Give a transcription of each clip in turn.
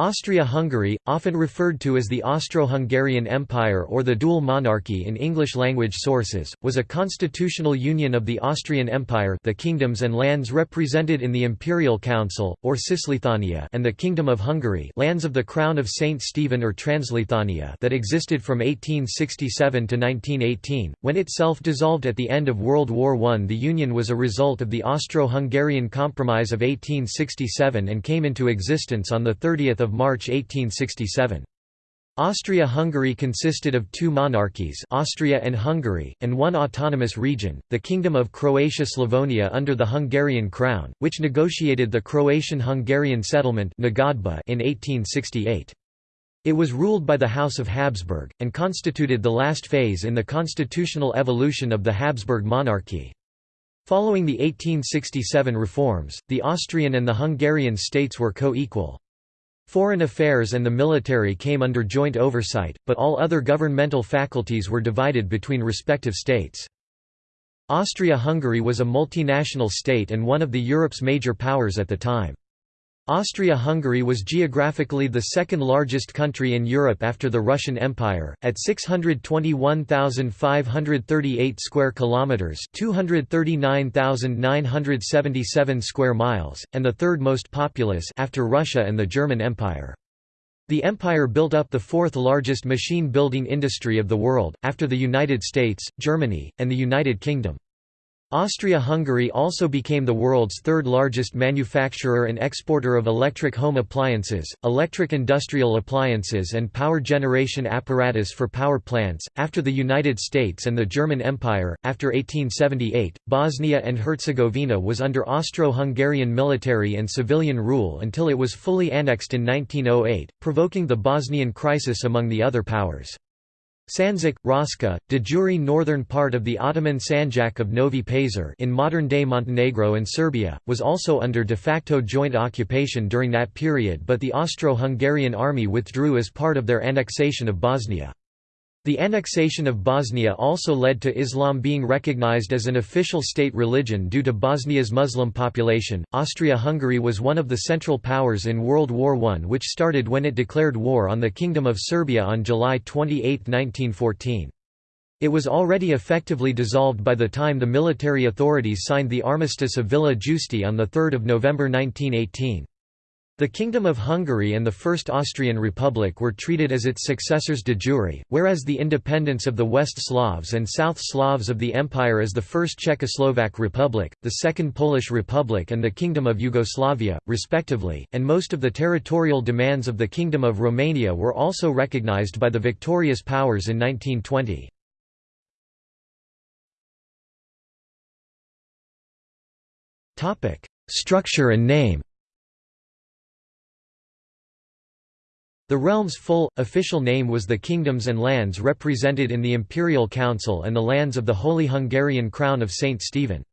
Austria-Hungary, often referred to as the Austro-Hungarian Empire or the dual monarchy in English-language sources, was a constitutional union of the Austrian Empire the kingdoms and lands represented in the Imperial Council, or Cisleithania and the Kingdom of Hungary lands of the Crown of Saint Stephen or Transleithania that existed from 1867 to 1918, when itself dissolved at the end of World War I. The union was a result of the Austro-Hungarian Compromise of 1867 and came into existence on 30 March 1867. Austria-Hungary consisted of two monarchies Austria and Hungary, and one autonomous region, the Kingdom of Croatia-Slavonia under the Hungarian crown, which negotiated the Croatian-Hungarian settlement in 1868. It was ruled by the House of Habsburg, and constituted the last phase in the constitutional evolution of the Habsburg monarchy. Following the 1867 reforms, the Austrian and the Hungarian states were co-equal. Foreign affairs and the military came under joint oversight, but all other governmental faculties were divided between respective states. Austria-Hungary was a multinational state and one of the Europe's major powers at the time. Austria-Hungary was geographically the second largest country in Europe after the Russian Empire, at 621,538 square kilometers, 239,977 square miles, and the third most populous after Russia and the German Empire. The empire built up the fourth largest machine building industry of the world, after the United States, Germany, and the United Kingdom. Austria-Hungary also became the world's third largest manufacturer and exporter of electric home appliances, electric industrial appliances and power generation apparatus for power plants. After the United States and the German Empire, after 1878, Bosnia and Herzegovina was under Austro-Hungarian military and civilian rule until it was fully annexed in 1908, provoking the Bosnian crisis among the other powers. Sandžak, Raška, de jure northern part of the Ottoman Sanjak of Novi Pazar in modern-day Montenegro and Serbia, was also under de facto joint occupation during that period but the Austro-Hungarian army withdrew as part of their annexation of Bosnia. The annexation of Bosnia also led to Islam being recognized as an official state religion due to Bosnia's Muslim population. Austria Hungary was one of the central powers in World War I, which started when it declared war on the Kingdom of Serbia on July 28, 1914. It was already effectively dissolved by the time the military authorities signed the Armistice of Villa Giusti on 3 November 1918. The Kingdom of Hungary and the First Austrian Republic were treated as its successors de jure, whereas the independence of the West Slavs and South Slavs of the Empire as the First Czechoslovak Republic, the Second Polish Republic and the Kingdom of Yugoslavia, respectively, and most of the territorial demands of the Kingdom of Romania were also recognized by the victorious powers in 1920. Structure and name The realm's full, official name was the kingdoms and lands represented in the Imperial Council and the lands of the Holy Hungarian Crown of St. Stephen.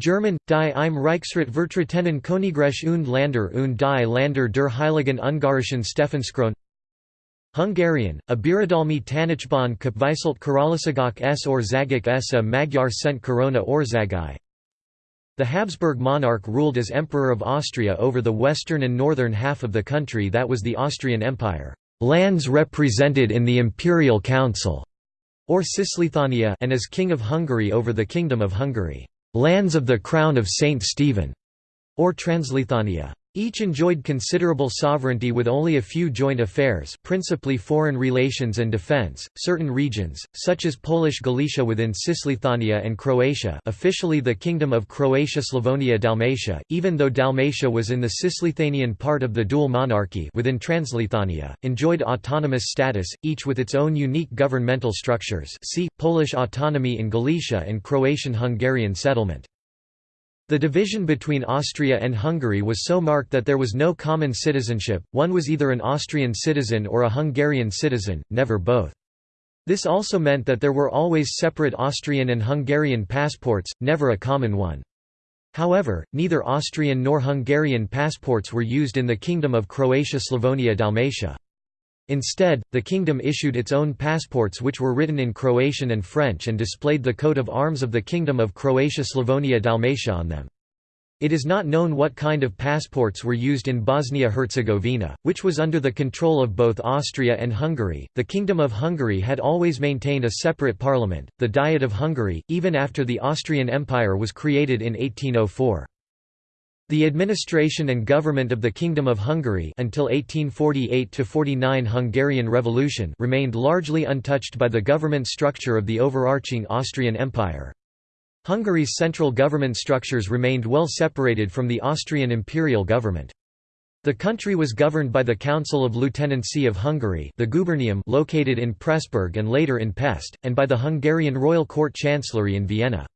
German, Die im Reichsrat vertretenen Königreich und Länder und die Länder der Heiligen Ungarischen Stephanskron Hungarian, a Birodalmi Tanácsban Kapviselt Karaliságok s Országok s a Magyar Szent Korona Országai the Habsburg monarch ruled as Emperor of Austria over the western and northern half of the country that was the Austrian Empire, lands represented in the Imperial Council, or Cisleithania and as King of Hungary over the Kingdom of Hungary, lands of the Crown of Saint Stephen, or Transleithania. Each enjoyed considerable sovereignty with only a few joint affairs principally foreign relations and defense, certain regions, such as Polish Galicia within Cisleithania and Croatia officially the Kingdom of Croatia-Slavonia-Dalmatia, even though Dalmatia was in the Cisleithanian part of the dual monarchy within Transleithania, enjoyed autonomous status, each with its own unique governmental structures see, Polish autonomy in Galicia and Croatian-Hungarian settlement. The division between Austria and Hungary was so marked that there was no common citizenship, one was either an Austrian citizen or a Hungarian citizen, never both. This also meant that there were always separate Austrian and Hungarian passports, never a common one. However, neither Austrian nor Hungarian passports were used in the Kingdom of Croatia-Slavonia-Dalmatia. Instead, the kingdom issued its own passports which were written in Croatian and French and displayed the coat of arms of the Kingdom of Croatia-Slavonia-Dalmatia on them. It is not known what kind of passports were used in Bosnia-Herzegovina, which was under the control of both Austria and Hungary. The Kingdom of Hungary had always maintained a separate parliament, the Diet of Hungary, even after the Austrian Empire was created in 1804. The administration and government of the Kingdom of Hungary until 1848–49 Hungarian Revolution remained largely untouched by the government structure of the overarching Austrian Empire. Hungary's central government structures remained well separated from the Austrian imperial government. The country was governed by the Council of Lieutenancy of Hungary the Gubernium located in Pressburg and later in Pest, and by the Hungarian Royal Court Chancellery in Vienna.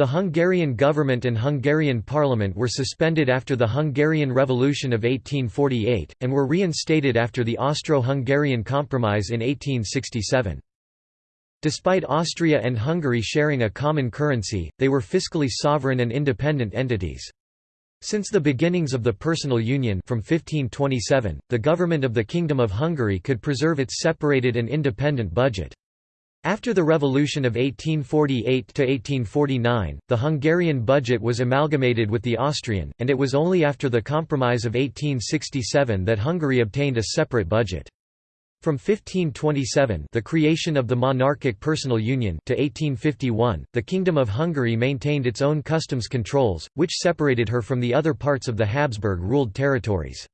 The Hungarian government and Hungarian parliament were suspended after the Hungarian Revolution of 1848, and were reinstated after the Austro-Hungarian Compromise in 1867. Despite Austria and Hungary sharing a common currency, they were fiscally sovereign and independent entities. Since the beginnings of the personal union from 1527, the government of the Kingdom of Hungary could preserve its separated and independent budget. After the revolution of 1848–1849, the Hungarian budget was amalgamated with the Austrian, and it was only after the Compromise of 1867 that Hungary obtained a separate budget. From 1527 the creation of the monarchic personal union to 1851, the Kingdom of Hungary maintained its own customs controls, which separated her from the other parts of the Habsburg-ruled territories.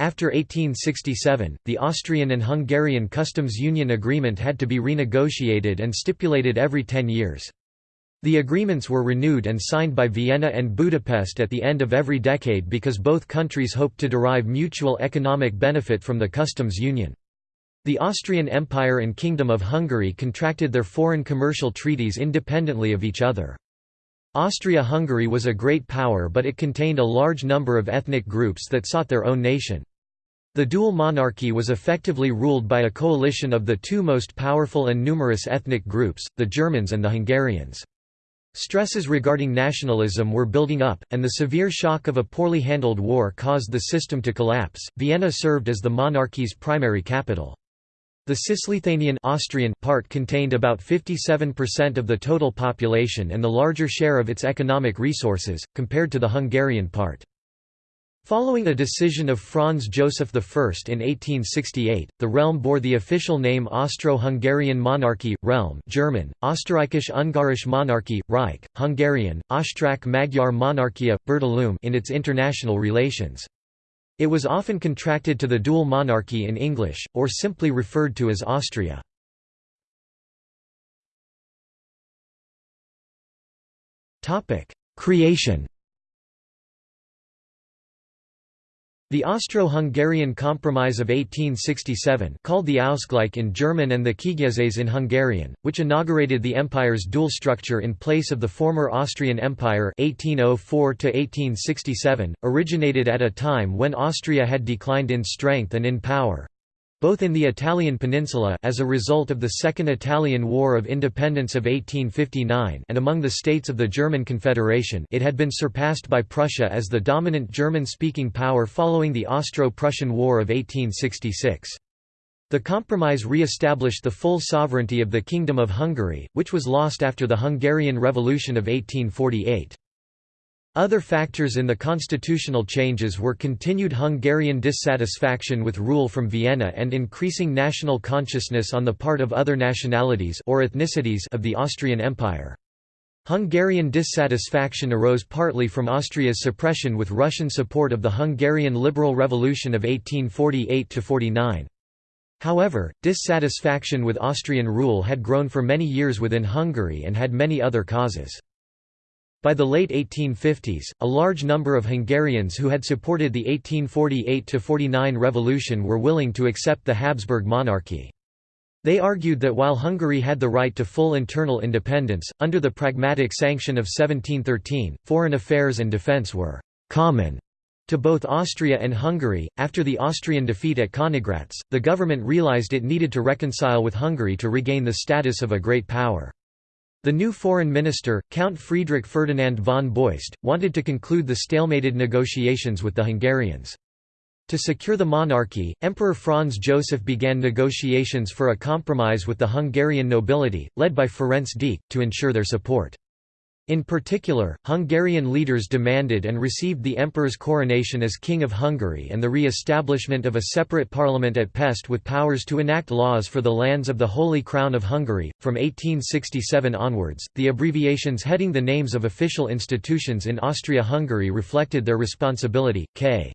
After 1867, the Austrian and Hungarian customs union agreement had to be renegotiated and stipulated every ten years. The agreements were renewed and signed by Vienna and Budapest at the end of every decade because both countries hoped to derive mutual economic benefit from the customs union. The Austrian Empire and Kingdom of Hungary contracted their foreign commercial treaties independently of each other. Austria-Hungary was a great power but it contained a large number of ethnic groups that sought their own nation. The dual monarchy was effectively ruled by a coalition of the two most powerful and numerous ethnic groups, the Germans and the Hungarians. Stresses regarding nationalism were building up, and the severe shock of a poorly handled war caused the system to collapse. Vienna served as the monarchy's primary capital. The Cisleithanian Austrian part contained about 57% of the total population and the larger share of its economic resources, compared to the Hungarian part. Following a decision of Franz Joseph I in 1868, the realm bore the official name Austro-Hungarian Monarchy, Realm German, Österreichisch-Ungarische Monarchie, Reich, Hungarian, Osztrák-Magyar Monarchia, Birodalom in its international relations. It was often contracted to the dual monarchy in English, or simply referred to as Austria. Creation The Austro-Hungarian Compromise of 1867 called the Ausgleich in German and the Kiegyezés in Hungarian, which inaugurated the empire's dual structure in place of the former Austrian Empire 1804 originated at a time when Austria had declined in strength and in power, both in the Italian peninsula as a result of the Second Italian War of Independence of 1859 and among the states of the German Confederation it had been surpassed by Prussia as the dominant German-speaking power following the Austro-Prussian War of 1866. The compromise re-established the full sovereignty of the Kingdom of Hungary, which was lost after the Hungarian Revolution of 1848. Other factors in the constitutional changes were continued Hungarian dissatisfaction with rule from Vienna and increasing national consciousness on the part of other nationalities or ethnicities of the Austrian Empire. Hungarian dissatisfaction arose partly from Austria's suppression with Russian support of the Hungarian Liberal Revolution of 1848–49. However, dissatisfaction with Austrian rule had grown for many years within Hungary and had many other causes. By the late 1850s, a large number of Hungarians who had supported the 1848–49 revolution were willing to accept the Habsburg monarchy. They argued that while Hungary had the right to full internal independence, under the Pragmatic Sanction of 1713, foreign affairs and defence were «common» to both Austria and Hungary. After the Austrian defeat at Königgrätz, the government realized it needed to reconcile with Hungary to regain the status of a great power. The new foreign minister, Count Friedrich Ferdinand von Beust, wanted to conclude the stalemated negotiations with the Hungarians. To secure the monarchy, Emperor Franz Joseph began negotiations for a compromise with the Hungarian nobility, led by Ferenc Deák, to ensure their support. In particular, Hungarian leaders demanded and received the emperor's coronation as King of Hungary and the re-establishment of a separate parliament at Pest with powers to enact laws for the lands of the Holy Crown of Hungary. From 1867 onwards, the abbreviations heading the names of official institutions in Austria-Hungary reflected their responsibility. K.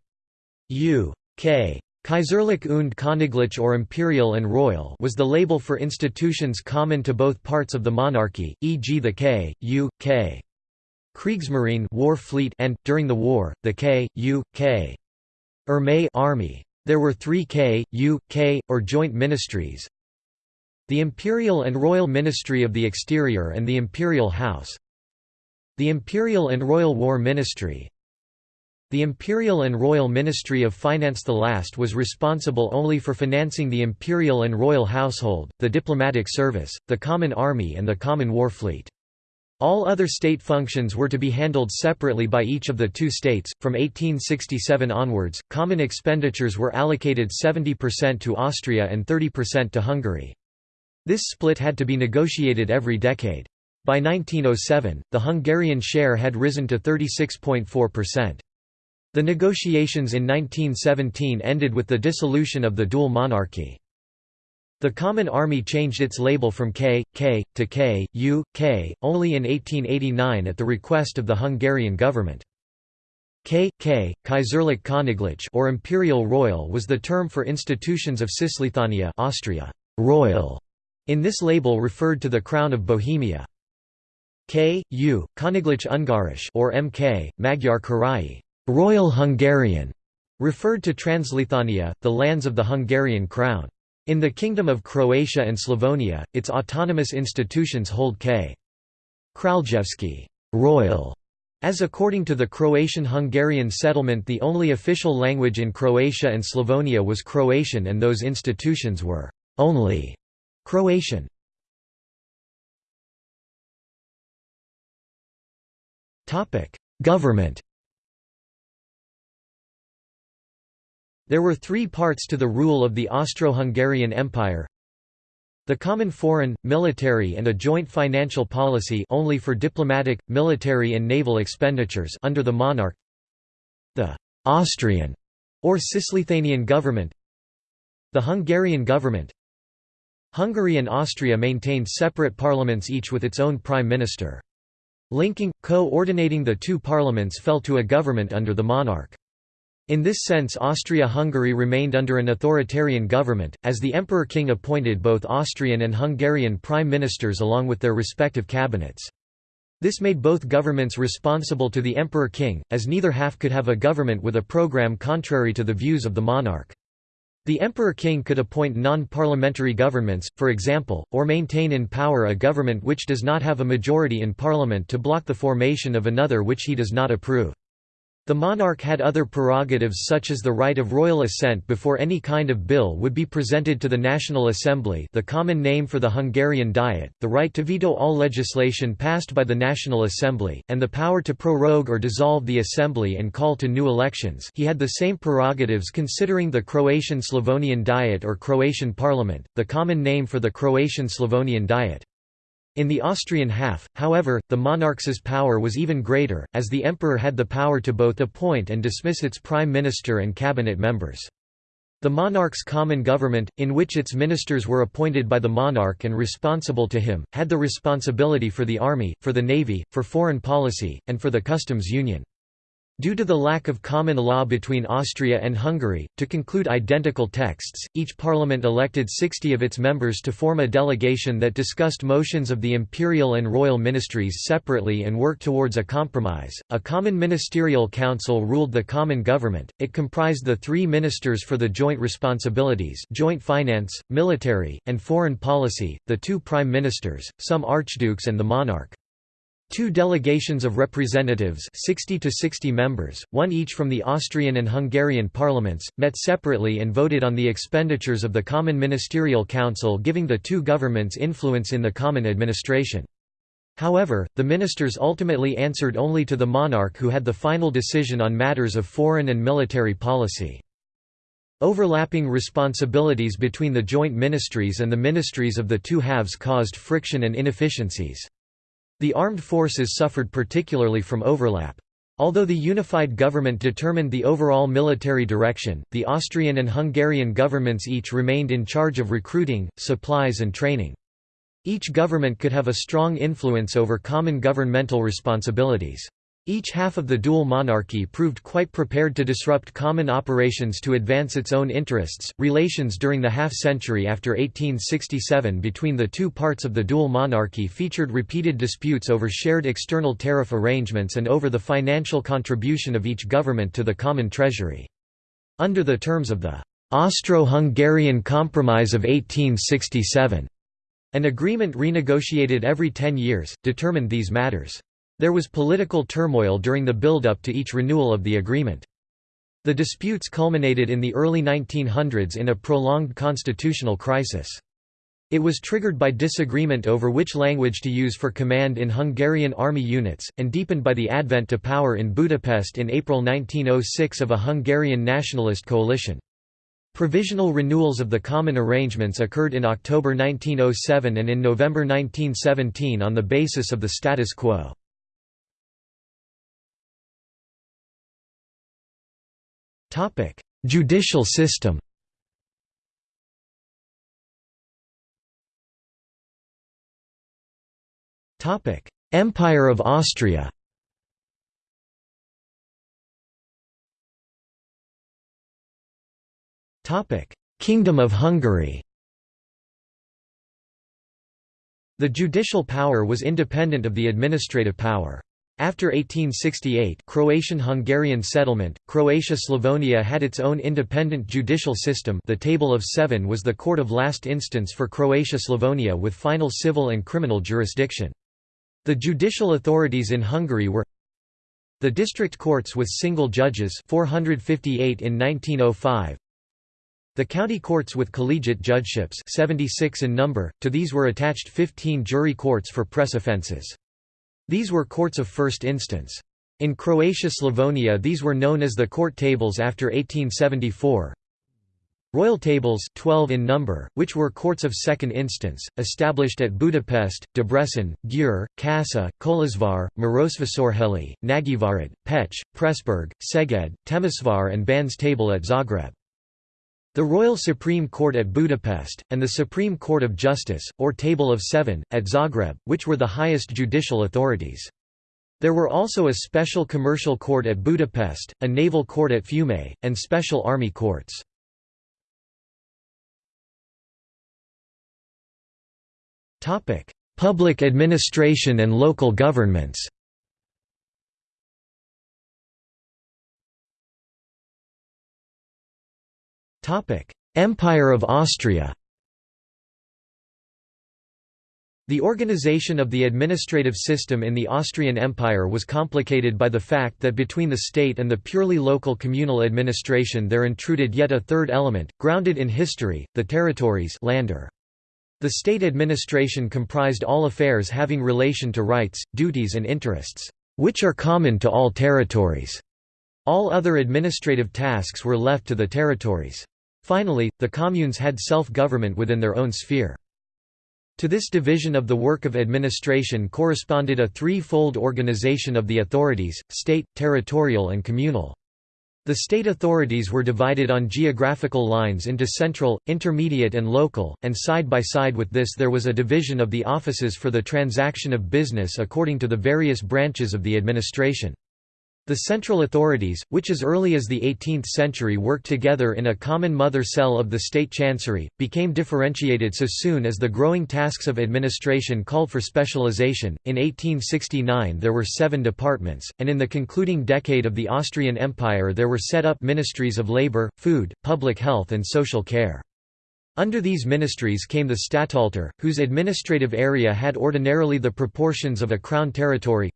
U. K. Kaiserlich und Königlich or imperial and royal was the label for institutions common to both parts of the monarchy, e.g. the K, U, K. Kriegsmarine war fleet and, during the war, the K, U, K. Armee army. There were three K, U, K, or joint ministries the Imperial and Royal Ministry of the Exterior and the Imperial House the Imperial and Royal War Ministry the Imperial and Royal Ministry of Finance the last was responsible only for financing the imperial and royal household, the diplomatic service, the common army and the common war fleet. All other state functions were to be handled separately by each of the two states. From 1867 onwards, common expenditures were allocated 70% to Austria and 30% to Hungary. This split had to be negotiated every decade. By 1907, the Hungarian share had risen to 36.4%. The negotiations in 1917 ended with the dissolution of the dual monarchy. The Common Army changed its label from K, K, to K, U, K, only in 1889 at the request of the Hungarian government. K, K, Kaiserlich Königlich or Imperial Royal was the term for institutions of Cisleithania Austria. Royal in this label referred to the Crown of Bohemia. K, U, Königlich Ungarisch or MK, Magyar Királyi Royal Hungarian referred to Transleithania, the lands of the Hungarian crown. In the Kingdom of Croatia and Slavonia, its autonomous institutions hold K. Kraljevski royal, as according to the Croatian-Hungarian settlement the only official language in Croatia and Slavonia was Croatian and those institutions were only Croatian. Government There were three parts to the rule of the Austro-Hungarian Empire the common foreign, military and a joint financial policy only for diplomatic, military and naval expenditures under the monarch the Austrian or Cisleithanian government the Hungarian government Hungary and Austria maintained separate parliaments each with its own prime minister. Linking, co-ordinating the two parliaments fell to a government under the monarch. In this sense Austria-Hungary remained under an authoritarian government, as the Emperor-King appointed both Austrian and Hungarian prime ministers along with their respective cabinets. This made both governments responsible to the Emperor-King, as neither half could have a government with a program contrary to the views of the monarch. The Emperor-King could appoint non-parliamentary governments, for example, or maintain in power a government which does not have a majority in parliament to block the formation of another which he does not approve. The monarch had other prerogatives such as the right of royal assent before any kind of bill would be presented to the National Assembly the common name for the Hungarian Diet, the right to veto all legislation passed by the National Assembly, and the power to prorogue or dissolve the Assembly and call to new elections he had the same prerogatives considering the Croatian Slavonian Diet or Croatian Parliament, the common name for the Croatian Slavonian Diet. In the Austrian half, however, the monarch's power was even greater, as the emperor had the power to both appoint and dismiss its prime minister and cabinet members. The monarch's common government, in which its ministers were appointed by the monarch and responsible to him, had the responsibility for the army, for the navy, for foreign policy, and for the customs union. Due to the lack of common law between Austria and Hungary, to conclude identical texts, each parliament elected 60 of its members to form a delegation that discussed motions of the imperial and royal ministries separately and worked towards a compromise. A common ministerial council ruled the common government. It comprised the three ministers for the joint responsibilities, joint finance, military, and foreign policy, the two prime ministers, some archdukes and the monarch. Two delegations of representatives 60 to 60 members, one each from the Austrian and Hungarian parliaments, met separately and voted on the expenditures of the Common Ministerial Council giving the two governments influence in the common administration. However, the ministers ultimately answered only to the monarch who had the final decision on matters of foreign and military policy. Overlapping responsibilities between the joint ministries and the ministries of the two halves caused friction and inefficiencies. The armed forces suffered particularly from overlap. Although the unified government determined the overall military direction, the Austrian and Hungarian governments each remained in charge of recruiting, supplies and training. Each government could have a strong influence over common governmental responsibilities. Each half of the dual monarchy proved quite prepared to disrupt common operations to advance its own interests. Relations during the half century after 1867 between the two parts of the dual monarchy featured repeated disputes over shared external tariff arrangements and over the financial contribution of each government to the common treasury. Under the terms of the Austro-Hungarian Compromise of 1867, an agreement renegotiated every ten years, determined these matters. There was political turmoil during the build-up to each renewal of the agreement. The disputes culminated in the early 1900s in a prolonged constitutional crisis. It was triggered by disagreement over which language to use for command in Hungarian army units, and deepened by the advent to power in Budapest in April 1906 of a Hungarian nationalist coalition. Provisional renewals of the common arrangements occurred in October 1907 and in November 1917 on the basis of the status quo. Judicial system. Empire of Austria. Kingdom of Hungary. The judicial power was independent of the administrative power. After 1868 Croatian-Hungarian settlement, Croatia-Slavonia had its own independent judicial system the Table of Seven was the court of last instance for Croatia-Slavonia with final civil and criminal jurisdiction. The judicial authorities in Hungary were the district courts with single judges 458 in 1905, the county courts with collegiate judgeships 76 in number, to these were attached 15 jury courts for press offences. These were courts of first instance. In Croatia-Slavonia these were known as the court tables after 1874. Royal tables 12 in number, which were courts of second instance, established at Budapest, Debrecen, Győr, Kassa, Kolozsvár, Marosvásárhely, Nagyvárad, Pécs, Pressburg, Szeged, Temesvar and Ban's table at Zagreb. The Royal Supreme Court at Budapest, and the Supreme Court of Justice, or Table of Seven, at Zagreb, which were the highest judicial authorities. There were also a special commercial court at Budapest, a naval court at Fiume, and special army courts. Public administration and local governments Empire of Austria The organization of the administrative system in the Austrian Empire was complicated by the fact that between the state and the purely local communal administration there intruded yet a third element, grounded in history, the territories Länder. The state administration comprised all affairs having relation to rights, duties and interests, which are common to all territories. All other administrative tasks were left to the territories. Finally, the communes had self-government within their own sphere. To this division of the work of administration corresponded a three-fold organization of the authorities, state, territorial and communal. The state authorities were divided on geographical lines into central, intermediate and local, and side by side with this there was a division of the offices for the transaction of business according to the various branches of the administration. The central authorities, which as early as the 18th century worked together in a common mother cell of the state chancery, became differentiated so soon as the growing tasks of administration called for specialization. In 1869 there were seven departments, and in the concluding decade of the Austrian Empire there were set up ministries of labor, food, public health and social care. Under these ministries came the Statthalter, whose administrative area had ordinarily the proportions of a crown territory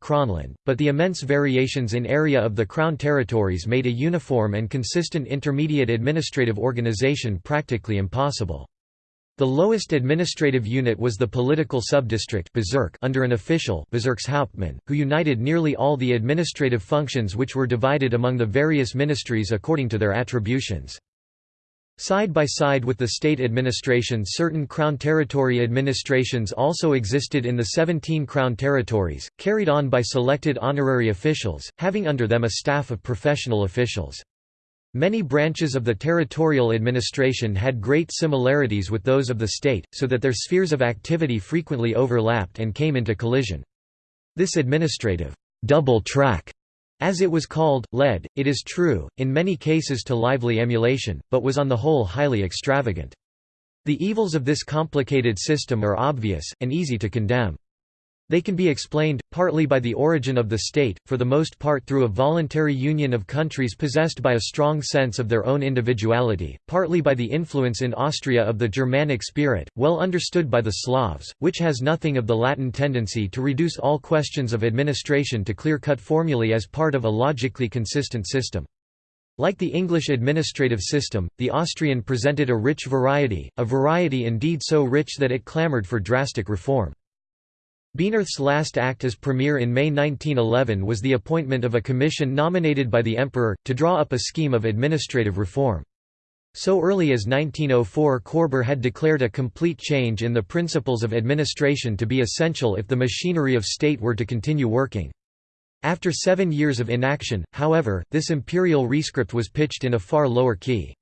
but the immense variations in area of the crown territories made a uniform and consistent intermediate administrative organization practically impossible. The lowest administrative unit was the political subdistrict under an official who united nearly all the administrative functions which were divided among the various ministries according to their attributions. Side by side with the state administration certain Crown territory administrations also existed in the 17 Crown territories, carried on by selected honorary officials, having under them a staff of professional officials. Many branches of the territorial administration had great similarities with those of the state, so that their spheres of activity frequently overlapped and came into collision. This administrative double track as it was called, led, it is true, in many cases to lively emulation, but was on the whole highly extravagant. The evils of this complicated system are obvious, and easy to condemn. They can be explained, partly by the origin of the state, for the most part through a voluntary union of countries possessed by a strong sense of their own individuality, partly by the influence in Austria of the Germanic spirit, well understood by the Slavs, which has nothing of the Latin tendency to reduce all questions of administration to clear-cut formulae as part of a logically consistent system. Like the English administrative system, the Austrian presented a rich variety, a variety indeed so rich that it clamoured for drastic reform. Bienerth's last act as premier in May 1911 was the appointment of a commission nominated by the emperor, to draw up a scheme of administrative reform. So early as 1904 Koerber had declared a complete change in the principles of administration to be essential if the machinery of state were to continue working. After seven years of inaction, however, this imperial rescript was pitched in a far lower key.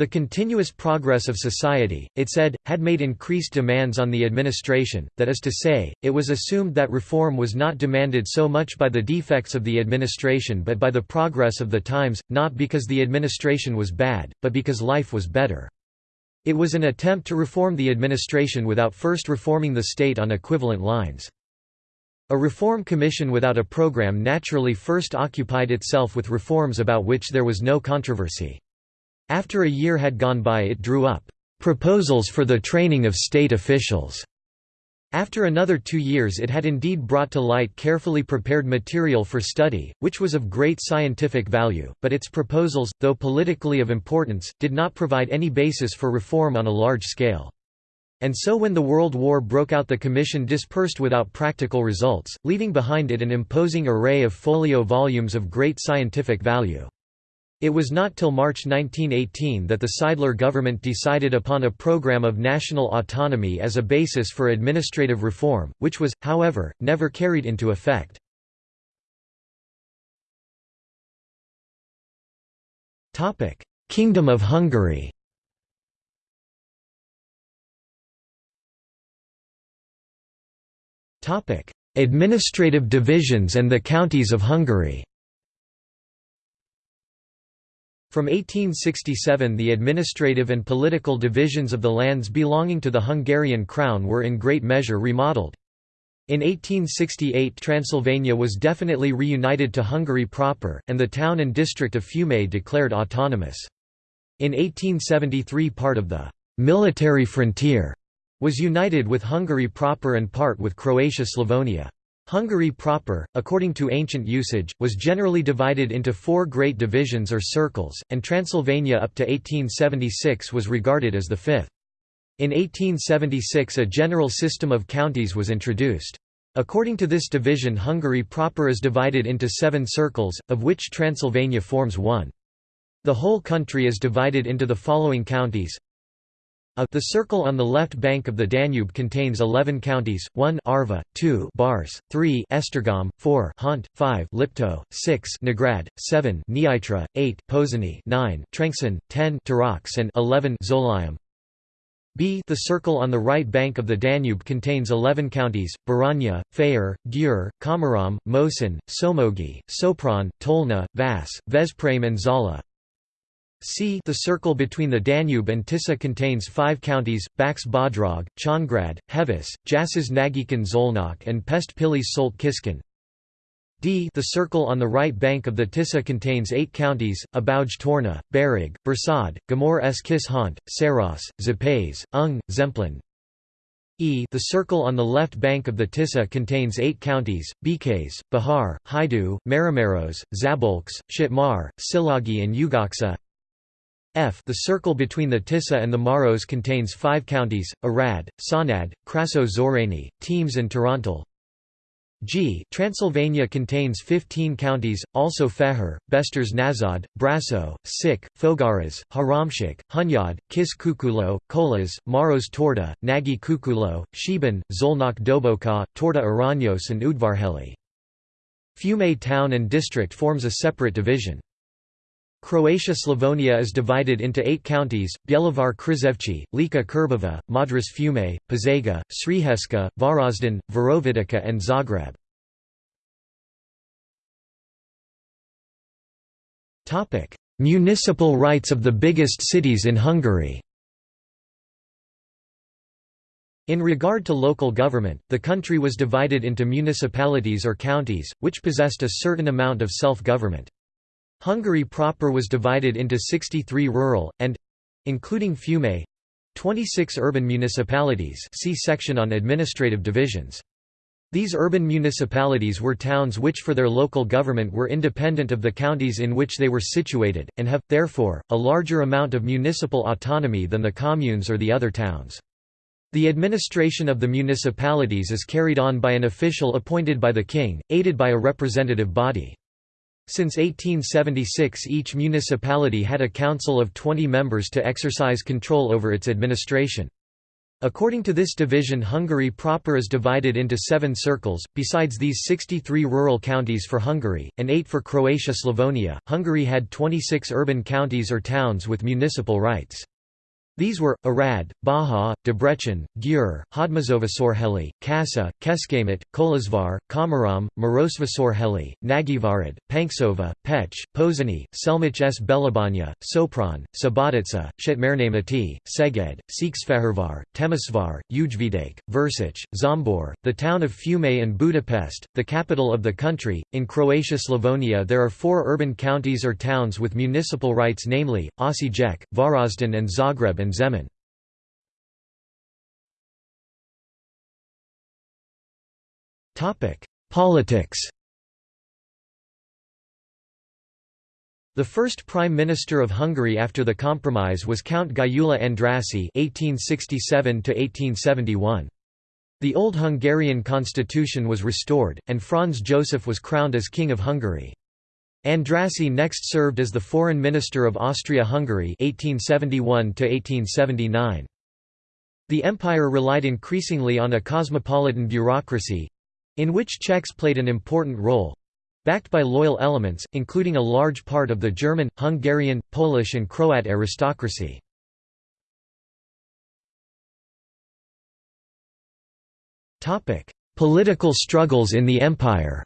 The continuous progress of society, it said, had made increased demands on the administration, that is to say, it was assumed that reform was not demanded so much by the defects of the administration but by the progress of the times, not because the administration was bad, but because life was better. It was an attempt to reform the administration without first reforming the state on equivalent lines. A reform commission without a program naturally first occupied itself with reforms about which there was no controversy. After a year had gone by it drew up proposals for the training of state officials. After another two years it had indeed brought to light carefully prepared material for study, which was of great scientific value, but its proposals, though politically of importance, did not provide any basis for reform on a large scale. And so when the World War broke out the Commission dispersed without practical results, leaving behind it an imposing array of folio volumes of great scientific value. It was not till March 1918 that the Seidler government decided upon a program of national autonomy as a basis for administrative reform, which was, however, never carried into effect. Kingdom of Hungary Administrative divisions and the counties of Hungary From 1867 the administrative and political divisions of the lands belonging to the Hungarian crown were in great measure remodeled. In 1868 Transylvania was definitely reunited to Hungary proper, and the town and district of Fiume declared autonomous. In 1873 part of the «military frontier» was united with Hungary proper and part with Croatia-Slavonia. Hungary proper, according to ancient usage, was generally divided into four great divisions or circles, and Transylvania up to 1876 was regarded as the fifth. In 1876 a general system of counties was introduced. According to this division Hungary proper is divided into seven circles, of which Transylvania forms one. The whole country is divided into the following counties a the circle on the left bank of the Danube contains 11 counties, 1 Arva, 2 Bars, 3 Esztergom, 4 Hont, 5 Lipto, 6 Nógrád, 7 Nyitra, 8 Pozsony, 9 Trencsén, 10 Tarax and 11 Zólyom. B The circle on the right bank of the Danube contains 11 counties, Baranya, Fejér, Győr, Komárom, Moson, Somogy, Sopron, Tolna, Vas, Veszprém and Zala. C the circle between the Danube and Tisza contains five counties, Bács Bodrog, Csongrád, Heves, Jász Nagykun Szolnok and Pest Pilis Solt Kiskun. D the circle on the right bank of the Tisza contains eight counties, Abauj Torna, Bereg, Borsod, Gömör s Kis Hont, Saros, Szepes, Ung, Zemplén. E the circle on the left bank of the Tisza contains eight counties, Békés, Bihar, Hajdú, Máramaros, Szabolcs, Szatmár, Szilágy and Ugocsa. F the circle between the Tisza and the Maros contains five counties, Arad, Csanád, Krassó Szörény, Temes and Torontal. G Transylvania contains 15 counties, also Feher, Beszterce Naszód, Brasso, Csík, Fogaras, Háromszék, Hunyad, Kis Küküllő, Kolozs, Maros Torda, Nagy Küküllő, Szeben, Szolnok Doboka, Torda Aranyos and Udvarhely. Fiume town and district forms a separate division. Croatia-Slavonia is divided into eight counties, Bjelovar Krizevci, Lika Krbava, Modruš Fiume, Požega, Sriheska, Varazdin, Virovitica and Zagreb. Municipal rights of the biggest cities in Hungary In regard to local government, the country was divided into municipalities or counties, which possessed a certain amount of self-government. Hungary proper was divided into 63 rural, and—including Fiume, 26 urban municipalities see section on administrative divisions. These urban municipalities were towns which for their local government were independent of the counties in which they were situated, and have, therefore, a larger amount of municipal autonomy than the communes or the other towns. The administration of the municipalities is carried on by an official appointed by the king, aided by a representative body. Since 1876 each municipality had a council of 20 members to exercise control over its administration. According to this division Hungary proper is divided into seven circles, besides these 63 rural counties for Hungary, and eight for Croatia-Slavonia, Hungary had 26 urban counties or towns with municipal rights. These were, Arad, Baja, Debrecen, Győr, Hódmezővásárhely, Kassa, Kecskemét, Kolozsvár, Komárom, Marosvásárhely, Nagyvárad, Pancsova, Pécs, Pozsony, Selmec s Bélabánya, Sopron, Subotica, Szatmárnémeti, Szeged, Székesfehérvár, Temesvár, Újvidék, Versec, Zombor, the town of Fiume and Budapest, the capital of the country. In Croatia-Slavonia there are four urban counties or towns with municipal rights namely, Osijek, Varazdin and Zagreb and Zemun. Politics The first Prime Minister of Hungary after the compromise was Count Gyula (1867–1871). The old Hungarian constitution was restored, and Franz Joseph was crowned as King of Hungary. Andrássy next served as the Foreign Minister of Austria-Hungary (1871–1879). The empire relied increasingly on a cosmopolitan bureaucracy—in which Czechs played an important role—backed by loyal elements, including a large part of the German, Hungarian, Polish and Croat aristocracy. Political struggles in the empire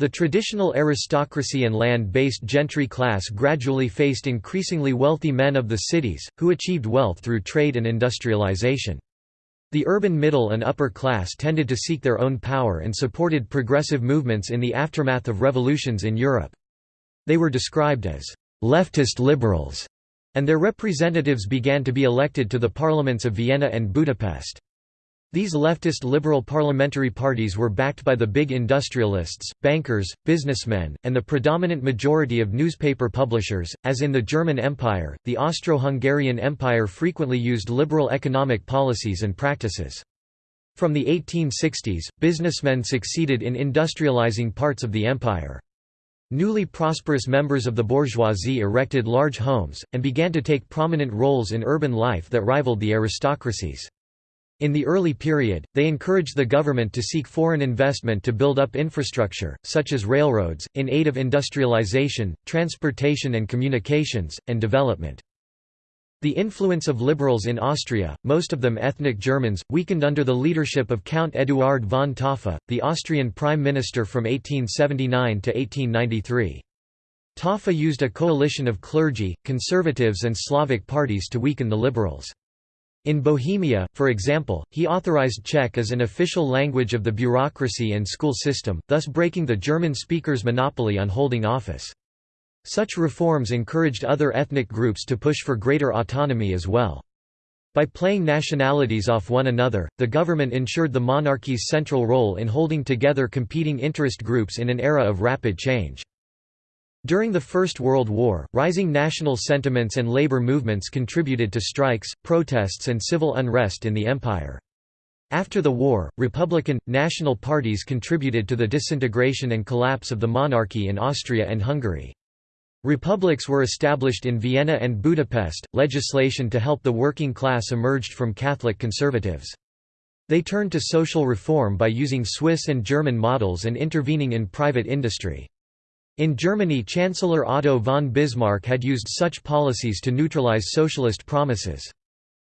The traditional aristocracy and land-based gentry class gradually faced increasingly wealthy men of the cities, who achieved wealth through trade and industrialization. The urban middle and upper class tended to seek their own power and supported progressive movements in the aftermath of revolutions in Europe. They were described as «leftist liberals», and their representatives began to be elected to the parliaments of Vienna and Budapest. These leftist liberal parliamentary parties were backed by the big industrialists, bankers, businessmen, and the predominant majority of newspaper publishers. As in the German Empire, the Austro Hungarian Empire frequently used liberal economic policies and practices. From the 1860s, businessmen succeeded in industrializing parts of the empire. Newly prosperous members of the bourgeoisie erected large homes, and began to take prominent roles in urban life that rivaled the aristocracies. In the early period, they encouraged the government to seek foreign investment to build up infrastructure, such as railroads, in aid of industrialization, transportation and communications, and development. The influence of liberals in Austria, most of them ethnic Germans, weakened under the leadership of Count Eduard von Taaffe, the Austrian prime minister from 1879 to 1893. Taffa used a coalition of clergy, conservatives and Slavic parties to weaken the liberals. In Bohemia, for example, he authorized Czech as an official language of the bureaucracy and school system, thus breaking the German speaker's monopoly on holding office. Such reforms encouraged other ethnic groups to push for greater autonomy as well. By playing nationalities off one another, the government ensured the monarchy's central role in holding together competing interest groups in an era of rapid change. During the First World War, rising national sentiments and labor movements contributed to strikes, protests and civil unrest in the empire. After the war, Republican, national parties contributed to the disintegration and collapse of the monarchy in Austria and Hungary. Republics were established in Vienna and Budapest. Legislation to help the working class emerged from Catholic conservatives. They turned to social reform by using Swiss and German models and intervening in private industry. In Germany Chancellor Otto von Bismarck had used such policies to neutralize socialist promises.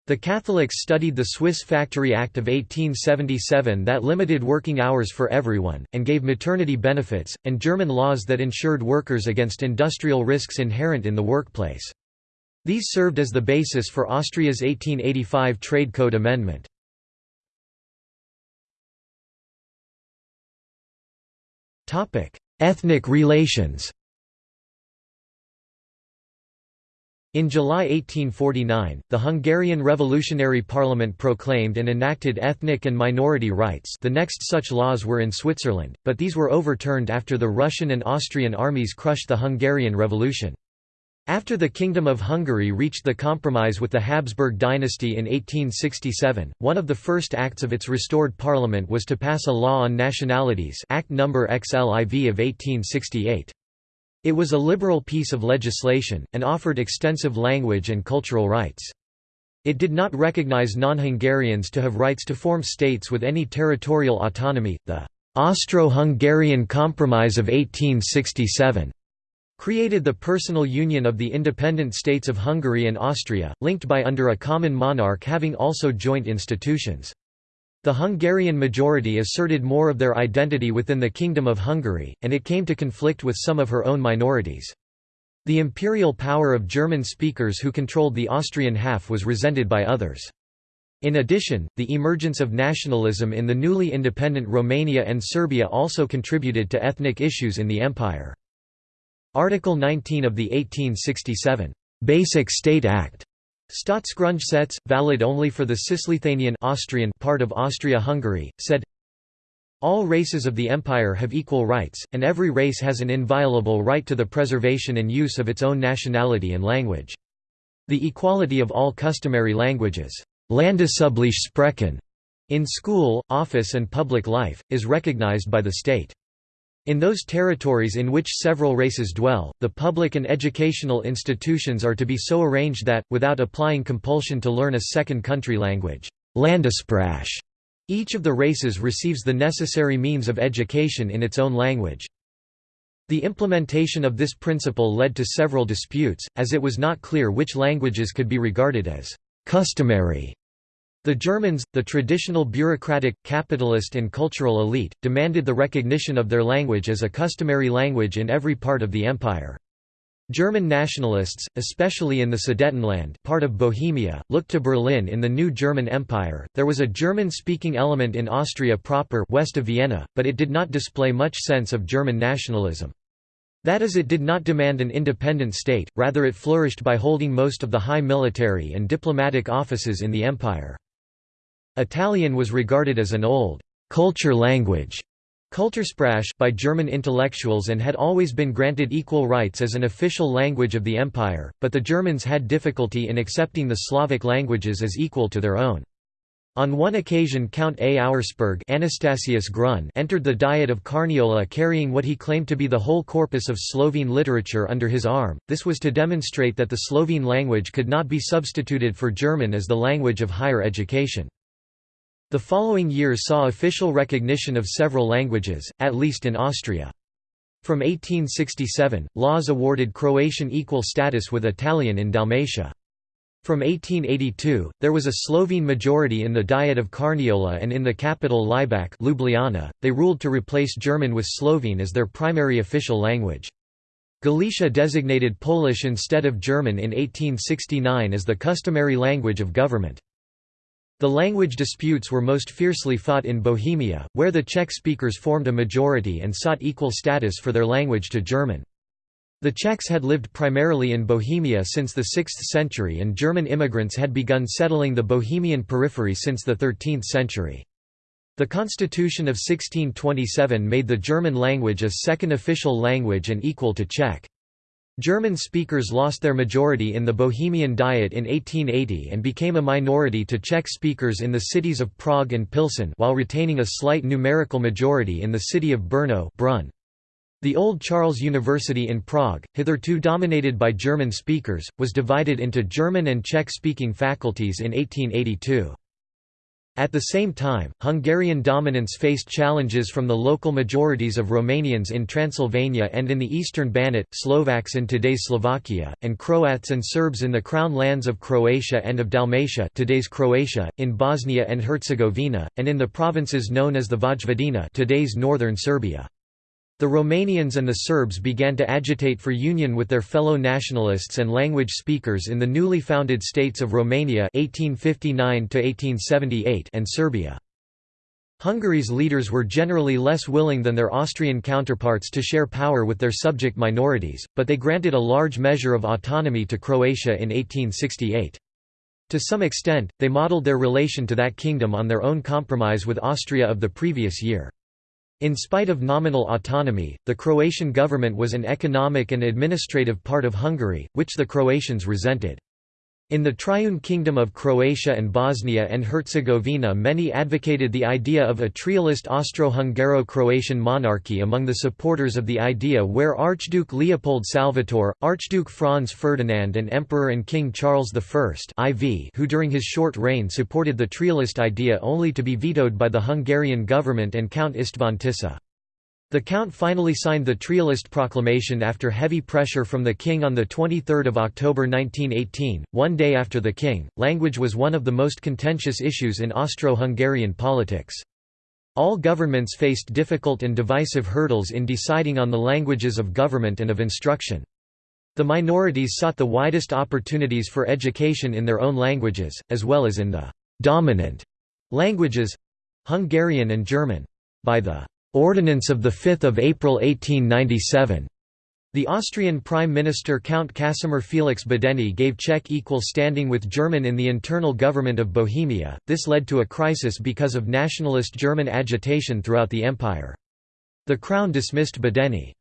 The Catholics studied the Swiss Factory Act of 1877 that limited working hours for everyone, and gave maternity benefits, and German laws that insured workers against industrial risks inherent in the workplace. These served as the basis for Austria's 1885 Trade Code Amendment. Ethnic relations In July 1849, the Hungarian Revolutionary Parliament proclaimed and enacted ethnic and minority rights the next such laws were in Switzerland, but these were overturned after the Russian and Austrian armies crushed the Hungarian Revolution. After the Kingdom of Hungary reached the compromise with the Habsburg dynasty in 1867, one of the first acts of its restored parliament was to pass a law on nationalities Act No. XLIV of 1868. It was a liberal piece of legislation, and offered extensive language and cultural rights. It did not recognize non-Hungarians to have rights to form states with any territorial autonomy. The Austro-Hungarian Compromise of 1867 created the personal union of the independent states of Hungary and Austria, linked by under a common monarch having also joint institutions. The Hungarian majority asserted more of their identity within the Kingdom of Hungary, and it came to conflict with some of her own minorities. The imperial power of German speakers who controlled the Austrian half was resented by others. In addition, the emergence of nationalism in the newly independent Romania and Serbia also contributed to ethnic issues in the empire. Article 19 of the 1867 Basic State Act Staatsgrundgesetz, valid only for the Cisleithanian Austrian part of Austria-Hungary, said, all races of the empire have equal rights, and every race has an inviolable right to the preservation and use of its own nationality and language. The equality of all customary languages in school, office and public life, is recognized by the state. In those territories in which several races dwell, the public and educational institutions are to be so arranged that, without applying compulsion to learn a second country language each of the races receives the necessary means of education in its own language. The implementation of this principle led to several disputes, as it was not clear which languages could be regarded as «customary» The Germans, the traditional bureaucratic, capitalist and cultural elite, demanded the recognition of their language as a customary language in every part of the empire. German nationalists, especially in the Sudetenland part of Bohemia, looked to Berlin in the new German Empire. There was a German-speaking element in Austria proper west of Vienna, but it did not display much sense of German nationalism. That is it did not demand an independent state, rather it flourished by holding most of the high military and diplomatic offices in the empire. Italian was regarded as an old culture language Kultursprache by German intellectuals and had always been granted equal rights as an official language of the empire, but the Germans had difficulty in accepting the Slavic languages as equal to their own. On one occasion Count A. Auersperg Anastasius Grun entered the Diet of Carniola carrying what he claimed to be the whole corpus of Slovene literature under his arm, this was to demonstrate that the Slovene language could not be substituted for German as the language of higher education. The following years saw official recognition of several languages, at least in Austria. From 1867, laws awarded Croatian equal status with Italian in Dalmatia. From 1882, there was a Slovene majority in the Diet of Carniola and in the capital Laibach Ljubljana, they ruled to replace German with Slovene as their primary official language. Galicia designated Polish instead of German in 1869 as the customary language of government. The language disputes were most fiercely fought in Bohemia, where the Czech speakers formed a majority and sought equal status for their language to German. The Czechs had lived primarily in Bohemia since the 6th century and German immigrants had begun settling the Bohemian periphery since the 13th century. The Constitution of 1627 made the German language a second official language and equal to Czech. German speakers lost their majority in the Bohemian Diet in 1880 and became a minority to Czech speakers in the cities of Prague and Pilsen while retaining a slight numerical majority in the city of Brno Brunn. The Old Charles University in Prague, hitherto dominated by German speakers, was divided into German and Czech-speaking faculties in 1882. At the same time, Hungarian dominance faced challenges from the local majorities of Romanians in Transylvania and in the eastern Banat, Slovaks in today's Slovakia, and Croats and Serbs in the crown lands of Croatia and of Dalmatia today's Croatia, in Bosnia and Herzegovina, and in the provinces known as the Vojvodina today's northern Serbia. The Romanians and the Serbs began to agitate for union with their fellow nationalists and language speakers in the newly founded states of Romania 1859 and Serbia. Hungary's leaders were generally less willing than their Austrian counterparts to share power with their subject minorities, but they granted a large measure of autonomy to Croatia in 1868. To some extent, they modelled their relation to that kingdom on their own compromise with Austria of the previous year. In spite of nominal autonomy, the Croatian government was an economic and administrative part of Hungary, which the Croatians resented. In the Triune Kingdom of Croatia and Bosnia and Herzegovina many advocated the idea of a trialist Austro-Hungaro-Croatian monarchy among the supporters of the idea where Archduke Leopold Salvator, Archduke Franz Ferdinand and Emperor and King Charles I IV who during his short reign supported the trialist idea only to be vetoed by the Hungarian government and Count István Tisza. The Count finally signed the Trialist proclamation after heavy pressure from the king on 23 October 1918, one day after the king. Language was one of the most contentious issues in Austro-Hungarian politics. All governments faced difficult and divisive hurdles in deciding on the languages of government and of instruction. The minorities sought the widest opportunities for education in their own languages, as well as in the «dominant» languages—Hungarian and German. By the Ordinance of 5 April 1897. The Austrian Prime Minister Count Casimir Felix Badeni gave Czech equal standing with German in the internal government of Bohemia. This led to a crisis because of nationalist German agitation throughout the empire. The crown dismissed Badeni.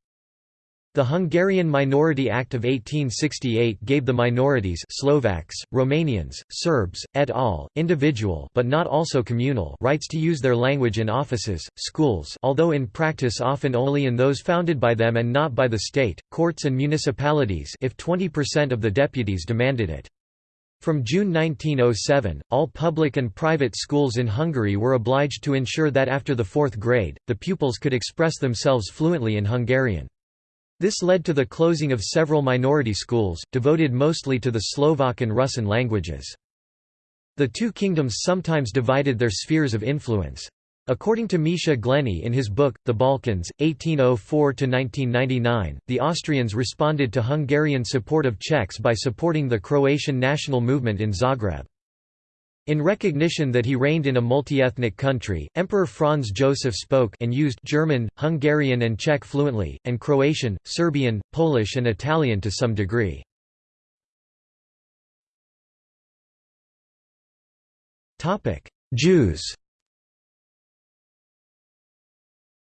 The Hungarian Minority Act of 1868 gave the minorities Slovaks, Romanians, Serbs, et al., individual but not also communal rights to use their language in offices, schools although in practice often only in those founded by them and not by the state, courts and municipalities if 20% of the deputies demanded it. From June 1907, all public and private schools in Hungary were obliged to ensure that after the fourth grade, the pupils could express themselves fluently in Hungarian. This led to the closing of several minority schools, devoted mostly to the Slovak and Russian languages. The two kingdoms sometimes divided their spheres of influence. According to Misha Glenny in his book, The Balkans, 1804–1999, the Austrians responded to Hungarian support of Czechs by supporting the Croatian national movement in Zagreb. In recognition that he reigned in a multi-ethnic country, Emperor Franz Joseph spoke and used German, Hungarian and Czech fluently, and Croatian, Serbian, Polish and Italian to some degree. Jews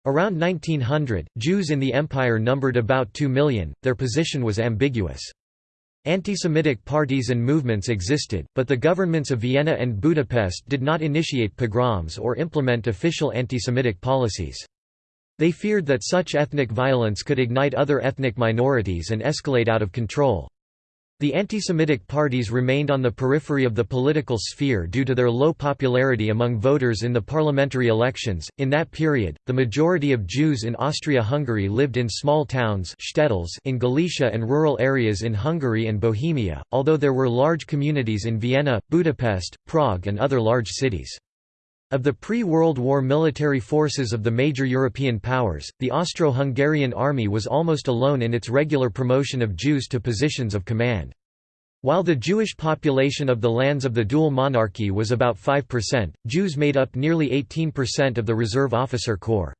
Around 1900, Jews in the empire numbered about 2 million, their position was ambiguous. Anti-Semitic parties and movements existed, but the governments of Vienna and Budapest did not initiate pogroms or implement official anti-Semitic policies. They feared that such ethnic violence could ignite other ethnic minorities and escalate out of control. The anti-Semitic parties remained on the periphery of the political sphere due to their low popularity among voters in the parliamentary elections. In that period, the majority of Jews in Austria-Hungary lived in small towns in Galicia and rural areas in Hungary and Bohemia, although there were large communities in Vienna, Budapest, Prague and other large cities. Of the pre-World War military forces of the major European powers, the Austro-Hungarian army was almost alone in its regular promotion of Jews to positions of command. While the Jewish population of the lands of the dual monarchy was about 5%, Jews made up nearly 18% of the reserve officer corps.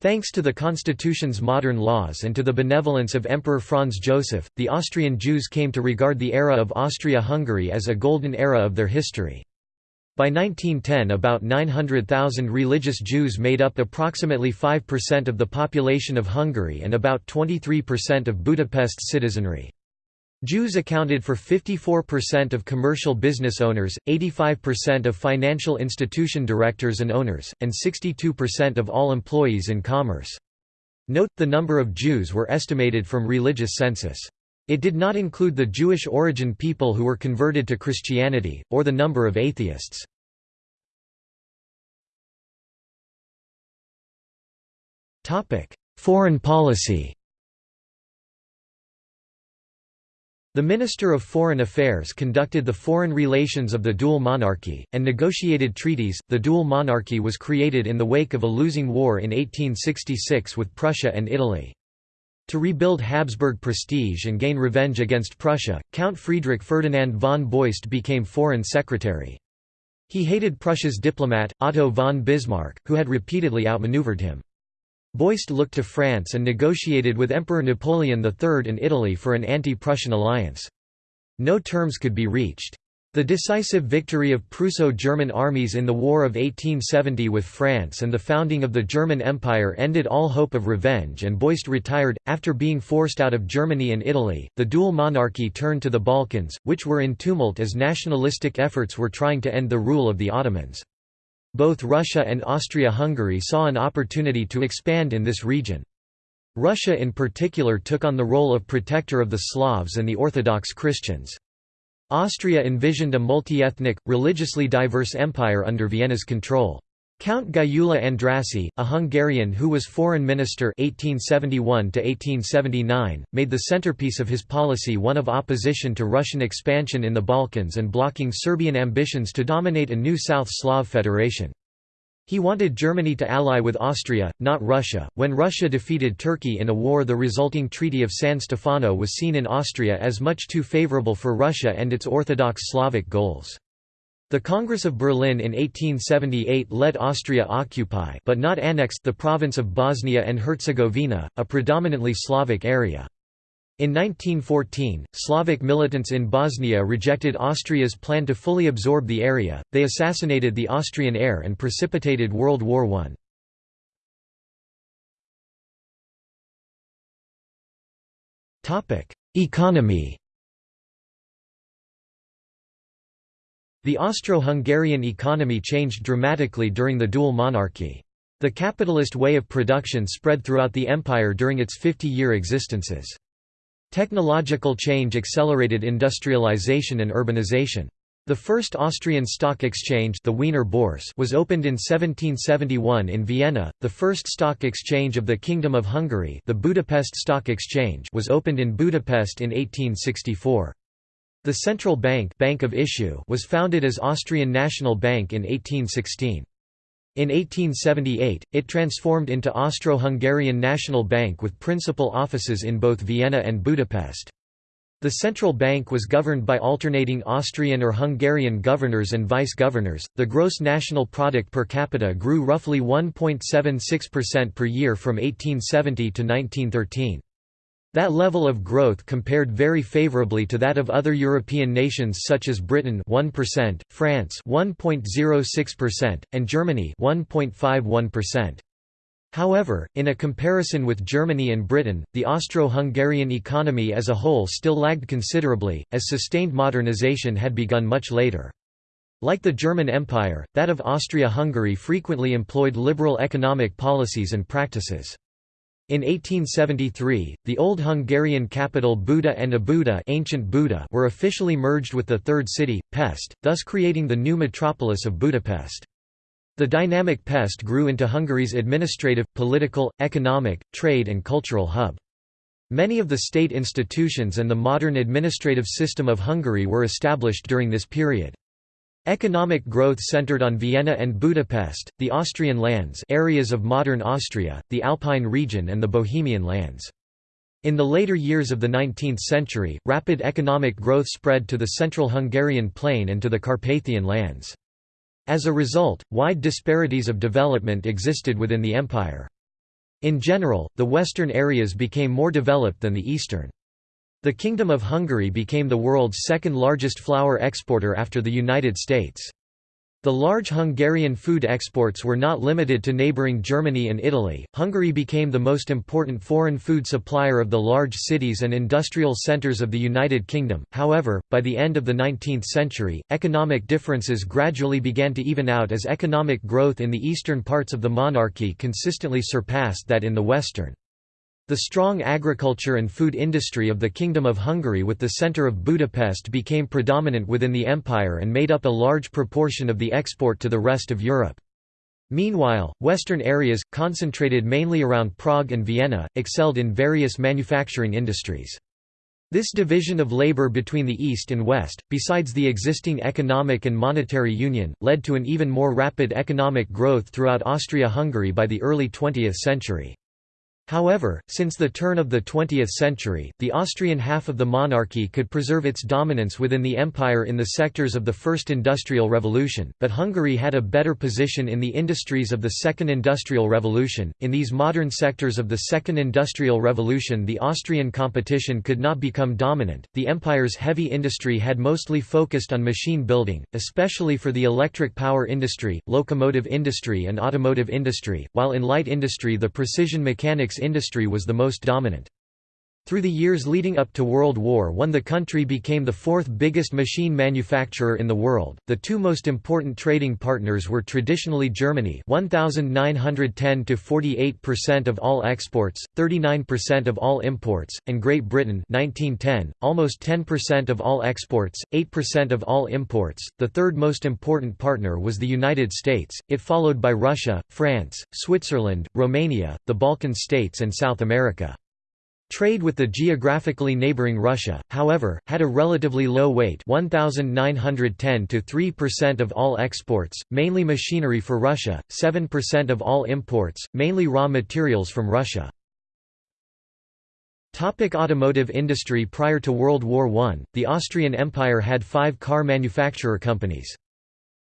Thanks to the constitution's modern laws and to the benevolence of Emperor Franz Joseph, the Austrian Jews came to regard the era of Austria-Hungary as a golden era of their history. By 1910 about 900,000 religious Jews made up approximately 5% of the population of Hungary and about 23% of Budapest's citizenry. Jews accounted for 54% of commercial business owners, 85% of financial institution directors and owners, and 62% of all employees in commerce. Note, the number of Jews were estimated from religious census. It did not include the Jewish origin people who were converted to Christianity, or the number of atheists. Foreign policy The Minister of Foreign Affairs conducted the foreign relations of the dual monarchy, and negotiated treaties. The dual monarchy was created in the wake of a losing war in 1866 with Prussia and Italy. To rebuild Habsburg prestige and gain revenge against Prussia, Count Friedrich Ferdinand von Beust became foreign secretary. He hated Prussia's diplomat, Otto von Bismarck, who had repeatedly outmaneuvered him. Beust looked to France and negotiated with Emperor Napoleon III in Italy for an anti-Prussian alliance. No terms could be reached. The decisive victory of Prusso-German armies in the War of 1870 with France and the founding of the German Empire ended all hope of revenge and Beust retired. After being forced out of Germany and Italy, the dual monarchy turned to the Balkans, which were in tumult as nationalistic efforts were trying to end the rule of the Ottomans. Both Russia and Austria-Hungary saw an opportunity to expand in this region. Russia in particular took on the role of protector of the Slavs and the Orthodox Christians. Austria envisioned a multi-ethnic, religiously diverse empire under Vienna's control. Count Gyula Andrássy, a Hungarian who was foreign minister 1871 1879), made the centerpiece of his policy one of opposition to Russian expansion in the Balkans and blocking Serbian ambitions to dominate a new South Slav federation. He wanted Germany to ally with Austria, not Russia. When Russia defeated Turkey in a war, the resulting Treaty of San Stefano was seen in Austria as much too favorable for Russia and its Orthodox Slavic goals. The Congress of Berlin in 1878 let Austria occupy but not annex the province of Bosnia and Herzegovina, a predominantly Slavic area. In 1914, Slavic militants in Bosnia rejected Austria's plan to fully absorb the area, they assassinated the Austrian heir and precipitated World War I. Economy The Austro-Hungarian economy changed dramatically during the dual monarchy. The capitalist way of production spread throughout the empire during its 50-year existences. Technological change accelerated industrialization and urbanization. The first Austrian stock exchange the Wiener Börse was opened in 1771 in Vienna, the first stock exchange of the Kingdom of Hungary the Budapest Stock Exchange was opened in Budapest in 1864. The central bank, bank of issue was founded as Austrian National Bank in 1816. In 1878, it transformed into Austro-Hungarian National Bank with principal offices in both Vienna and Budapest. The central bank was governed by alternating Austrian or Hungarian governors and vice-governors. The gross national product per capita grew roughly 1.76% per year from 1870 to 1913. That level of growth compared very favorably to that of other European nations such as Britain 1%, France 1.06%, and Germany 1.51%. However, in a comparison with Germany and Britain, the Austro-Hungarian economy as a whole still lagged considerably, as sustained modernization had begun much later. Like the German Empire, that of Austria-Hungary frequently employed liberal economic policies and practices. In 1873, the old Hungarian capital Buda and Óbuda, ancient Buda were officially merged with the third city, Pest, thus creating the new metropolis of Budapest. The dynamic Pest grew into Hungary's administrative, political, economic, trade and cultural hub. Many of the state institutions and the modern administrative system of Hungary were established during this period. Economic growth centered on Vienna and Budapest, the Austrian lands areas of modern Austria, the Alpine region and the Bohemian lands. In the later years of the 19th century, rapid economic growth spread to the central Hungarian plain and to the Carpathian lands. As a result, wide disparities of development existed within the empire. In general, the western areas became more developed than the eastern. The Kingdom of Hungary became the world's second largest flour exporter after the United States. The large Hungarian food exports were not limited to neighbouring Germany and Italy. Hungary became the most important foreign food supplier of the large cities and industrial centres of the United Kingdom. However, by the end of the 19th century, economic differences gradually began to even out as economic growth in the eastern parts of the monarchy consistently surpassed that in the western. The strong agriculture and food industry of the Kingdom of Hungary with the centre of Budapest became predominant within the empire and made up a large proportion of the export to the rest of Europe. Meanwhile, western areas, concentrated mainly around Prague and Vienna, excelled in various manufacturing industries. This division of labor between the East and West, besides the existing economic and monetary union, led to an even more rapid economic growth throughout Austria-Hungary by the early 20th century. However, since the turn of the 20th century, the Austrian half of the monarchy could preserve its dominance within the empire in the sectors of the First Industrial Revolution, but Hungary had a better position in the industries of the Second Industrial Revolution. In these modern sectors of the Second Industrial Revolution, the Austrian competition could not become dominant. The empire's heavy industry had mostly focused on machine building, especially for the electric power industry, locomotive industry, and automotive industry, while in light industry the precision mechanics industry was the most dominant. Through the years leading up to World War I the country became the fourth biggest machine manufacturer in the world. The two most important trading partners were traditionally Germany 1910 to 48% of all exports, 39% of all imports, and Great Britain 1910, almost 10% of all exports, 8% of all imports. The third most important partner was the United States, it followed by Russia, France, Switzerland, Romania, the Balkan states and South America. Trade with the geographically neighboring Russia, however, had a relatively low weight 1,910 to 3% of all exports, mainly machinery for Russia, 7% of all imports, mainly raw materials from Russia. Topic automotive industry Prior to World War I, the Austrian Empire had five car manufacturer companies.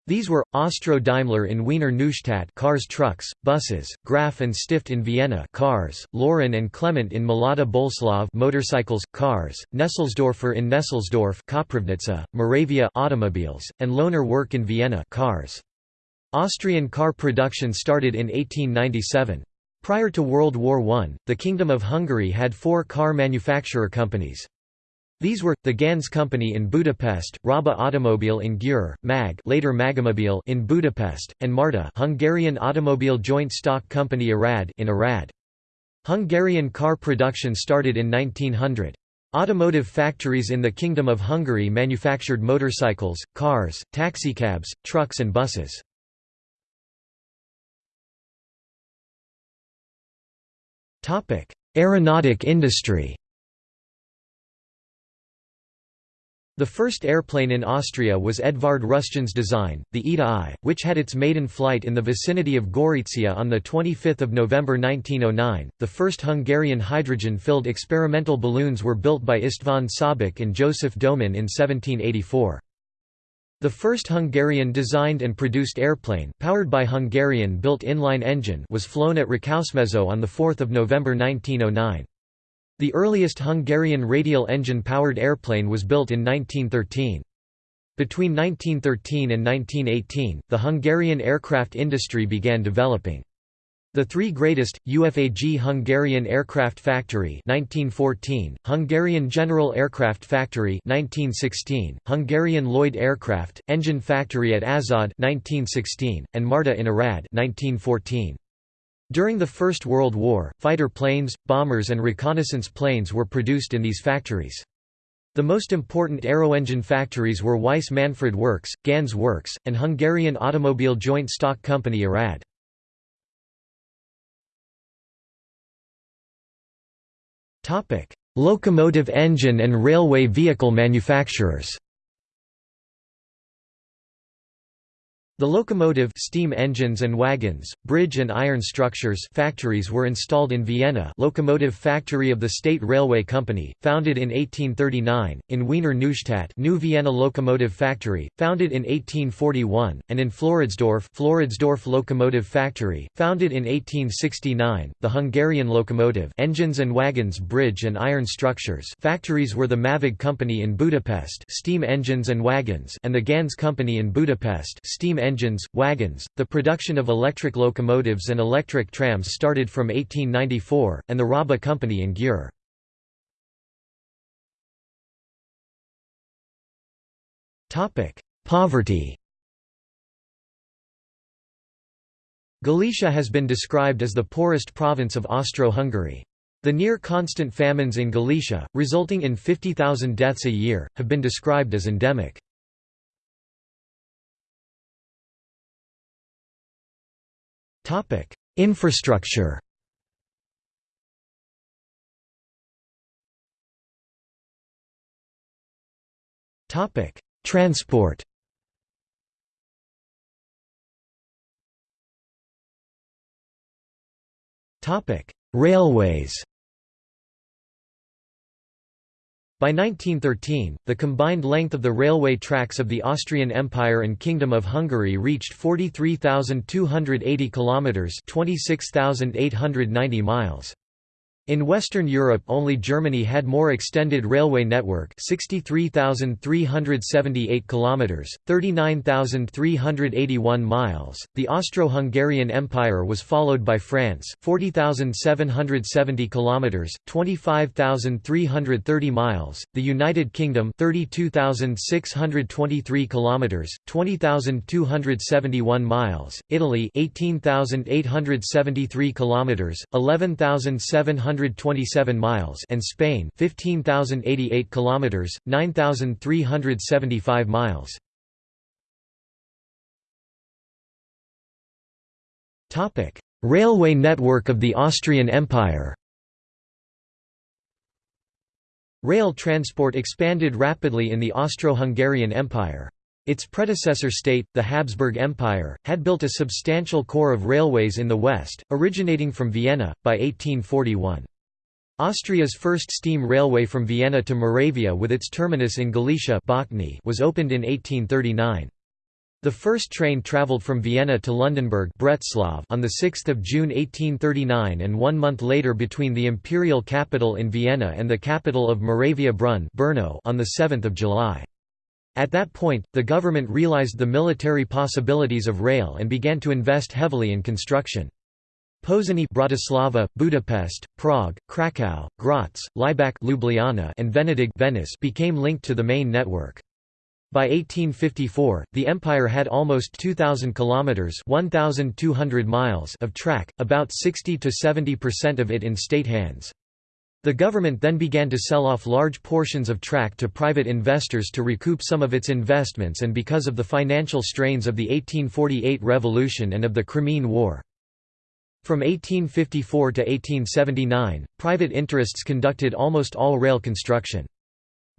These were Austro-Daimler in Wiener Neustadt cars trucks, buses, Graf and Stift in Vienna cars, Laurin and Klement in Mlada Boleslav motorcycles, cars, Nesselsdorfer in Nesselsdorf Koprivnica, Moravia automobiles, and Lohner Werk in Vienna cars. Austrian car production started in 1897. Prior to World War I, the Kingdom of Hungary had four car manufacturer companies. These were, the Ganz Company in Budapest, Raba Automobile in Győr, MAG later Magomobil in Budapest, and Marta Hungarian Automobile Joint Stock Company Arad in Arad. Hungarian car production started in 1900. Automotive factories in the Kingdom of Hungary manufactured motorcycles, cars, taxicabs, trucks and buses. Aeronautic industry The first airplane in Austria was Edvard Rusjan's design, the Eda I, which had its maiden flight in the vicinity of Gorizia on 25 November 1909. The first Hungarian hydrogen-filled experimental balloons were built by István Szabik and Joseph Domin in 1784. The first Hungarian-designed and produced airplane, powered by Hungarian-built inline engine was flown at Rákosmező on 4 November 1909. The earliest Hungarian radial engine-powered airplane was built in 1913. Between 1913 and 1918, the Hungarian aircraft industry began developing. The three greatest, UFAG Hungarian Aircraft Factory 1914, Hungarian General Aircraft Factory 1916, Hungarian Lloyd Aircraft, Engine Factory at Aszód 1916, and Marta in Arad 1914. During the First World War, fighter planes, bombers and reconnaissance planes were produced in these factories. The most important aeroengine factories were Weiss Manfred Works, Ganz Works, and Hungarian Automobile Joint Stock Company Arad. Locomotive engine and railway vehicle manufacturers The locomotive steam engines and wagons, bridge and iron structures factories were installed in Vienna locomotive factory of the State Railway Company, founded in 1839, in Wiener Neustadt New Vienna Locomotive Factory, founded in 1841, and in Floridsdorf Floridsdorf Locomotive Factory, founded in 1869. The Hungarian locomotive engines and wagons bridge and iron structures factories were the Mavag Company in Budapest steam engines and wagons and the Ganz Company in Budapest steam engines, wagons. The production of electric locomotives and electric trams started from 1894, and the Raba Company in Győr. Poverty Galicia has been described as the poorest province of Austro-Hungary. The near-constant famines in Galicia, resulting in 50,000 deaths a year, have been described as endemic. Infrastructure Transport Railways By 1913, the combined length of the railway tracks of the Austrian Empire and Kingdom of Hungary reached 43,280 kilometers, 26,890 miles. In Western Europe only Germany had more extended railway network 63,378 kilometers 39,381 miles. The Austro-Hungarian Empire was followed by France 40,770 kilometers 25,330 miles. The United Kingdom 32,623 kilometers 20,271 miles. Italy 18,873 kilometers 11,700 127 miles and Spain 15088 kilometers 9375 miles Topic Railway network of the Austrian Empire Rail transport expanded rapidly in the Austro-Hungarian Empire. Its predecessor state, the Habsburg Empire, had built a substantial core of railways in the west, originating from Vienna, by 1841. Austria's first steam railway from Vienna to Moravia with its terminus in Galicia was opened in 1839. The first train travelled from Vienna to Lundenburg on 6 June 1839 and one month later between the imperial capital in Vienna and the capital of Moravia Brunn on 7 July. At that point, the government realized the military possibilities of rail and began to invest heavily in construction. Pozsony Bratislava, Budapest, Prague, Kraków, Graz, Laibach Ljubljana and Venedig Venice became linked to the main network. By 1854, the empire had almost 2000 kilometers, 1200 miles of track, about 60 to 70% of it in state hands. The government then began to sell off large portions of track to private investors to recoup some of its investments and because of the financial strains of the 1848 revolution and of the Crimean War. From 1854 to 1879, private interests conducted almost all rail construction.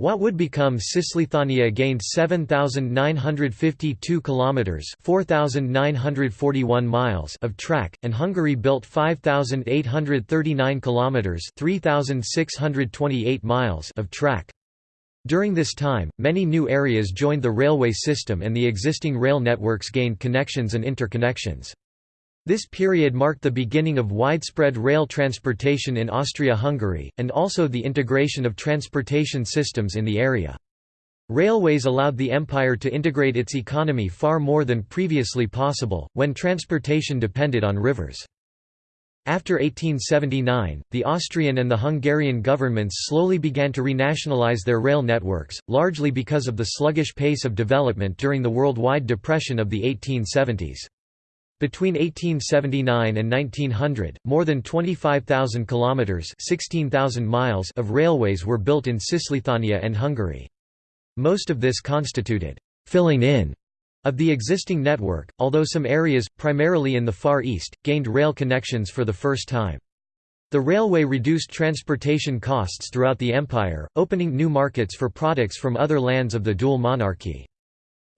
What would become Cisleithania gained 7952 kilometers, 4941 miles of track and Hungary built 5839 kilometers, 3628 miles of track. During this time, many new areas joined the railway system and the existing rail networks gained connections and interconnections. This period marked the beginning of widespread rail transportation in Austria-Hungary, and also the integration of transportation systems in the area. Railways allowed the empire to integrate its economy far more than previously possible, when transportation depended on rivers. After 1879, the Austrian and the Hungarian governments slowly began to renationalize their rail networks, largely because of the sluggish pace of development during the worldwide depression of the 1870s. Between 1879 and 1900, more than 25,000 kilometers (16,000 miles) of railways were built in Cisleithania and Hungary. Most of this constituted filling in of the existing network, although some areas, primarily in the Far East, gained rail connections for the first time. The railway reduced transportation costs throughout the empire, opening new markets for products from other lands of the dual monarchy.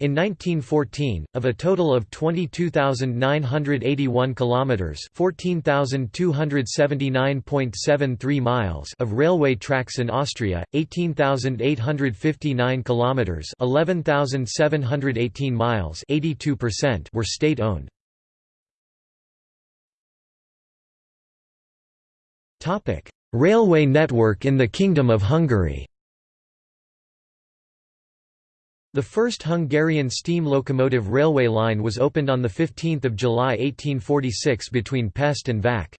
In 1914, of a total of 22,981 kilometers, 14,279.73 miles of railway tracks in Austria, 18,859 kilometers, 11,718 miles, 82% were state-owned. Topic: Railway network in the Kingdom of Hungary. The first Hungarian steam locomotive railway line was opened on 15 July 1846 between Pest and Vac.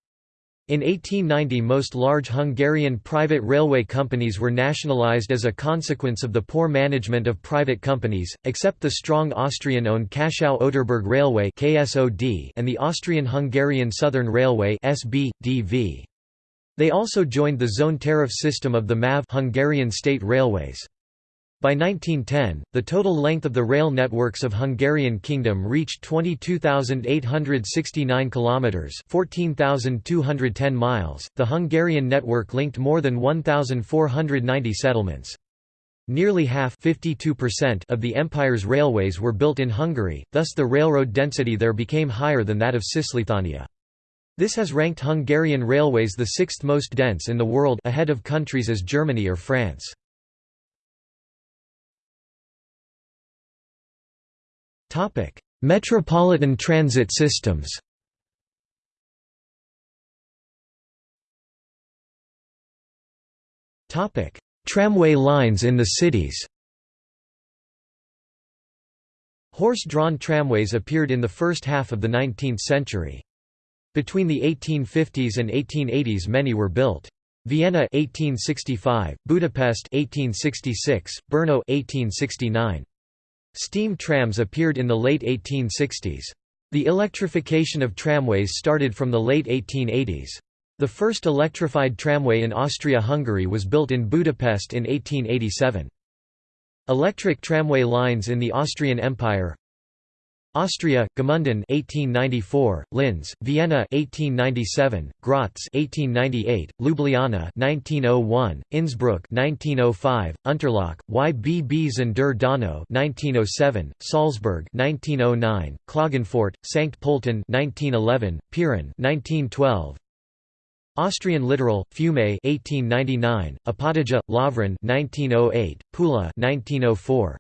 In 1890 most large Hungarian private railway companies were nationalized as a consequence of the poor management of private companies, except the strong Austrian-owned Kaschau-Oderberg Railway and the Austrian-Hungarian Southern Railway They also joined the zone tariff system of the MAV Hungarian State Railways. By 1910, the total length of the rail networks of Hungarian Kingdom reached 22,869 kilometers, 14,210 miles. The Hungarian network linked more than 1,490 settlements. Nearly half of the empire's railways were built in Hungary, thus the railroad density there became higher than that of Cisleithania. This has ranked Hungarian railways the sixth most dense in the world ahead of countries as Germany or France. Metropolitan transit systems Tramway lines in the cities Horse-drawn tramways appeared in the first half of the 19th century. Between the 1850s and 1880s many were built. Vienna 1865, Budapest 1866, Brno 1869. Steam trams appeared in the late 1860s. The electrification of tramways started from the late 1880s. The first electrified tramway in Austria-Hungary was built in Budapest in 1887. Electric tramway lines in the Austrian Empire Austria, Gmunden 1894, Linz, Vienna 1897, Graz 1898, Ljubljana 1901, Innsbruck 1905, Unterlach, Ybbs an der Donau 1907, Salzburg 1909, Klagenfurt, Sankt Pölten 1911, Piran 1912, Austrian littoral, Fiume 1899, Opatija, Lovran 1908, Pula 1904.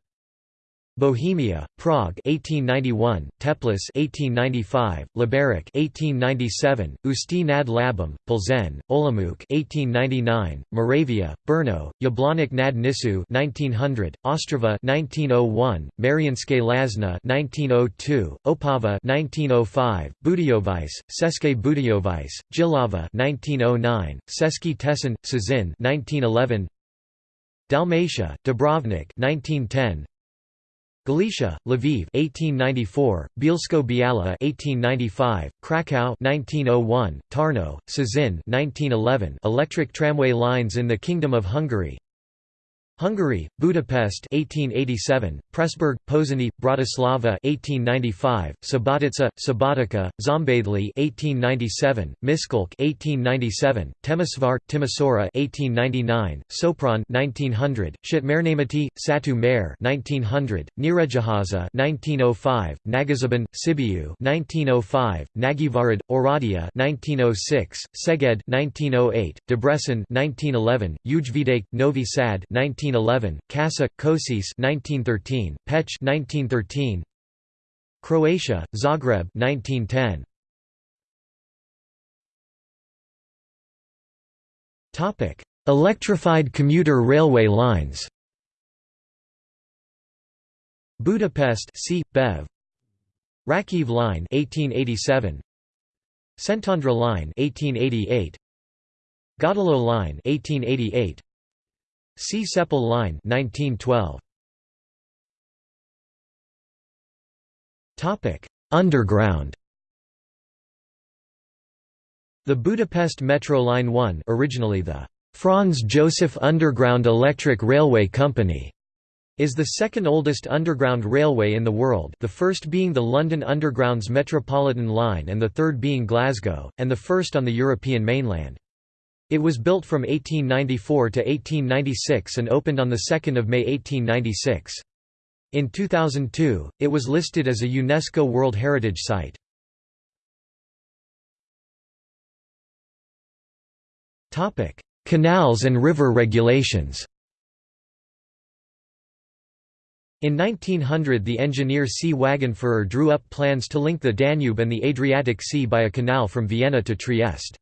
Bohemia, Prague 1891, Teplice 1895, Liberec 1897, Ústí nad Labem, Plzeň, Olomouc 1899, Moravia, Brno, Jablonec nad Nisou 1900, Ostrava 1901, Mariánske Lázně 1902, Opava 1905, Budějovice, České Budějovice, Jihlava 1909, Český Těšín, Cieszyn 1911, Dalmatia, Dubrovnik 1910, Galicia, Lviv 1894, Bielsko-Biala 1895, Krakow 1901, Tarnow, Cieszyn 1911 Electric tramway lines in the Kingdom of Hungary Hungary, Budapest 1887, Pressburg, Pozsony, Bratislava 1895, Subotica, Subotica, Szombathely 1897, Miskolc 1897, Temesvar, Timisoara 1899, Sopron 1900, Szatmárnémeti, Satu Mare 1900, Nyíregyháza 1905, Nagyszeben, Sibiu 1905, Nagyvárad, Oradea 1906, Szeged 1908, Debrecen 1911, Újvidék, Novi Sad 19 1911, Kassa, Kosice 1913, Pécs 1913, Croatia, Zagreb 1910. Topic: Electrified commuter railway lines. Budapest C. Bev. Ráckeve Line 1887. Szentendre Line 1888. Gödöllő Line 1888. Csepel Line 1912. Topic: Underground. The Budapest Metro Line 1, originally the Franz Josef Underground Electric Railway Company, is the second oldest underground railway in the world, the first being the London Underground's Metropolitan Line and the third being Glasgow, and the first on the European mainland. It was built from 1894 to 1896 and opened on 2 May 1896. In 2002, it was listed as a UNESCO World Heritage Site. Canals and river regulations In 1900 the engineer C. Wagenführer drew up plans to link the Danube and the Adriatic Sea by a canal from Vienna to Trieste.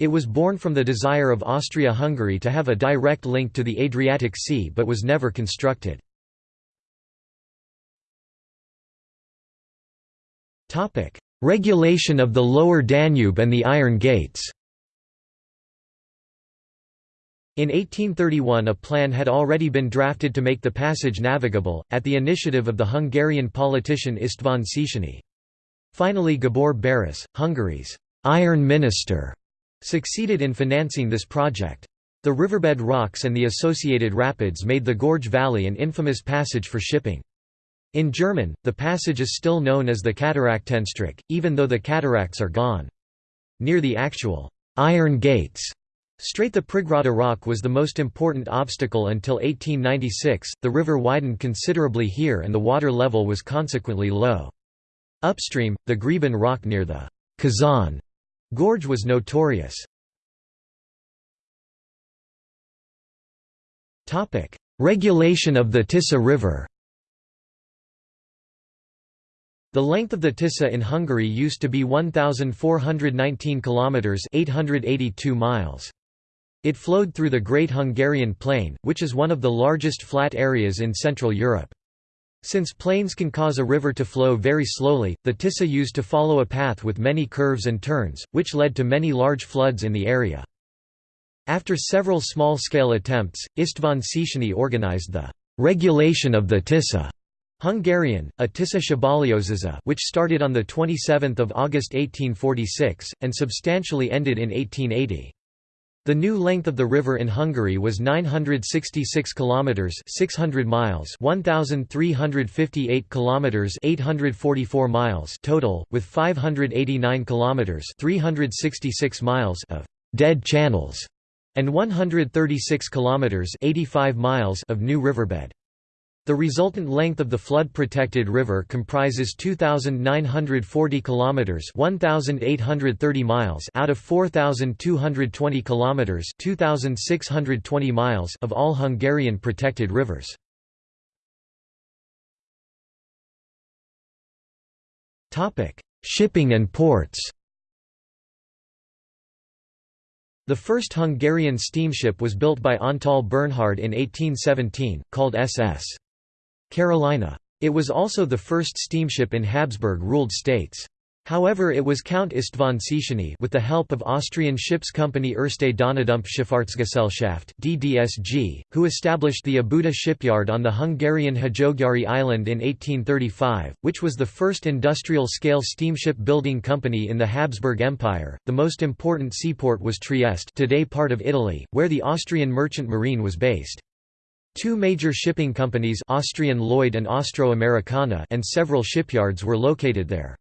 It was born from the desire of Austria-Hungary to have a direct link to the Adriatic Sea but was never constructed. Regulation of the Lower Danube and the Iron Gates in 1831 a plan had already been drafted to make the passage navigable, at the initiative of the Hungarian politician István Széchenyi. Finally Gábor Baross, Hungary's «iron minister», succeeded in financing this project. The riverbed rocks and the associated rapids made the Gorge Valley an infamous passage for shipping. In German, the passage is still known as the Kataraktenstrecke, even though the cataracts are gone. Near the actual «iron gates» Strait the Prigrada rock was the most important obstacle until 1896, the river widened considerably here and the water level was consequently low. Upstream, the Greben rock near the Kazan gorge was notorious. Regulation of the Tisza River The length of the Tisza in Hungary used to be 1419 kilometers, 882 miles. It flowed through the Great Hungarian Plain, which is one of the largest flat areas in Central Europe. Since plains can cause a river to flow very slowly, the Tisza used to follow a path with many curves and turns, which led to many large floods in the area. After several small-scale attempts, István Széchenyi organized the «regulation of the Tisza» Hungarian, a Szabályozása which started on 27 August 1846, and substantially ended in 1880. The new length of the river in Hungary was 966 kilometers, 600 miles, 1358 kilometers, 844 miles total, with 589 kilometers, 366 miles of dead channels and 136 kilometers, 85 miles of new riverbed. The resultant length of the flood-protected river comprises 2940 kilometers, 1830 miles out of 4220 kilometers, 2620 miles of all Hungarian protected rivers. Topic: Shipping and ports. The first Hungarian steamship was built by Antal Bernhard in 1817, called SS. Carolina. It was also the first steamship in Habsburg-ruled states. However it was Count István Széchenyi with the help of Austrian ships company Erste Donaudampfschifffahrtsgesellschaft DDSG, who established the Óbuda shipyard on the Hungarian Hajógyári island in 1835, which was the first industrial-scale steamship building company in the Habsburg Empire. The most important seaport was Trieste today part of Italy, where the Austrian merchant marine was based. Two major shipping companies Austrian Lloyd and Austro-Americana and several shipyards were located there.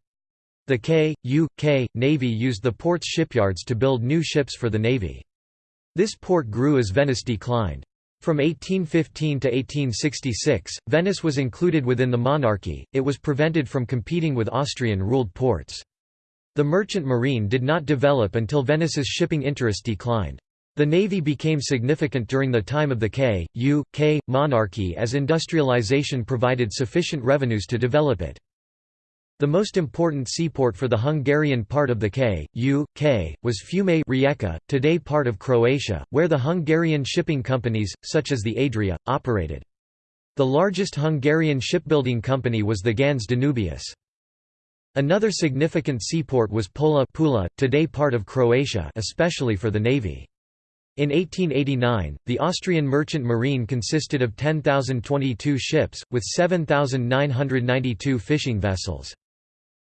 The K, U, K, Navy used the port's shipyards to build new ships for the Navy. This port grew as Venice declined. From 1815 to 1866, Venice was included within the monarchy, it was prevented from competing with Austrian-ruled ports. The merchant marine did not develop until Venice's shipping interest declined. The navy became significant during the time of the K, U, K, monarchy as industrialization provided sufficient revenues to develop it. The most important seaport for the Hungarian part of the K, U, K, was Fiume Rijeka, today part of Croatia, where the Hungarian shipping companies, such as the Adria, operated. The largest Hungarian shipbuilding company was the Ganz Danubius. Another significant seaport was Pola Pula, today part of Croatia especially for the navy. In 1889, the Austrian merchant marine consisted of 10,022 ships, with 7,992 fishing vessels.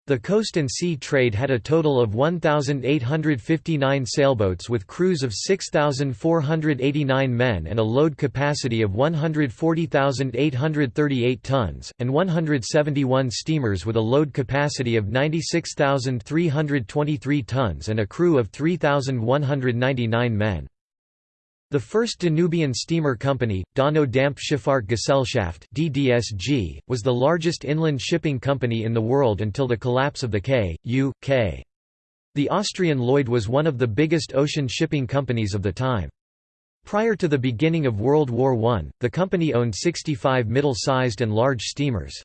The coast and sea trade had a total of 1,859 sailboats with crews of 6,489 men and a load capacity of 140,838 tons, and 171 steamers with a load capacity of 96,323 tons and a crew of 3,199 men. The first Danubian steamer company, Donau Dampfschifffahrt (DDSG), was the largest inland shipping company in the world until the collapse of the K, U, K. The Austrian Lloyd was one of the biggest ocean shipping companies of the time. Prior to the beginning of World War I, the company owned 65 middle-sized and large steamers.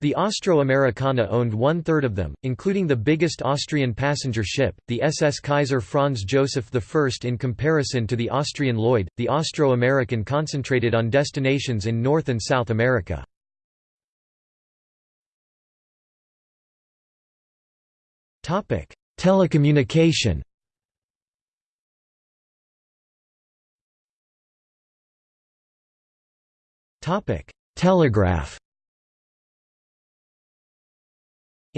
The Austro-Americana owned one-third of them, including the biggest Austrian passenger ship, the SS Kaiser Franz Joseph I. In comparison to the Austrian Lloyd, the Austro-American concentrated on destinations in North and South America. Telecommunication Telegraph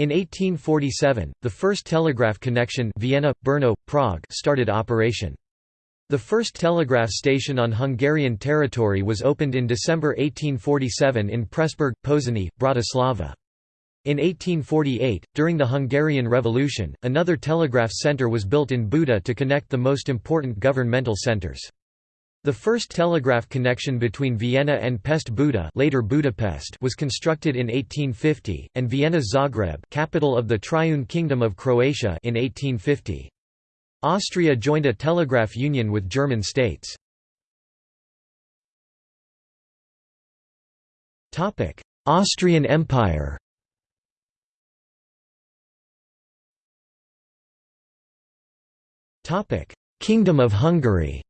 In 1847, the first telegraph connection Vienna, Brno, Prague started operation. The first telegraph station on Hungarian territory was opened in December 1847 in Pressburg, Pozsony, Bratislava. In 1848, during the Hungarian Revolution, another telegraph centre was built in Buda to connect the most important governmental centres. The first telegraph connection between Vienna and Pest Buda later Budapest was constructed in 1850, and Vienna Zagreb capital of the Triune Kingdom of Croatia in 1850. Austria joined a telegraph union with German states. Austrian Empire Kingdom of Hungary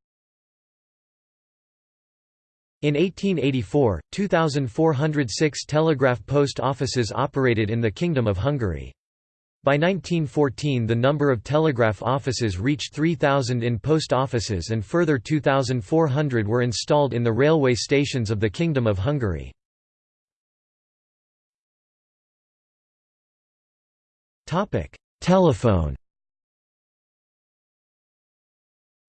in 1884, 2,406 telegraph post offices operated in the Kingdom of Hungary. By 1914 the number of telegraph offices reached 3,000 in post offices and further 2,400 were installed in the railway stations of the Kingdom of Hungary. Telephone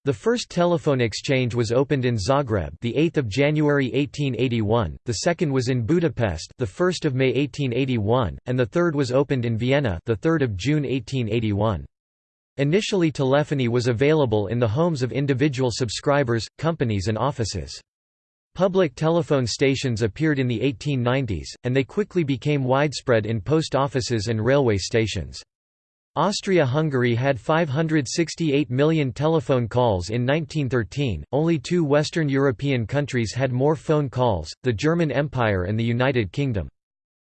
The first telephone exchange was opened in Zagreb, the 8th of January 1881. The second was in Budapest, the 1st of May 1881, and the third was opened in Vienna, the 3rd of June 1881. Initially telephony was available in the homes of individual subscribers, companies and offices. Public telephone stations appeared in the 1890s, and they quickly became widespread in post offices and railway stations. Austria-Hungary had 568 million telephone calls in 1913, only two Western European countries had more phone calls, the German Empire and the United Kingdom.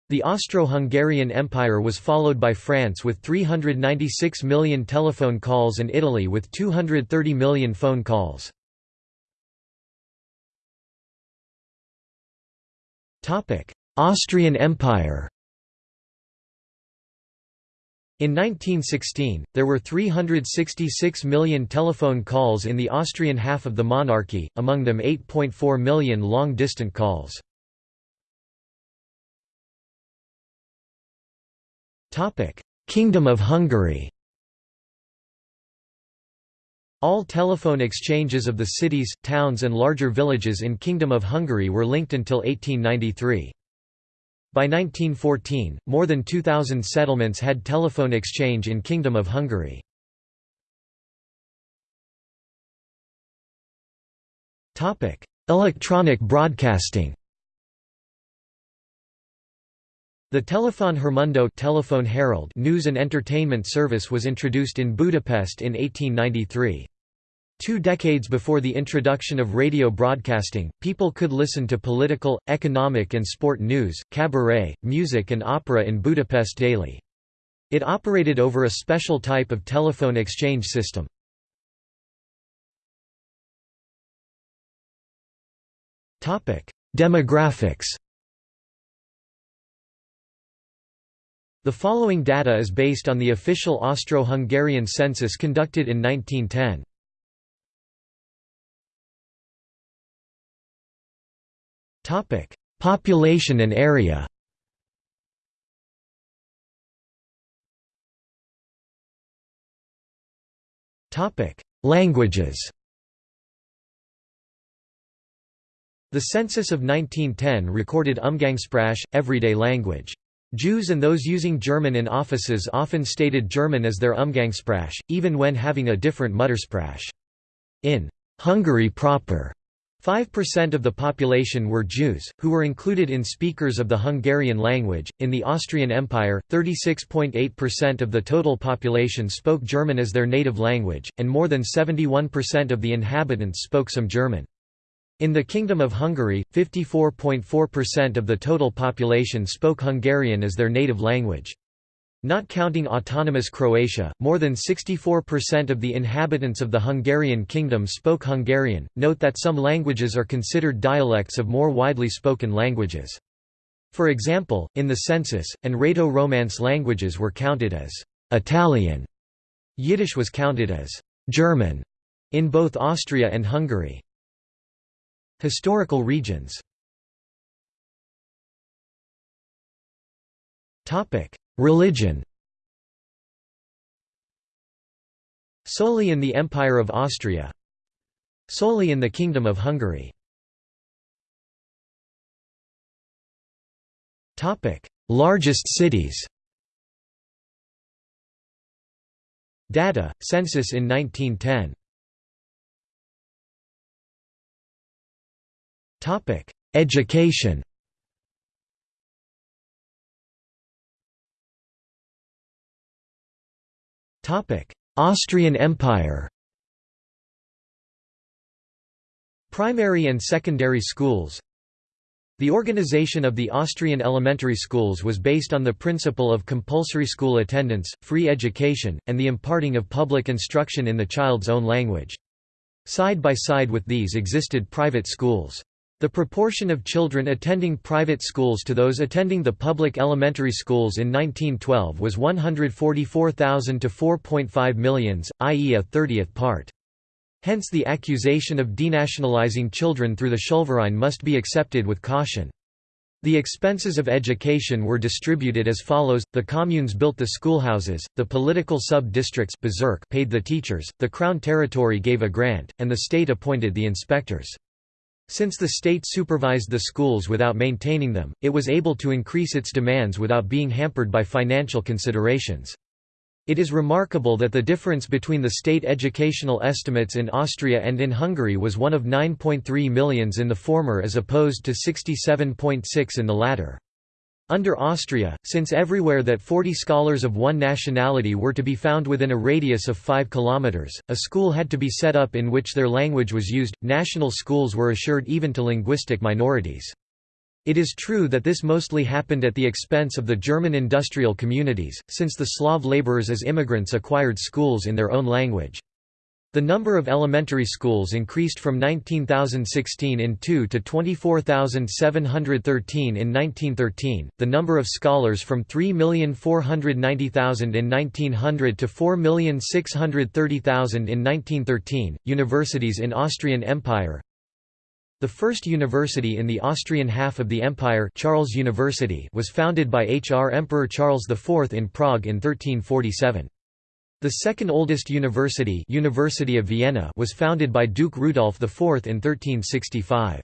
The Austro-Hungarian Empire was followed by France with 396 million telephone calls and Italy with 230 million phone calls. Austrian Empire in 1916, there were 366 million telephone calls in the Austrian half of the monarchy, among them 8.4 million long-distant calls. Kingdom of Hungary All telephone exchanges of the cities, towns and larger villages in Kingdom of Hungary were linked until 1893. By 1914, more than 2,000 settlements had telephone exchange in Kingdom of Hungary. Electronic broadcasting The Telefon Hírmondó Telephone Herald news and entertainment service was introduced in Budapest in 1893. Two decades before the introduction of radio broadcasting, people could listen to political, economic and sport news, cabaret, music and opera in Budapest daily. It operated over a special type of telephone exchange system. Demographics The following data is based on the official Austro-Hungarian census conducted in 1910. Topic: Population and area. Topic: Languages. The census of 1910 recorded Umgangssprache, everyday language. Jews and those using German in offices often stated German as their Umgangssprache, even when having a different Muttersprache. In Hungary proper, 5% of the population were Jews, who were included in speakers of the Hungarian language. In the Austrian Empire, 36.8% of the total population spoke German as their native language, and more than 71% of the inhabitants spoke some German. In the Kingdom of Hungary, 54.4% of the total population spoke Hungarian as their native language. Not counting autonomous Croatia, more than 64% of the inhabitants of the Hungarian kingdom spoke Hungarian. Note that some languages are considered dialects of more widely spoken languages. For example, in the census, and Rhaeto-Romance languages were counted as Italian. Yiddish was counted as German in both Austria and Hungary. Historical regions Religion. Solely in the Empire of Austria. Solely in the Kingdom of Hungary. Largest cities. Data, census in 1910 Education Austrian Empire Primary and secondary schools The organization of the Austrian elementary schools was based on the principle of compulsory school attendance, free education, and the imparting of public instruction in the child's own language. Side by side with these existed private schools. The proportion of children attending private schools to those attending the public elementary schools in 1912 was 144,000 to 4.5 millions, i.e. a thirtieth part. Hence the accusation of denationalizing children through the Schulverein must be accepted with caution. The expenses of education were distributed as follows, the communes built the schoolhouses, the political sub-districts paid the teachers, the crown territory gave a grant, and the state appointed the inspectors. Since the state supervised the schools without maintaining them, it was able to increase its demands without being hampered by financial considerations. It is remarkable that the difference between the state educational estimates in Austria and in Hungary was one of 9.3 millions in the former as opposed to 67.6 in the latter. Under Austria, since everywhere that 40 scholars of one nationality were to be found within a radius of 5 kilometers, a school had to be set up in which their language was used. National schools were assured even to linguistic minorities. It is true that this mostly happened at the expense of the German industrial communities, since the Slav laborers as immigrants acquired schools in their own language. The number of elementary schools increased from 19,016 in 2 to 24,713 in 1913, the number of scholars from 3,490,000 in 1900 to 4,630,000 in 1913. Universities in Austrian Empire The first university in the Austrian half of the empire Charles University was founded by H.R. Emperor Charles IV in Prague in 1347. The second oldest university, University of Vienna was founded by Duke Rudolf IV in 1365.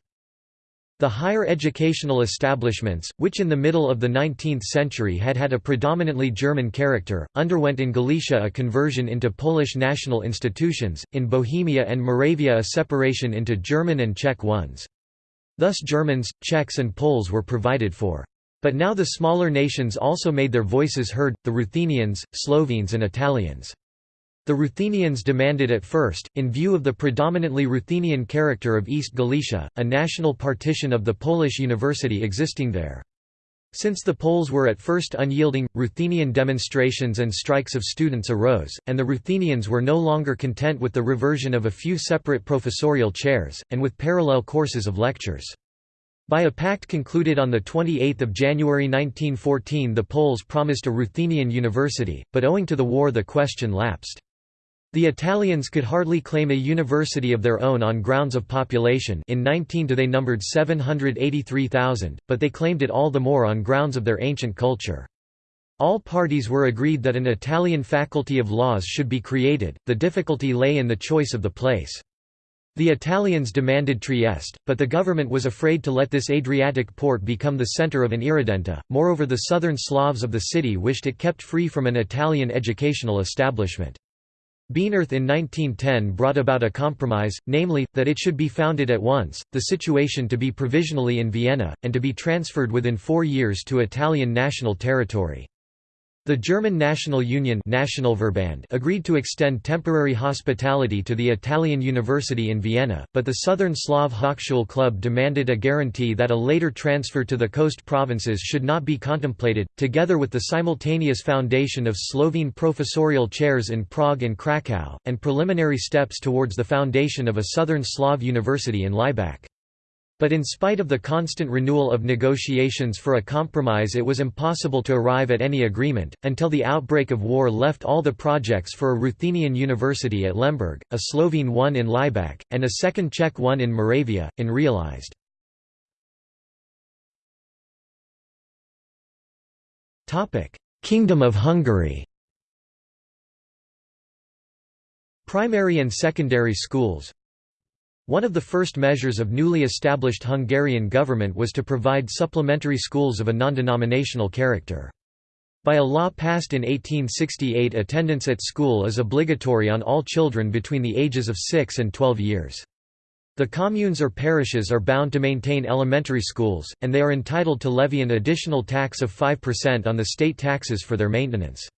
The higher educational establishments, which in the middle of the 19th century had had a predominantly German character, underwent in Galicia a conversion into Polish national institutions, in Bohemia and Moravia a separation into German and Czech ones. Thus Germans, Czechs and Poles were provided for. But now the smaller nations also made their voices heard, the Ruthenians, Slovenes and Italians. The Ruthenians demanded at first, in view of the predominantly Ruthenian character of East Galicia, a national partition of the Polish university existing there. Since the Poles were at first unyielding, Ruthenian demonstrations and strikes of students arose, and the Ruthenians were no longer content with the reversion of a few separate professorial chairs, and with parallel courses of lectures. By a pact concluded on 28 January 1914 the Poles promised a Ruthenian university, but owing to the war the question lapsed. The Italians could hardly claim a university of their own on grounds of population in 19 they numbered 783,000, but they claimed it all the more on grounds of their ancient culture. All parties were agreed that an Italian faculty of laws should be created, the difficulty lay in the choice of the place. The Italians demanded Trieste, but the government was afraid to let this Adriatic port become the centre of an irredenta, moreover the southern Slavs of the city wished it kept free from an Italian educational establishment. Bienerth in 1910 brought about a compromise, namely, that it should be founded at once, the situation to be provisionally in Vienna, and to be transferred within four years to Italian national territory. The German National Union agreed to extend temporary hospitality to the Italian University in Vienna, but the Southern Slav Hochschule Club demanded a guarantee that a later transfer to the coast provinces should not be contemplated, together with the simultaneous foundation of Slovene professorial chairs in Prague and Krakow, and preliminary steps towards the foundation of a Southern Slav university in Laibach. But in spite of the constant renewal of negotiations for a compromise it was impossible to arrive at any agreement, until the outbreak of war left all the projects for a Ruthenian university at Lemberg, a Slovene one in Laibach, and a second Czech one in Moravia, unrealized. Kingdom of Hungary Primary and secondary schools one of the first measures of newly established Hungarian government was to provide supplementary schools of a non-denominational character. By a law passed in 1868 attendance at school is obligatory on all children between the ages of 6 and 12 years. The communes or parishes are bound to maintain elementary schools, and they are entitled to levy an additional tax of 5% on the state taxes for their maintenance.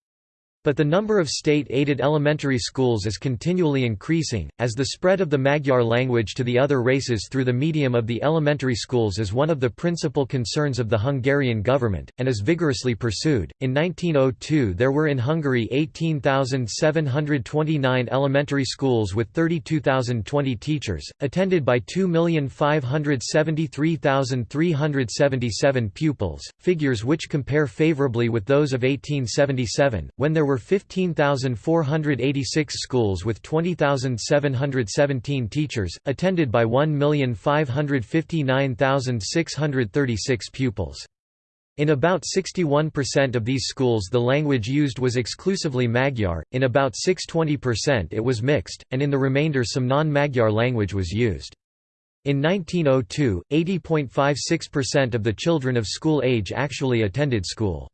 But the number of state-aided elementary schools is continually increasing, as the spread of the Magyar language to the other races through the medium of the elementary schools is one of the principal concerns of the Hungarian government, and is vigorously pursued. In 1902 there were in Hungary 18,729 elementary schools with 32,020 teachers, attended by 2,573,377 pupils, figures which compare favorably with those of 1877, when there were 15,486 schools with 20,717 teachers, attended by 1,559,636 pupils. In about 61% of these schools the language used was exclusively Magyar, in about 6–20% it was mixed, and in the remainder some non-Magyar language was used. In 1902, 80.56% of the children of school age actually attended school.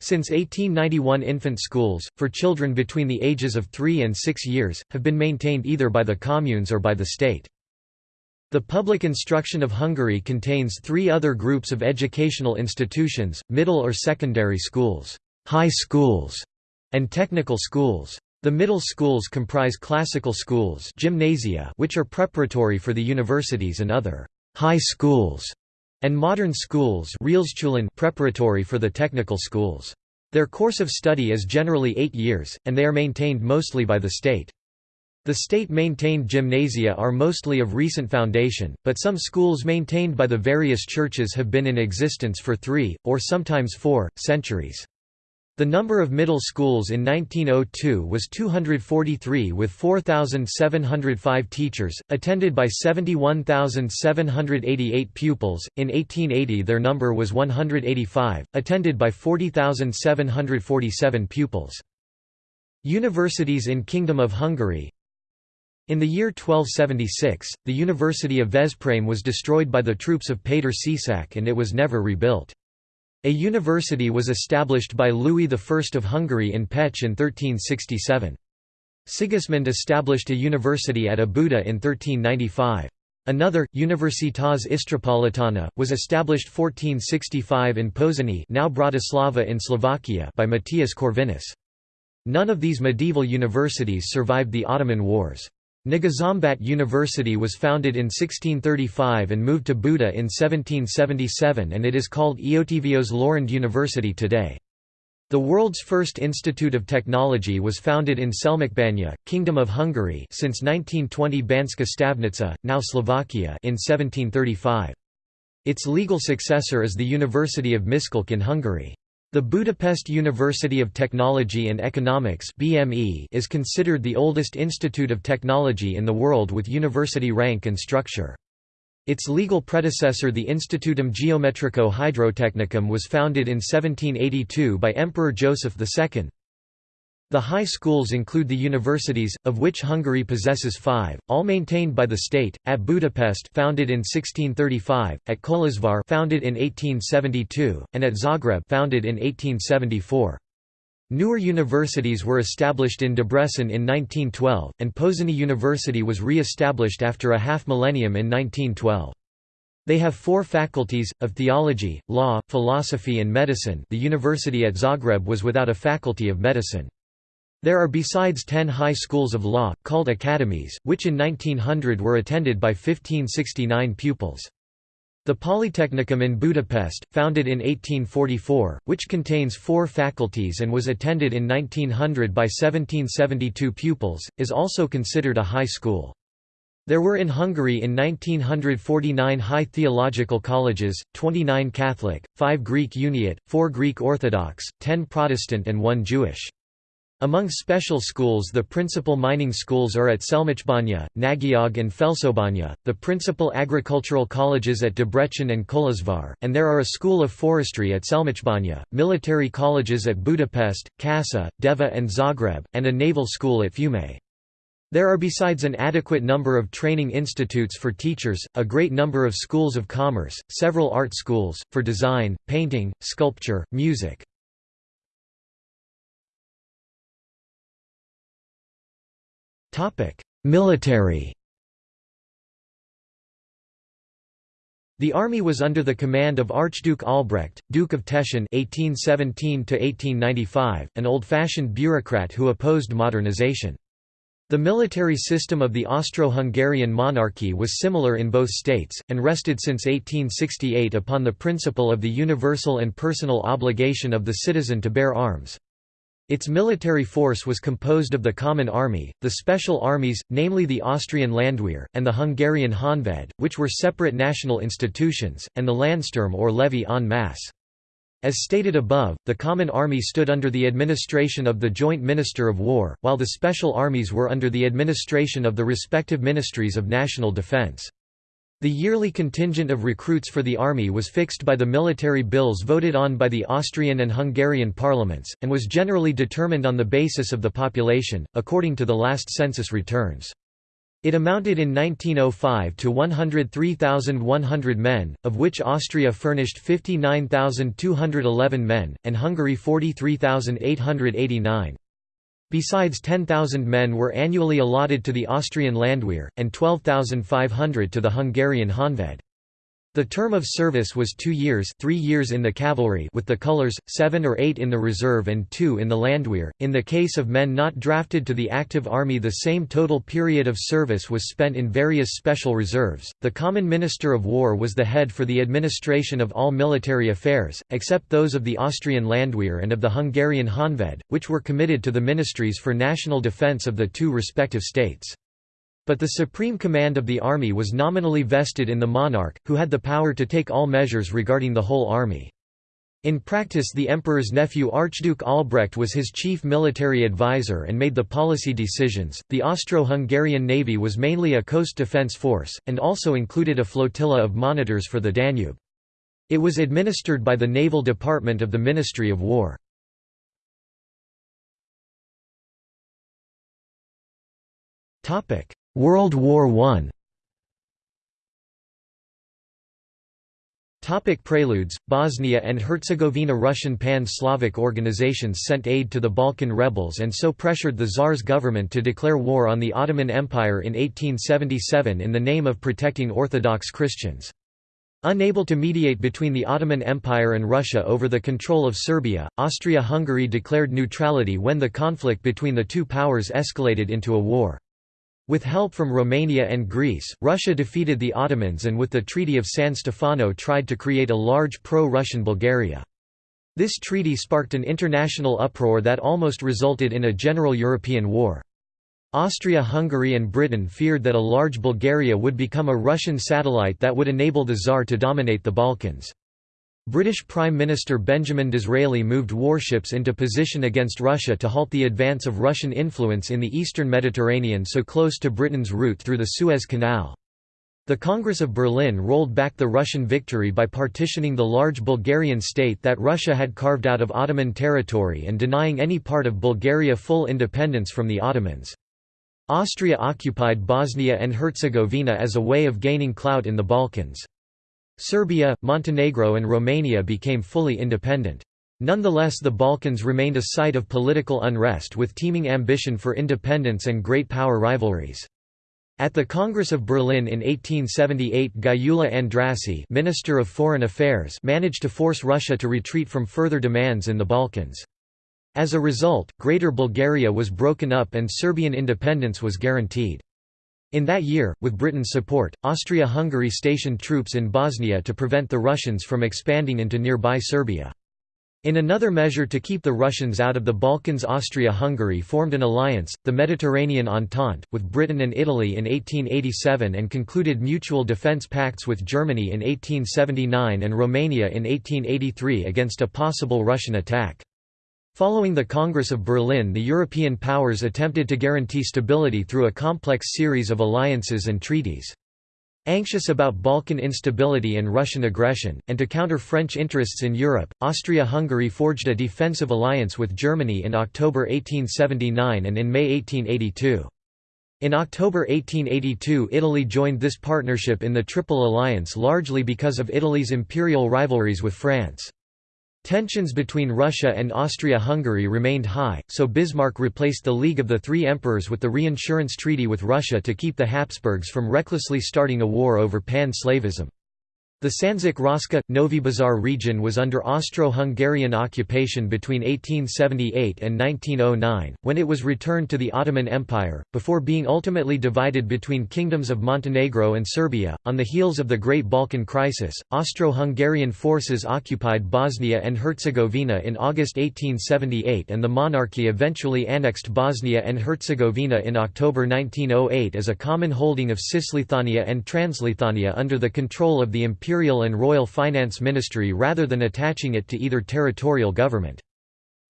Since 1891 infant schools, for children between the ages of 3 and 6 years, have been maintained either by the communes or by the state. The public instruction of Hungary contains three other groups of educational institutions, middle or secondary schools, high schools, and technical schools. The middle schools comprise classical schools gymnasia which are preparatory for the universities and other high schools and modern schools preparatory for the technical schools. Their course of study is generally eight years, and they are maintained mostly by the state. The state-maintained gymnasia are mostly of recent foundation, but some schools maintained by the various churches have been in existence for three, or sometimes four, centuries. The number of middle schools in 1902 was 243 with 4,705 teachers, attended by 71,788 pupils. In 1880 their number was 185, attended by 40,747 pupils. Universities in Kingdom of Hungary In the year 1276, the University of Veszprém was destroyed by the troops of Péter Csák and it was never rebuilt. A university was established by Louis I of Hungary in Pécs in 1367. Sigismund established a university at Óbuda in 1395. Another, Universitas Istropolitana, was established 1465 in Pozsony now Bratislava in Slovakia by Matthias Corvinus. None of these medieval universities survived the Ottoman Wars. Nagyszombat University was founded in 1635 and moved to Buda in 1777 and it is called Eötvös Loránd University today. The world's first institute of technology was founded in Selmecbánya, Kingdom of Hungary since 1920 Banská Štiavnica, now Slovakia in 1735. Its legal successor is the University of Miskolc in Hungary. The Budapest University of Technology and Economics (BME) is considered the oldest institute of technology in the world with university rank and structure. Its legal predecessor the Institutum Geometrico Hydrotechnicum was founded in 1782 by Emperor Joseph II. The high schools include the universities, of which Hungary possesses five, all maintained by the state, at Budapest founded in 1635, at Kolozsvár founded in 1872, and at Zagreb founded in 1874. Newer universities were established in Debrecen in 1912, and Pozsony University was re-established after a half-millennium in 1912. They have four faculties, of theology, law, philosophy and medicine the university at Zagreb was without a faculty of medicine. There are besides ten high schools of law, called academies, which in 1900 were attended by 1569 pupils. The Polytechnicum in Budapest, founded in 1844, which contains four faculties and was attended in 1900 by 1772 pupils, is also considered a high school. There were in Hungary in 1949 high theological colleges, 29 Catholic, 5 Greek Uniate, 4 Greek Orthodox, 10 Protestant and 1 Jewish. Among special schools the principal mining schools are at Selmecbánya, Nagyág and Felsőbánya, the principal agricultural colleges at Debrecen and Kolozsvár, and there are a school of forestry at Selmecbánya, military colleges at Budapest, Kassa, Deva and Zagreb, and a naval school at Fiume. There are besides an adequate number of training institutes for teachers, a great number of schools of commerce, several art schools, for design, painting, sculpture, music. Military The army was under the command of Archduke Albrecht, Duke of Teschen (1817–1895), an old-fashioned bureaucrat who opposed modernization. The military system of the Austro-Hungarian monarchy was similar in both states, and rested since 1868 upon the principle of the universal and personal obligation of the citizen to bear arms. Its military force was composed of the Common Army, the special armies, namely the Austrian Landwehr, and the Hungarian Honved, which were separate national institutions, and the Landsturm or levy en masse. As stated above, the Common Army stood under the administration of the Joint Minister of War, while the Special Armies were under the administration of the respective Ministries of National Defense. The yearly contingent of recruits for the army was fixed by the military bills voted on by the Austrian and Hungarian parliaments, and was generally determined on the basis of the population, according to the last census returns. It amounted in 1905 to 103,100 men, of which Austria furnished 59,211 men, and Hungary 43,889. Besides 10,000 men were annually allotted to the Austrian Landwehr, and 12,500 to the Hungarian Honved. The term of service was two years three years in the cavalry with the colours, seven or eight in the reserve and two in the Landwehr. In the case of men not drafted to the active army the same total period of service was spent in various special reserves. The Common Minister of War was the head for the administration of all military affairs, except those of the Austrian Landwehr and of the Hungarian Honved, which were committed to the ministries for national defence of the two respective states. But the supreme command of the army was nominally vested in the monarch, who had the power to take all measures regarding the whole army. In practice the emperor's nephew Archduke Albrecht was his chief military advisor and made the policy decisions. The Austro-Hungarian navy was mainly a coast defense force, and also included a flotilla of monitors for the Danube. It was administered by the Naval Department of the Ministry of War. World War I Topic preludes Bosnia and Herzegovina Russian pan-Slavic organizations sent aid to the Balkan rebels and so pressured the Tsar's government to declare war on the Ottoman Empire in 1877 in the name of protecting Orthodox Christians. Unable to mediate between the Ottoman Empire and Russia over the control of Serbia, Austria-Hungary declared neutrality when the conflict between the two powers escalated into a war. With help from Romania and Greece, Russia defeated the Ottomans and with the Treaty of San Stefano tried to create a large pro-Russian Bulgaria. This treaty sparked an international uproar that almost resulted in a general European war. Austria-Hungary and Britain feared that a large Bulgaria would become a Russian satellite that would enable the Tsar to dominate the Balkans. British Prime Minister Benjamin Disraeli moved warships into position against Russia to halt the advance of Russian influence in the eastern Mediterranean so close to Britain's route through the Suez Canal. The Congress of Berlin rolled back the Russian victory by partitioning the large Bulgarian state that Russia had carved out of Ottoman territory and denying any part of Bulgaria full independence from the Ottomans. Austria occupied Bosnia and Herzegovina as a way of gaining clout in the Balkans. Serbia, Montenegro and Romania became fully independent. Nonetheless the Balkans remained a site of political unrest with teeming ambition for independence and great power rivalries. At the Congress of Berlin in 1878 Gyula Andrássy Minister of Foreign Affairs managed to force Russia to retreat from further demands in the Balkans. As a result, Greater Bulgaria was broken up and Serbian independence was guaranteed. In that year, with Britain's support, Austria-Hungary stationed troops in Bosnia to prevent the Russians from expanding into nearby Serbia. In another measure to keep the Russians out of the Balkans Austria-Hungary formed an alliance, the Mediterranean Entente, with Britain and Italy in 1887 and concluded mutual defence pacts with Germany in 1879 and Romania in 1883 against a possible Russian attack. Following the Congress of Berlin the European powers attempted to guarantee stability through a complex series of alliances and treaties. Anxious about Balkan instability and Russian aggression, and to counter French interests in Europe, Austria-Hungary forged a defensive alliance with Germany in October 1879 and in May 1882. In October 1882 Italy joined this partnership in the Triple Alliance largely because of Italy's imperial rivalries with France. Tensions between Russia and Austria-Hungary remained high, so Bismarck replaced the League of the Three Emperors with the reinsurance treaty with Russia to keep the Habsburgs from recklessly starting a war over pan-Slavism. The Sandžak-Raška, Novi Bazar region was under Austro-Hungarian occupation between 1878 and 1909, when it was returned to the Ottoman Empire, before being ultimately divided between kingdoms of Montenegro and Serbia. On the heels of the Great Balkan Crisis, Austro-Hungarian forces occupied Bosnia and Herzegovina in August 1878 and the monarchy eventually annexed Bosnia and Herzegovina in October 1908 as a common holding of Cisleithania and Transleithania under the control of the Imperial imperial and royal finance ministry rather than attaching it to either territorial government.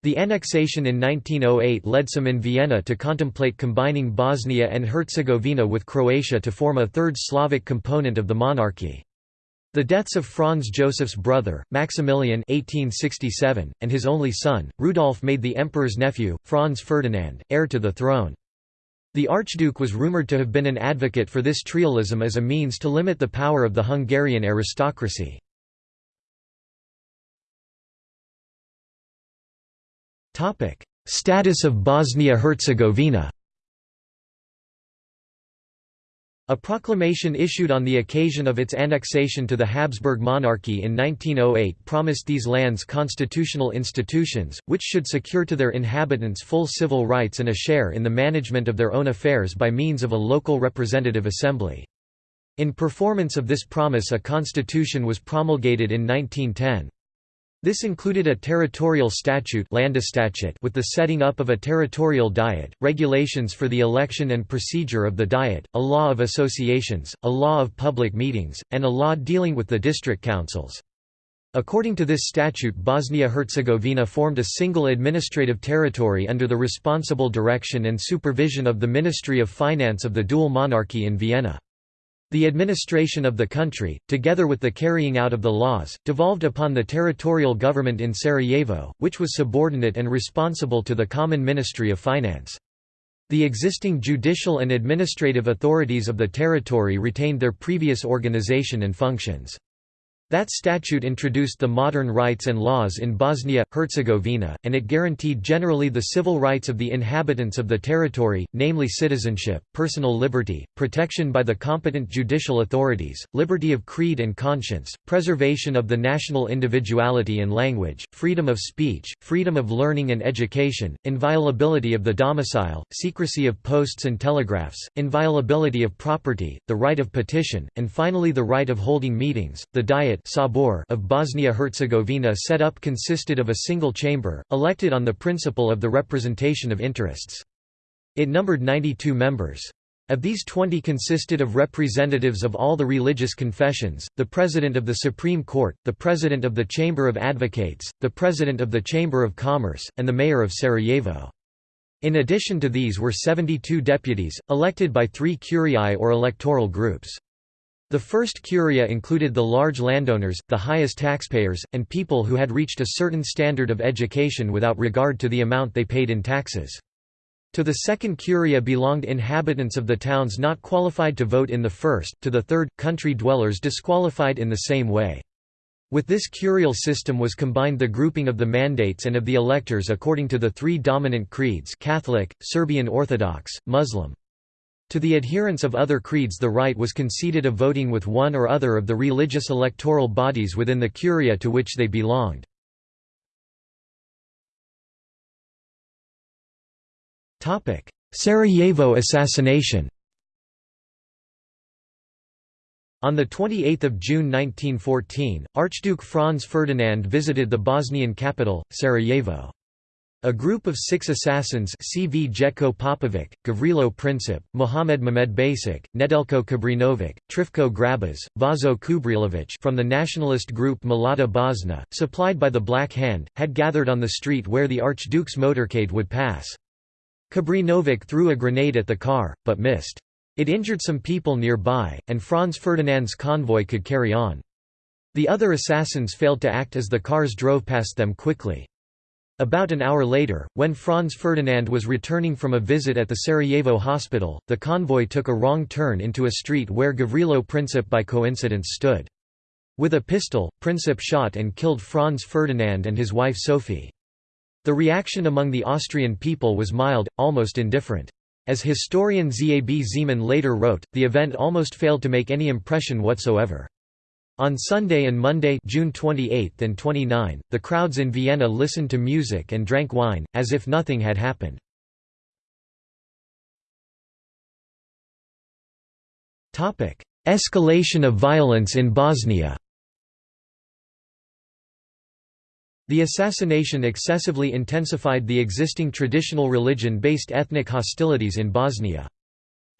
The annexation in 1908 led some in Vienna to contemplate combining Bosnia and Herzegovina with Croatia to form a third Slavic component of the monarchy. The deaths of Franz Joseph's brother, Maximilian 1867, and his only son, Rudolf made the emperor's nephew, Franz Ferdinand, heir to the throne. The Archduke was rumoured to have been an advocate for this trialism as a means to limit the power of the Hungarian aristocracy. Status of Bosnia-Herzegovina A proclamation issued on the occasion of its annexation to the Habsburg monarchy in 1908 promised these lands constitutional institutions, which should secure to their inhabitants full civil rights and a share in the management of their own affairs by means of a local representative assembly. In performance of this promise a constitution was promulgated in 1910. This included a territorial statute with the setting up of a territorial diet, regulations for the election and procedure of the diet, a law of associations, a law of public meetings, and a law dealing with the district councils. According to this statute Bosnia-Herzegovina formed a single administrative territory under the responsible direction and supervision of the Ministry of Finance of the dual monarchy in Vienna. The administration of the country, together with the carrying out of the laws, devolved upon the territorial government in Sarajevo, which was subordinate and responsible to the Common Ministry of Finance. The existing judicial and administrative authorities of the territory retained their previous organization and functions. That statute introduced the modern rights and laws in Bosnia, Herzegovina, and it guaranteed generally the civil rights of the inhabitants of the territory, namely citizenship, personal liberty, protection by the competent judicial authorities, liberty of creed and conscience, preservation of the national individuality and language, freedom of speech, freedom of learning and education, inviolability of the domicile, secrecy of posts and telegraphs, inviolability of property, the right of petition, and finally the right of holding meetings. The Diet Sabor of Bosnia-Herzegovina set up consisted of a single chamber, elected on the principle of the representation of interests. It numbered 92 members. Of these 20 consisted of representatives of all the religious confessions, the President of the Supreme Court, the President of the Chamber of Advocates, the President of the Chamber of Commerce, and the Mayor of Sarajevo. In addition to these were 72 deputies, elected by three curiae or electoral groups. The first curia included the large landowners, the highest taxpayers, and people who had reached a certain standard of education without regard to the amount they paid in taxes. To the second curia belonged inhabitants of the towns not qualified to vote in the first, to the third, country dwellers disqualified in the same way. With this curial system was combined the grouping of the mandates and of the electors according to the three dominant creeds Catholic, Serbian Orthodox, Muslim. To the adherents of other creeds the right was conceded of voting with one or other of the religious electoral bodies within the curia to which they belonged. Sarajevo assassination On 28 June 1914, Archduke Franz Ferdinand visited the Bosnian capital, Sarajevo. A group of six assassins Cvjetko Popović, Gavrilo Princip, Mohamed Mehmed Basic, Nedeljko Čabrinović, Trifko Grabež, Vaso Čubrilović from the nationalist group Mlada Bosna, supplied by the Black Hand, had gathered on the street where the Archduke's motorcade would pass. Kabrinovic threw a grenade at the car, but missed. It injured some people nearby, and Franz Ferdinand's convoy could carry on. The other assassins failed to act as the cars drove past them quickly. About an hour later, when Franz Ferdinand was returning from a visit at the Sarajevo hospital, the convoy took a wrong turn into a street where Gavrilo Princip by coincidence stood. With a pistol, Princip shot and killed Franz Ferdinand and his wife Sophie. The reaction among the Austrian people was mild, almost indifferent. As historian Zab Zeman later wrote, the event almost failed to make any impression whatsoever. On Sunday and Monday June 28 and 29, the crowds in Vienna listened to music and drank wine, as if nothing had happened. Escalation of violence in Bosnia The assassination excessively intensified the existing traditional religion-based ethnic hostilities in Bosnia.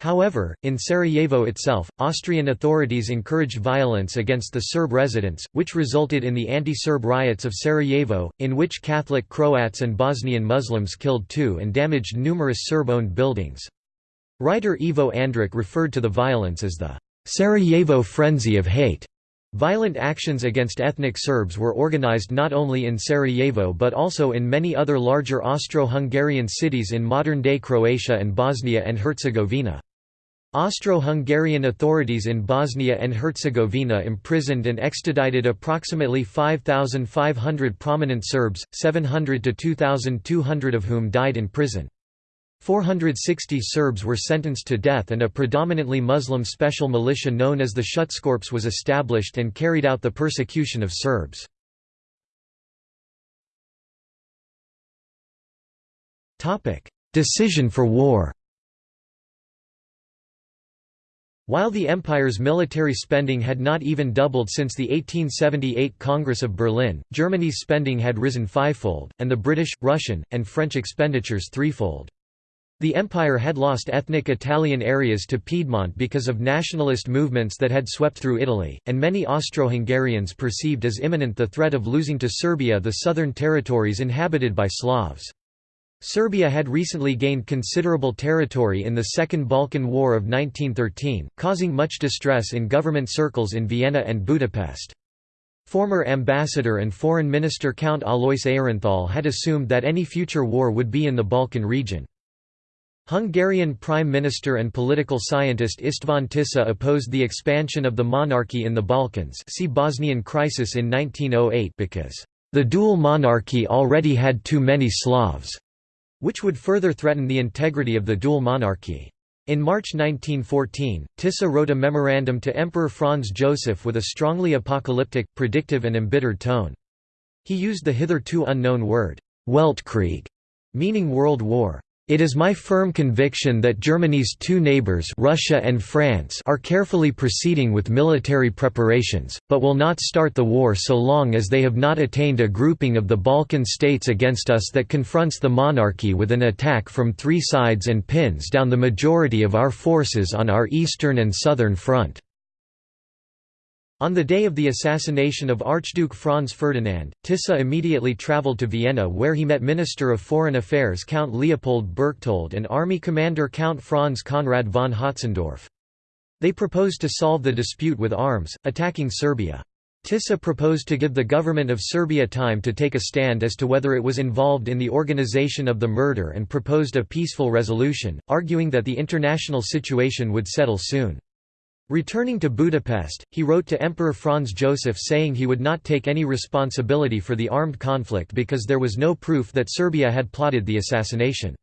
However, in Sarajevo itself, Austrian authorities encouraged violence against the Serb residents, which resulted in the anti-Serb riots of Sarajevo, in which Catholic Croats and Bosnian Muslims killed two and damaged numerous Serb-owned buildings. Writer Ivo Andrić referred to the violence as the Sarajevo frenzy of hate. Violent actions against ethnic Serbs were organized not only in Sarajevo but also in many other larger Austro-Hungarian cities in modern-day Croatia and Bosnia and Herzegovina. Austro-Hungarian authorities in Bosnia and Herzegovina imprisoned and extradited approximately 5,500 prominent Serbs, 700 to 2,200 of whom died in prison. 460 Serbs were sentenced to death and a predominantly Muslim special militia known as the Schutzkorps was established and carried out the persecution of Serbs. Decision for war While the empire's military spending had not even doubled since the 1878 Congress of Berlin, Germany's spending had risen fivefold, and the British, Russian, and French expenditures threefold. The empire had lost ethnic Italian areas to Piedmont because of nationalist movements that had swept through Italy, and many Austro-Hungarians perceived as imminent the threat of losing to Serbia the southern territories inhabited by Slavs. Serbia had recently gained considerable territory in the Second Balkan War of 1913, causing much distress in government circles in Vienna and Budapest. Former ambassador and foreign minister Count Alois Aehrenthal had assumed that any future war would be in the Balkan region. Hungarian Prime Minister and political scientist István Tisza opposed the expansion of the monarchy in the Balkans see Bosnian crisis in 1908 because, "...the dual monarchy already had too many Slavs." Which would further threaten the integrity of the dual monarchy. In March 1914, Tisza wrote a memorandum to Emperor Franz Joseph with a strongly apocalyptic, predictive and embittered tone. He used the hitherto unknown word, Weltkrieg, meaning world war. It is my firm conviction that Germany's two neighbors Russia and France are carefully proceeding with military preparations, but will not start the war so long as they have not attained a grouping of the Balkan states against us that confronts the monarchy with an attack from three sides and pins down the majority of our forces on our eastern and southern front. On the day of the assassination of Archduke Franz Ferdinand, Tisza immediately travelled to Vienna where he met Minister of Foreign Affairs Count Leopold Berchtold and Army Commander Count Franz Conrad von Hötzendorf. They proposed to solve the dispute with arms, attacking Serbia. Tisza proposed to give the government of Serbia time to take a stand as to whether it was involved in the organization of the murder and proposed a peaceful resolution, arguing that the international situation would settle soon. Returning to Budapest, he wrote to Emperor Franz Joseph saying he would not take any responsibility for the armed conflict because there was no proof that Serbia had plotted the assassination.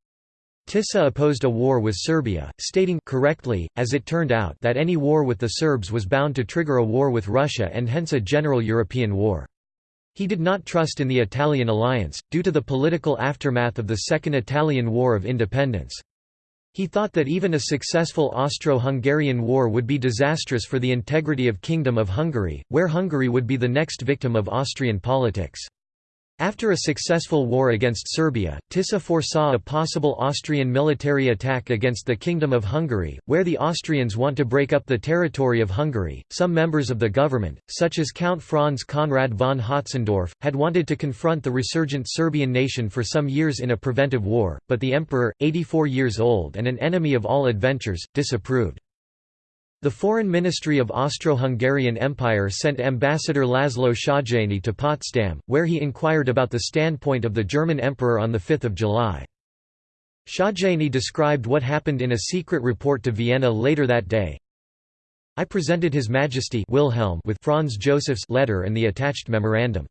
Tisza opposed a war with Serbia, stating correctly, as it turned out that any war with the Serbs was bound to trigger a war with Russia and hence a general European war. He did not trust in the Italian alliance, due to the political aftermath of the Second Italian War of Independence. He thought that even a successful Austro-Hungarian war would be disastrous for the integrity of Kingdom of Hungary, where Hungary would be the next victim of Austrian politics. After a successful war against Serbia, Tisza foresaw a possible Austrian military attack against the Kingdom of Hungary, where the Austrians want to break up the territory of Hungary. Some members of the government, such as Count Franz Conrad von Hötzendorf, had wanted to confront the resurgent Serbian nation for some years in a preventive war, but the emperor, 84 years old and an enemy of all adventures, disapproved. The Foreign Ministry of Austro-Hungarian Empire sent Ambassador Laszlo Széchenyi to Potsdam, where he inquired about the standpoint of the German Emperor on 5 July. Széchenyi described what happened in a secret report to Vienna later that day. I presented His Majesty Wilhelm with Franz Joseph's letter and the attached memorandum.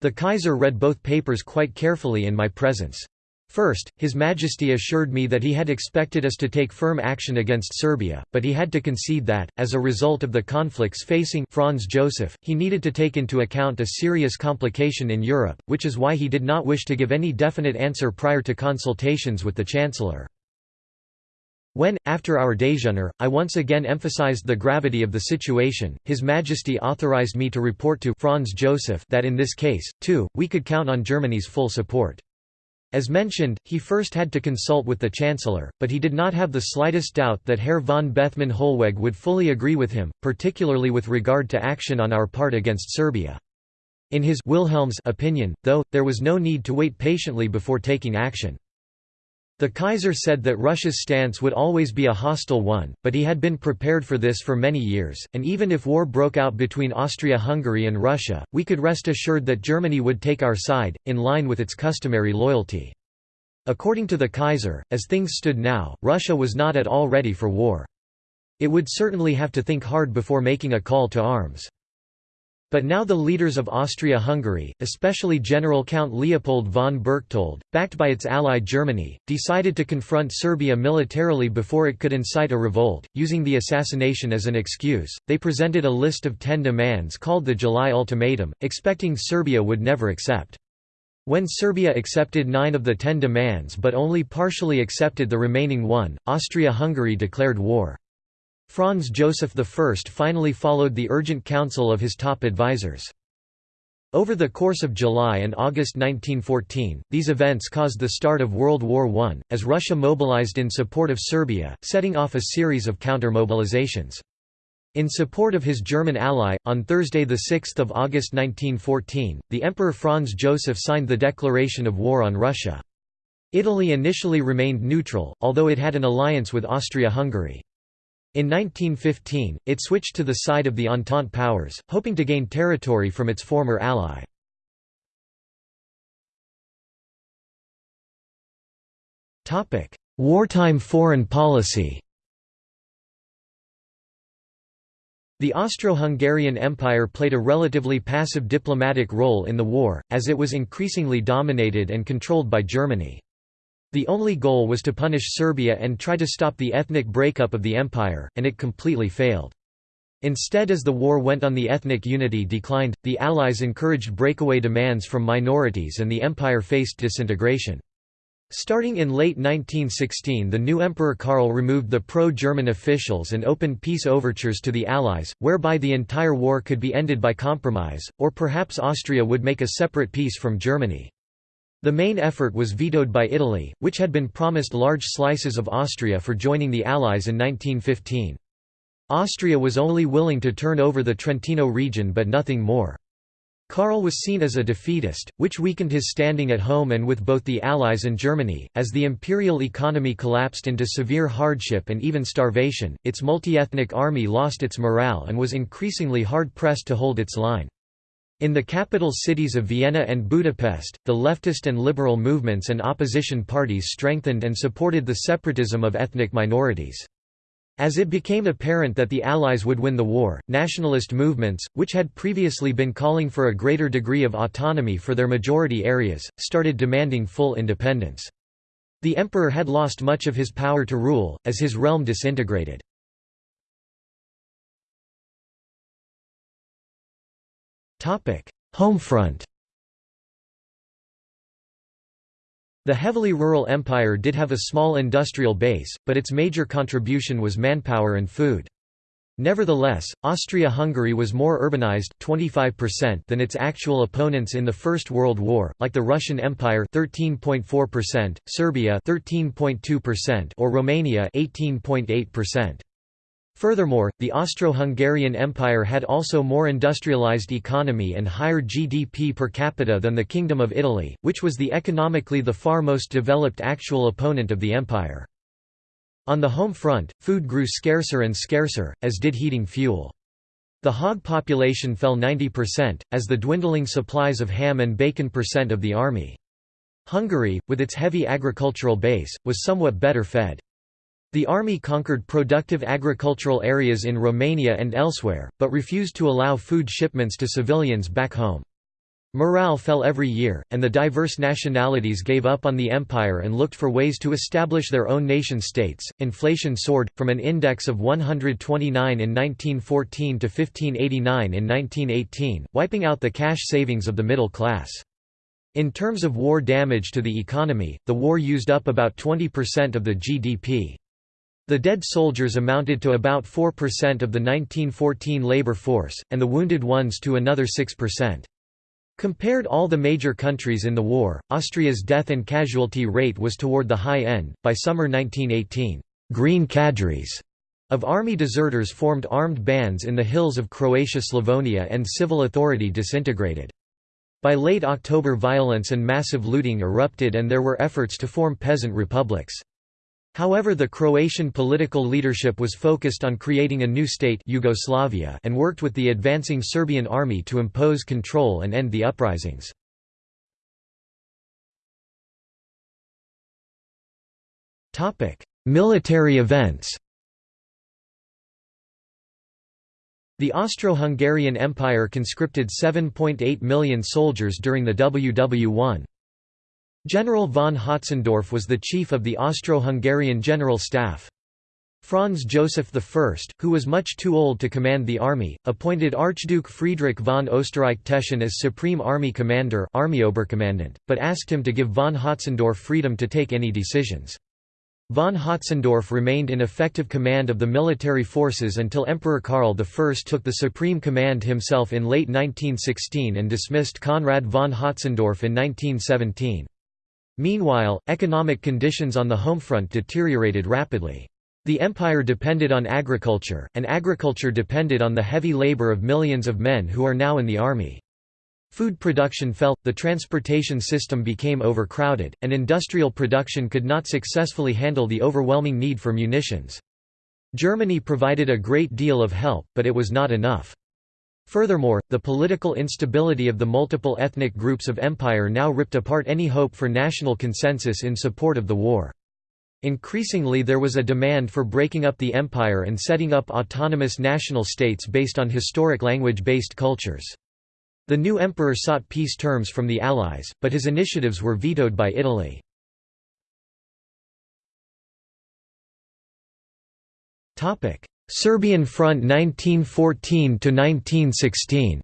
The Kaiser read both papers quite carefully in my presence. First, His Majesty assured me that he had expected us to take firm action against Serbia, but he had to concede that, as a result of the conflicts facing Franz Joseph, he needed to take into account a serious complication in Europe, which is why he did not wish to give any definite answer prior to consultations with the Chancellor. When, after our déjeuner, I once again emphasized the gravity of the situation, His Majesty authorized me to report to Franz Joseph that in this case, too, we could count on Germany's full support. As mentioned, he first had to consult with the Chancellor, but he did not have the slightest doubt that Herr von Bethmann Hollweg would fully agree with him, particularly with regard to action on our part against Serbia. In his Wilhelm's opinion, though, there was no need to wait patiently before taking action. The Kaiser said that Russia's stance would always be a hostile one, but he had been prepared for this for many years, and even if war broke out between Austria-Hungary and Russia, we could rest assured that Germany would take our side, in line with its customary loyalty. According to the Kaiser, as things stood now, Russia was not at all ready for war. It would certainly have to think hard before making a call to arms. But now the leaders of Austria-Hungary, especially General Count Leopold von Berchtold, backed by its ally Germany, decided to confront Serbia militarily before it could incite a revolt. Using the assassination as an excuse, they presented a list of ten demands called the July Ultimatum, expecting Serbia would never accept. When Serbia accepted nine of the ten demands but only partially accepted the remaining one, Austria-Hungary declared war. Franz Joseph I finally followed the urgent counsel of his top advisers. Over the course of July and August 1914, these events caused the start of World War I, as Russia mobilized in support of Serbia, setting off a series of counter-mobilizations. In support of his German ally, on Thursday 6 August 1914, the Emperor Franz Joseph signed the declaration of war on Russia. Italy initially remained neutral, although it had an alliance with Austria-Hungary. In 1915, it switched to the side of the Entente powers, hoping to gain territory from its former ally. Wartime foreign policy The Austro-Hungarian Empire played a relatively passive diplomatic role in the war, as it was increasingly dominated and controlled by Germany. The only goal was to punish Serbia and try to stop the ethnic breakup of the empire, and it completely failed. Instead as the war went on the ethnic unity declined, the Allies encouraged breakaway demands from minorities and the empire faced disintegration. Starting in late 1916 the new Emperor Karl removed the pro-German officials and opened peace overtures to the Allies, whereby the entire war could be ended by compromise, or perhaps Austria would make a separate peace from Germany. The main effort was vetoed by Italy, which had been promised large slices of Austria for joining the Allies in 1915. Austria was only willing to turn over the Trentino region but nothing more. Karl was seen as a defeatist, which weakened his standing at home and with both the Allies and Germany. As the imperial economy collapsed into severe hardship and even starvation, its multi-ethnic army lost its morale and was increasingly hard pressed to hold its line. In the capital cities of Vienna and Budapest, the leftist and liberal movements and opposition parties strengthened and supported the separatism of ethnic minorities. As it became apparent that the Allies would win the war, nationalist movements, which had previously been calling for a greater degree of autonomy for their majority areas, started demanding full independence. The emperor had lost much of his power to rule, as his realm disintegrated. Homefront The heavily rural empire did have a small industrial base, but its major contribution was manpower and food. Nevertheless, Austria-Hungary was more urbanized 25% than its actual opponents in the First World War, like the Russian Empire 13.4%, Serbia 13.2% or Romania 18.8%. Furthermore, the Austro-Hungarian Empire had also more industrialized economy and higher GDP per capita than the Kingdom of Italy, which was the economically the far most developed actual opponent of the empire. On the home front, food grew scarcer and scarcer, as did heating fuel. The hog population fell 90%, as the dwindling supplies of ham and bacon percent of the army. Hungary, with its heavy agricultural base, was somewhat better fed. The army conquered productive agricultural areas in Romania and elsewhere, but refused to allow food shipments to civilians back home. Morale fell every year, and the diverse nationalities gave up on the empire and looked for ways to establish their own nation-states. Inflation soared, from an index of 129 in 1914 to 1589 in 1918, wiping out the cash savings of the middle class. In terms of war damage to the economy, the war used up about 20% of the GDP. The dead soldiers amounted to about 4% of the 1914 labor force, and the wounded ones to another 6%. Compared all the major countries in the war, Austria's death and casualty rate was toward the high end. By summer 1918, green cadres of army deserters formed armed bands in the hills of Croatia-Slavonia and civil authority disintegrated. By late October violence and massive looting erupted and there were efforts to form peasant republics. However the Croatian political leadership was focused on creating a new state Yugoslavia and worked with the advancing Serbian army to impose control and end the uprisings. Military events The Austro-Hungarian Empire conscripted 7.8 million soldiers during the WW1. General von Hötzendorf was the chief of the Austro-Hungarian General Staff. Franz Joseph I, who was much too old to command the army, appointed Archduke Friedrich von Österreich-Teschen as Supreme Army Commander army but asked him to give von Hötzendorf freedom to take any decisions. Von Hötzendorf remained in effective command of the military forces until Emperor Karl I took the supreme command himself in late 1916 and dismissed Conrad von Hötzendorf in 1917. Meanwhile, economic conditions on the homefront deteriorated rapidly. The empire depended on agriculture, and agriculture depended on the heavy labor of millions of men who are now in the army. Food production fell, the transportation system became overcrowded, and industrial production could not successfully handle the overwhelming need for munitions. Germany provided a great deal of help, but it was not enough. Furthermore, the political instability of the multiple ethnic groups of empire now ripped apart any hope for national consensus in support of the war. Increasingly there was a demand for breaking up the empire and setting up autonomous national states based on historic language-based cultures. The new emperor sought peace terms from the Allies, but his initiatives were vetoed by Italy. Serbian Front 1914–1916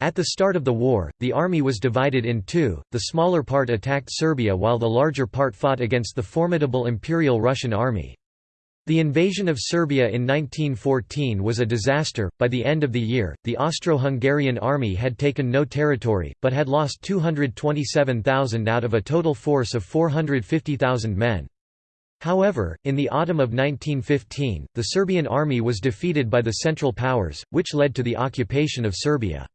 At the start of the war, the army was divided in two, the smaller part attacked Serbia while the larger part fought against the formidable Imperial Russian army. The invasion of Serbia in 1914 was a disaster. By the end of the year, the Austro-Hungarian army had taken no territory, but had lost 227,000 out of a total force of 450,000 men. However, in the autumn of 1915, the Serbian army was defeated by the Central Powers, which led to the occupation of Serbia.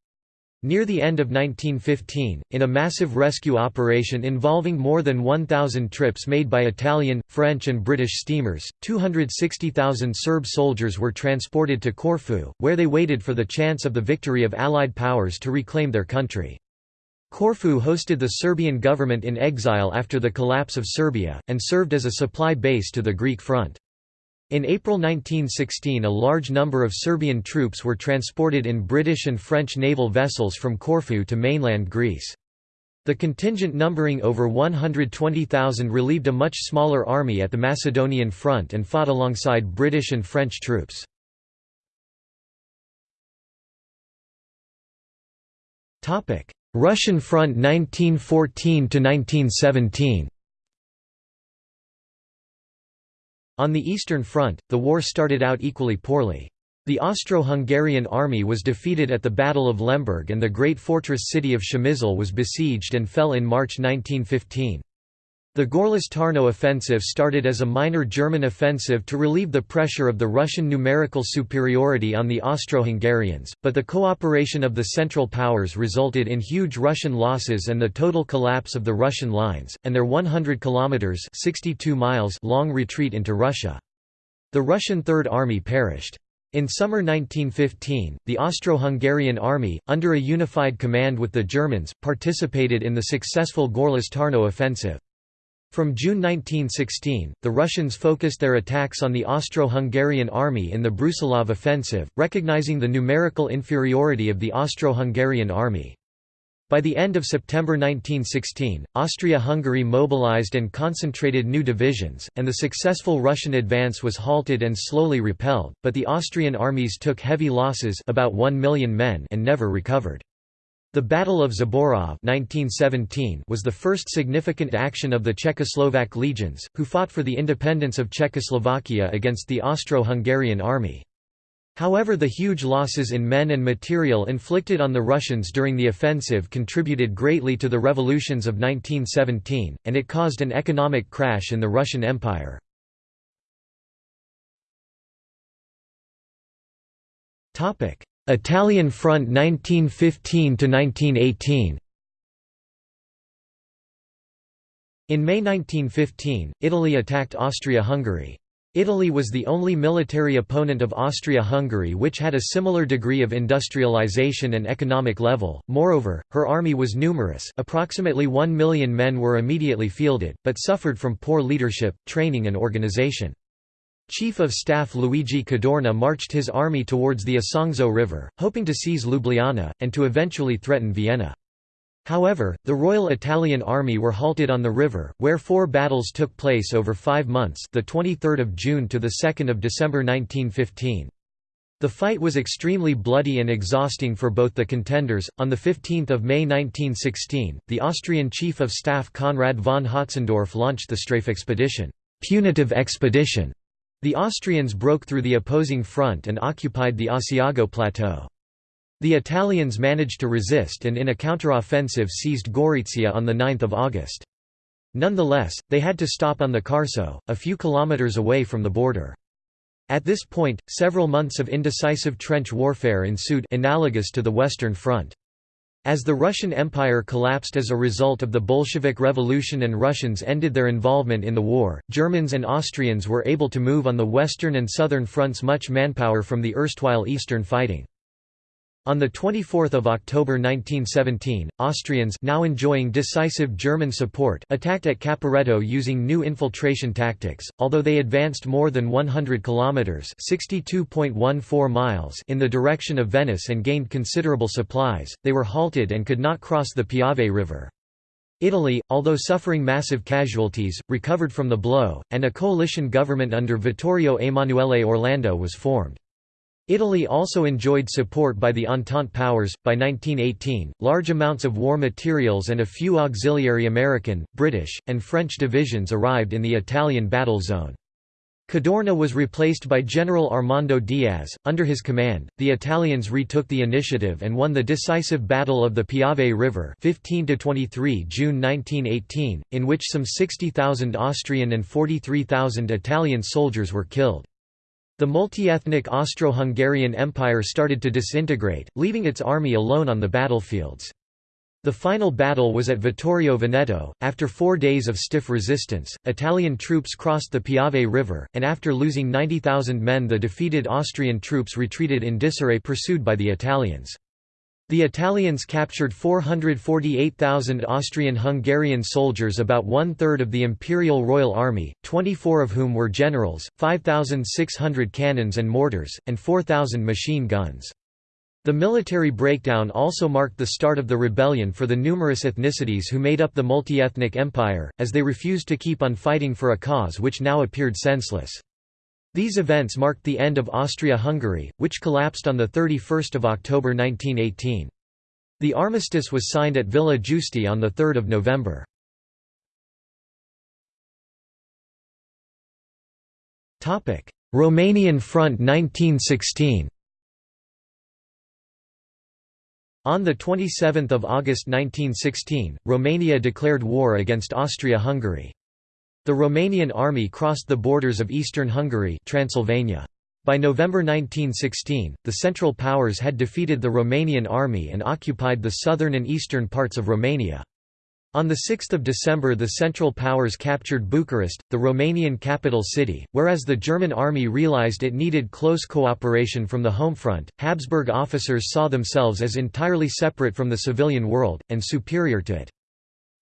Near the end of 1915, in a massive rescue operation involving more than 1,000 trips made by Italian, French and British steamers, 260,000 Serb soldiers were transported to Corfu, where they waited for the chance of the victory of Allied powers to reclaim their country. Corfu hosted the Serbian government in exile after the collapse of Serbia, and served as a supply base to the Greek front. In April 1916 a large number of Serbian troops were transported in British and French naval vessels from Corfu to mainland Greece. The contingent numbering over 120,000 relieved a much smaller army at the Macedonian front and fought alongside British and French troops. Russian Front 1914–1917 On the Eastern Front, the war started out equally poorly. The Austro-Hungarian army was defeated at the Battle of Lemberg and the great fortress city of Przemysl was besieged and fell in March 1915. The Gorlice-Tarnow offensive started as a minor German offensive to relieve the pressure of the Russian numerical superiority on the Austro-Hungarians, but the cooperation of the Central Powers resulted in huge Russian losses and the total collapse of the Russian lines, and their 100 kilometers (62 miles) long retreat into Russia. The Russian Third Army perished. In summer 1915, the Austro-Hungarian army, under a unified command with the Germans, participated in the successful Gorlice-Tarnow offensive. From June 1916, the Russians focused their attacks on the Austro-Hungarian army in the Brusilov offensive, recognizing the numerical inferiority of the Austro-Hungarian army. By the end of September 1916, Austria-Hungary mobilized and concentrated new divisions, and the successful Russian advance was halted and slowly repelled, but the Austrian armies took heavy losses about 1 million men and never recovered. The Battle of Zborov 1917 was the first significant action of the Czechoslovak legions, who fought for the independence of Czechoslovakia against the Austro-Hungarian army. However the huge losses in men and material inflicted on the Russians during the offensive contributed greatly to the revolutions of 1917, and it caused an economic crash in the Russian Empire. Italian Front 1915–1918 In May 1915, Italy attacked Austria-Hungary. Italy was the only military opponent of Austria-Hungary which had a similar degree of industrialization and economic level, moreover, her army was numerous approximately one million men were immediately fielded, but suffered from poor leadership, training and organization. Chief of Staff Luigi Cadorna marched his army towards the Isonzo River, hoping to seize Ljubljana, and to eventually threaten Vienna. However, the Royal Italian Army were halted on the river, where four battles took place over five months the 23rd of June to the 2nd of December 1915. The fight was extremely bloody and exhausting for both the contenders. On the 15th of May 1916, the Austrian Chief of Staff Conrad von Hötzendorf launched the Strafe expedition, punitive expedition, the Austrians broke through the opposing front and occupied the Asiago Plateau. The Italians managed to resist and in a counteroffensive seized Gorizia on 9 August. Nonetheless, they had to stop on the Carso, a few kilometers away from the border. At this point, several months of indecisive trench warfare ensued analogous to the Western Front. As the Russian Empire collapsed as a result of the Bolshevik Revolution and Russians ended their involvement in the war, Germans and Austrians were able to move on the western and southern fronts much manpower from the erstwhile eastern fighting. On 24 October 1917, Austrians now enjoying decisive German support attacked at Caporetto using new infiltration tactics, although they advanced more than 100 kilometres in the direction of Venice and gained considerable supplies, they were halted and could not cross the Piave River. Italy, although suffering massive casualties, recovered from the blow, and a coalition government under Vittorio Emanuele Orlando was formed. Italy also enjoyed support by the Entente powers. By 1918, large amounts of war materials and a few auxiliary American, British, and French divisions arrived in the Italian battle zone. Cadorna was replaced by General Armando Diaz. Under his command, the Italians retook the initiative and won the decisive Battle of the Piave River 15 to 23 June 1918, in which some 60,000 Austrian and 43,000 Italian soldiers were killed. The multi-ethnic Austro-Hungarian Empire started to disintegrate, leaving its army alone on the battlefields. The final battle was at Vittorio Veneto. After four days of stiff resistance, Italian troops crossed the Piave River, and after losing 90,000 men the defeated Austrian troops retreated in disarray pursued by the Italians. The Italians captured 448,000 Austrian-Hungarian soldiers about one-third of the Imperial Royal Army, 24 of whom were generals, 5,600 cannons and mortars, and 4,000 machine guns. The military breakdown also marked the start of the rebellion for the numerous ethnicities who made up the multi-ethnic empire, as they refused to keep on fighting for a cause which now appeared senseless. These events marked the end of Austria-Hungary, which collapsed on 31 October 1918. The armistice was signed at Villa Giusti on 3 November. Romanian Front 1916 On 27 August 1916, Romania declared war against Austria-Hungary. The Romanian army crossed the borders of eastern Hungary Transylvania. By November 1916, the Central Powers had defeated the Romanian army and occupied the southern and eastern parts of Romania. On 6 December the Central Powers captured Bucharest, the Romanian capital city, whereas the German army realized it needed close cooperation from the home front. Habsburg officers saw themselves as entirely separate from the civilian world, and superior to it.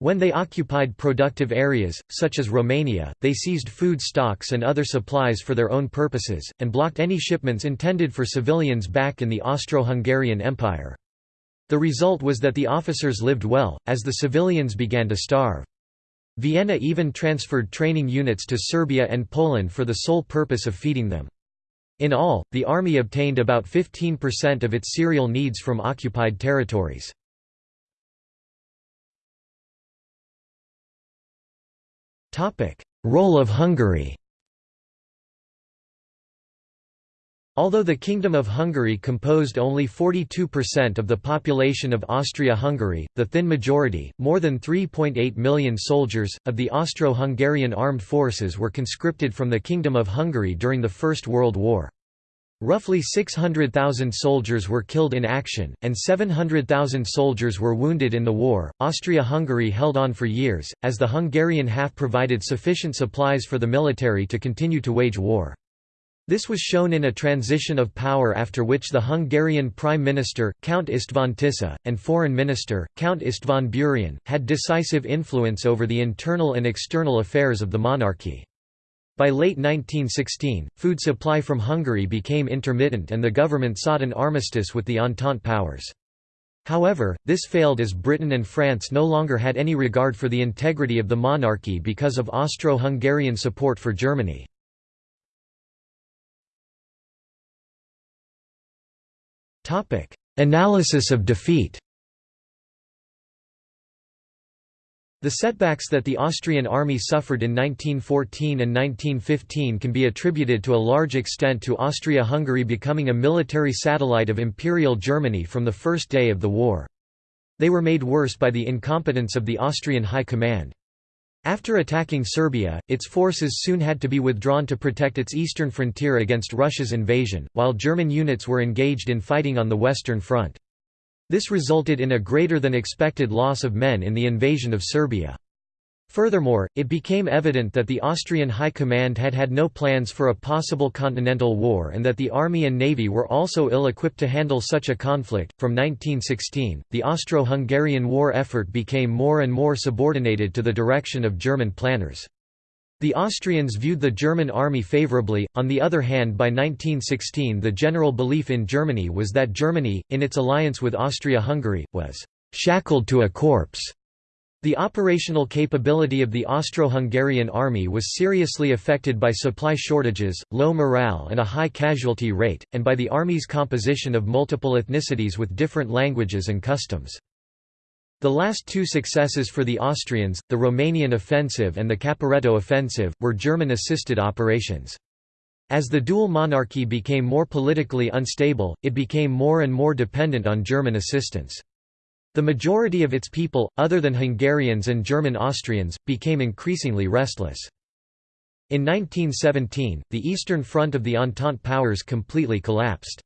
When they occupied productive areas, such as Romania, they seized food stocks and other supplies for their own purposes, and blocked any shipments intended for civilians back in the Austro-Hungarian Empire. The result was that the officers lived well, as the civilians began to starve. Vienna even transferred training units to Serbia and Poland for the sole purpose of feeding them. In all, the army obtained about 15% of its cereal needs from occupied territories. Role of Hungary Although the Kingdom of Hungary composed only 42% of the population of Austria-Hungary, the thin majority, more than 3.8 million soldiers, of the Austro-Hungarian armed forces were conscripted from the Kingdom of Hungary during the First World War. Roughly 600,000 soldiers were killed in action, and 700,000 soldiers were wounded in the war. Austria Hungary held on for years, as the Hungarian half provided sufficient supplies for the military to continue to wage war. This was shown in a transition of power after which the Hungarian Prime Minister, Count István Tisza, and Foreign Minister, Count István Burian, had decisive influence over the internal and external affairs of the monarchy. By late 1916, food supply from Hungary became intermittent and the government sought an armistice with the Entente powers. However, this failed as Britain and France no longer had any regard for the integrity of the monarchy because of Austro-Hungarian support for Germany. Analysis of defeat. The setbacks that the Austrian army suffered in 1914 and 1915 can be attributed to a large extent to Austria-Hungary becoming a military satellite of Imperial Germany from the first day of the war. They were made worse by the incompetence of the Austrian High Command. After attacking Serbia, its forces soon had to be withdrawn to protect its eastern frontier against Russia's invasion, while German units were engaged in fighting on the Western Front. This resulted in a greater than expected loss of men in the invasion of Serbia. Furthermore, it became evident that the Austrian High Command had had no plans for a possible continental war and that the army and navy were also ill-equipped to handle such a conflict. From 1916, the Austro-Hungarian war effort became more and more subordinated to the direction of German planners. The Austrians viewed the German army favorably, on the other hand by 1916 the general belief in Germany was that Germany, in its alliance with Austria-Hungary, was «shackled to a corpse» The operational capability of the Austro-Hungarian army was seriously affected by supply shortages, low morale and a high casualty rate, and by the army's composition of multiple ethnicities with different languages and customs. The last two successes for the Austrians, the Romanian offensive and the Caporetto offensive, were German-assisted operations. As the dual monarchy became more politically unstable, it became more and more dependent on German assistance. The majority of its people, other than Hungarians and German Austrians, became increasingly restless. In 1917, the Eastern Front of the Entente powers completely collapsed.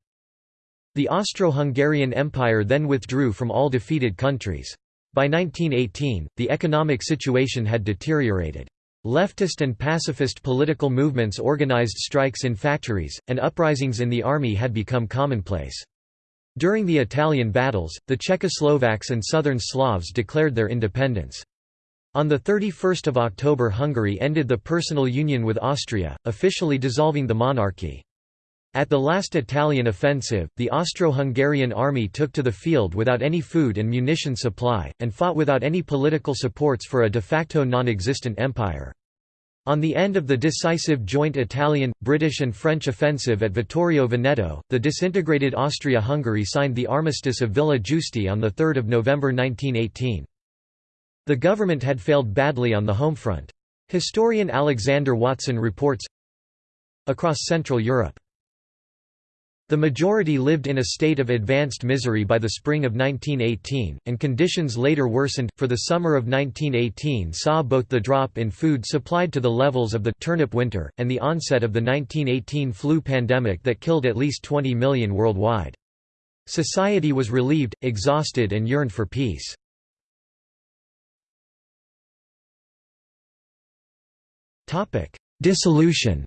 The Austro-Hungarian Empire then withdrew from all defeated countries. By 1918, the economic situation had deteriorated. Leftist and pacifist political movements organized strikes in factories, and uprisings in the army had become commonplace. During the Italian battles, the Czechoslovaks and Southern Slavs declared their independence. On 31 October Hungary ended the personal union with Austria, officially dissolving the monarchy. At the last Italian offensive, the Austro-Hungarian army took to the field without any food and munition supply, and fought without any political supports for a de facto non-existent empire. On the end of the decisive joint Italian, British and French offensive at Vittorio Veneto, the disintegrated Austria-Hungary signed the Armistice of Villa Giusti on 3 November 1918. The government had failed badly on the home front. Historian Alexander Watson reports, Across Central Europe the majority lived in a state of advanced misery by the spring of 1918, and conditions later worsened, for the summer of 1918 saw both the drop in food supplied to the levels of the turnip winter, and the onset of the 1918 flu pandemic that killed at least 20 million worldwide. Society was relieved, exhausted and yearned for peace. Dissolution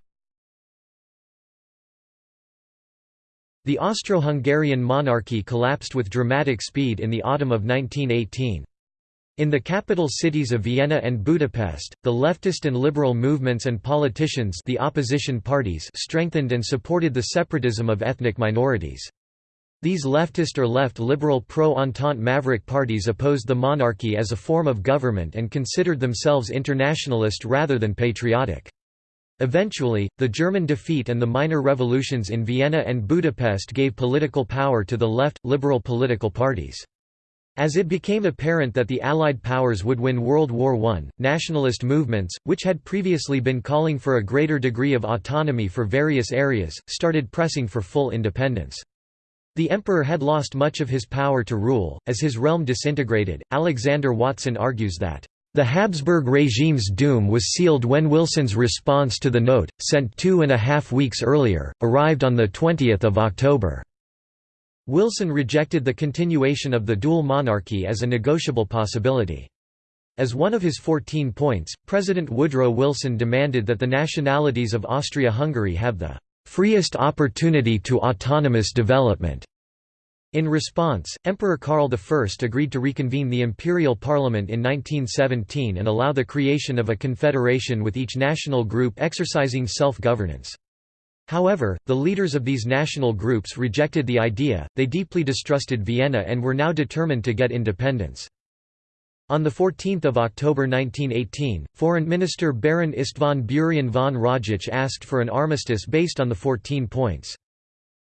The Austro-Hungarian monarchy collapsed with dramatic speed in the autumn of 1918. In the capital cities of Vienna and Budapest, the leftist and liberal movements and politicians the opposition parties strengthened and supported the separatism of ethnic minorities. These leftist or left-liberal pro-Entente maverick parties opposed the monarchy as a form of government and considered themselves internationalist rather than patriotic. Eventually, the German defeat and the minor revolutions in Vienna and Budapest gave political power to the left, liberal political parties. As it became apparent that the Allied powers would win World War I, nationalist movements, which had previously been calling for a greater degree of autonomy for various areas, started pressing for full independence. The emperor had lost much of his power to rule, as his realm disintegrated. Alexander Watson argues that the Habsburg regime's doom was sealed when Wilson's response to the note, sent two and a half weeks earlier, arrived on 20 October. Wilson rejected the continuation of the dual monarchy as a negotiable possibility. As one of his 14 points, President Woodrow Wilson demanded that the nationalities of Austria-Hungary have the "...freest opportunity to autonomous development." In response, Emperor Karl I agreed to reconvene the imperial parliament in 1917 and allow the creation of a confederation with each national group exercising self-governance. However, the leaders of these national groups rejected the idea, they deeply distrusted Vienna and were now determined to get independence. On 14 October 1918, Foreign Minister Baron István Burian von Rajich asked for an armistice based on the 14 points.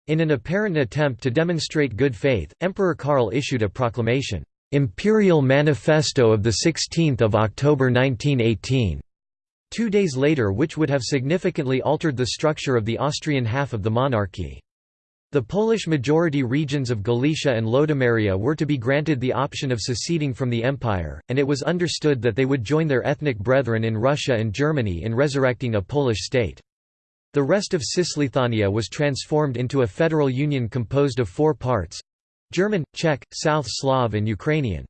In an apparent attempt to demonstrate good faith, Emperor Karl issued a proclamation, "'Imperial Manifesto of 16 October 1918' two days later which would have significantly altered the structure of the Austrian half of the monarchy. The Polish-majority regions of Galicia and Lodomeria were to be granted the option of seceding from the empire, and it was understood that they would join their ethnic brethren in Russia and Germany in resurrecting a Polish state. The rest of Cisleithania was transformed into a federal union composed of four parts—German, Czech, South Slav and Ukrainian.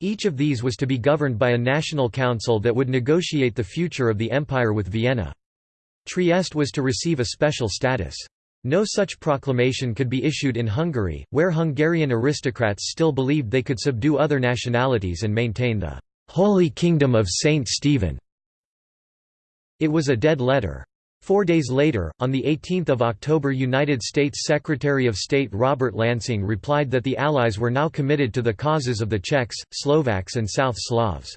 Each of these was to be governed by a national council that would negotiate the future of the empire with Vienna. Trieste was to receive a special status. No such proclamation could be issued in Hungary, where Hungarian aristocrats still believed they could subdue other nationalities and maintain the «Holy Kingdom of Saint Stephen». It was a dead letter. Four days later, on 18 October United States Secretary of State Robert Lansing replied that the Allies were now committed to the causes of the Czechs, Slovaks and South Slavs.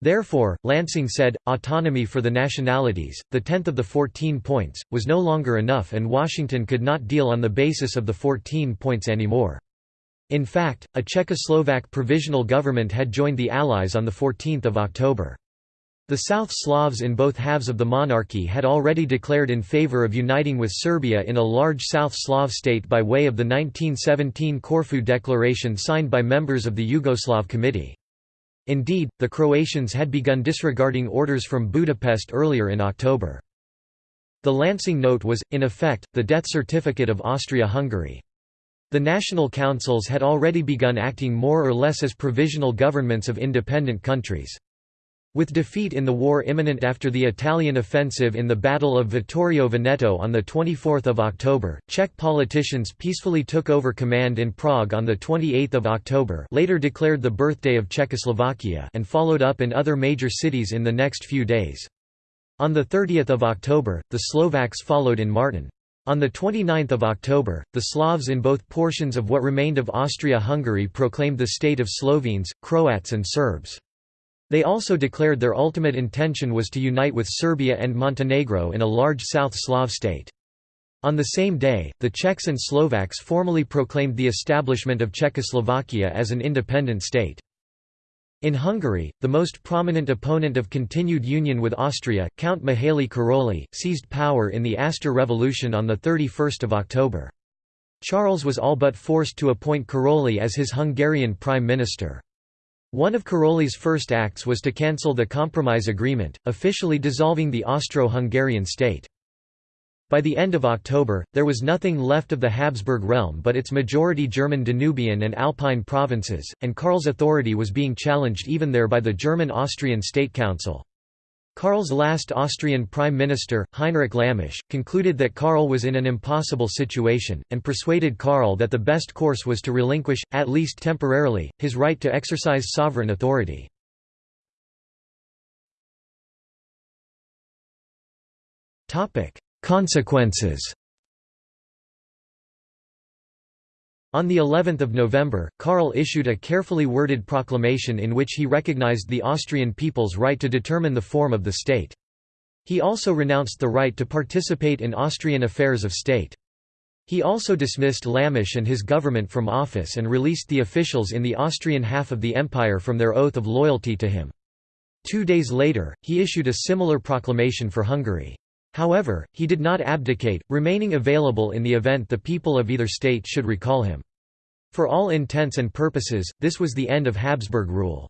Therefore, Lansing said, autonomy for the nationalities, the tenth of the 14 points, was no longer enough and Washington could not deal on the basis of the 14 points anymore. In fact, a Czechoslovak provisional government had joined the Allies on 14 October. The South Slavs in both halves of the monarchy had already declared in favor of uniting with Serbia in a large South Slav state by way of the 1917 Corfu Declaration signed by members of the Yugoslav Committee. Indeed, the Croatians had begun disregarding orders from Budapest earlier in October. The Lansing Note was, in effect, the death certificate of Austria-Hungary. The national councils had already begun acting more or less as provisional governments of independent countries. With defeat in the war imminent after the Italian offensive in the Battle of Vittorio Veneto on 24 October, Czech politicians peacefully took over command in Prague on 28 October later declared the birthday of Czechoslovakia and followed up in other major cities in the next few days. On 30 October, the Slovaks followed in Martin. On 29 October, the Slavs in both portions of what remained of Austria-Hungary proclaimed the state of Slovenes, Croats and Serbs. They also declared their ultimate intention was to unite with Serbia and Montenegro in a large South Slav state. On the same day, the Czechs and Slovaks formally proclaimed the establishment of Czechoslovakia as an independent state. In Hungary, the most prominent opponent of continued union with Austria, Count Mihaly Karolyi, seized power in the Aster Revolution on 31 October. Charles was all but forced to appoint Karolyi as his Hungarian prime minister. One of Karolyi's first acts was to cancel the Compromise Agreement, officially dissolving the Austro-Hungarian state. By the end of October, there was nothing left of the Habsburg realm but its majority German Danubian and Alpine provinces, and Karl's authority was being challenged even there by the German-Austrian State Council. Karl's last Austrian Prime Minister, Heinrich Lammasch, concluded that Karl was in an impossible situation, and persuaded Karl that the best course was to relinquish, at least temporarily, his right to exercise sovereign authority. Consequences On the 11th of November, Karl issued a carefully worded proclamation in which he recognized the Austrian people's right to determine the form of the state. He also renounced the right to participate in Austrian affairs of state. He also dismissed Lammasch and his government from office and released the officials in the Austrian half of the empire from their oath of loyalty to him. Two days later, he issued a similar proclamation for Hungary. However, he did not abdicate, remaining available in the event the people of either state should recall him. For all intents and purposes, this was the end of Habsburg rule.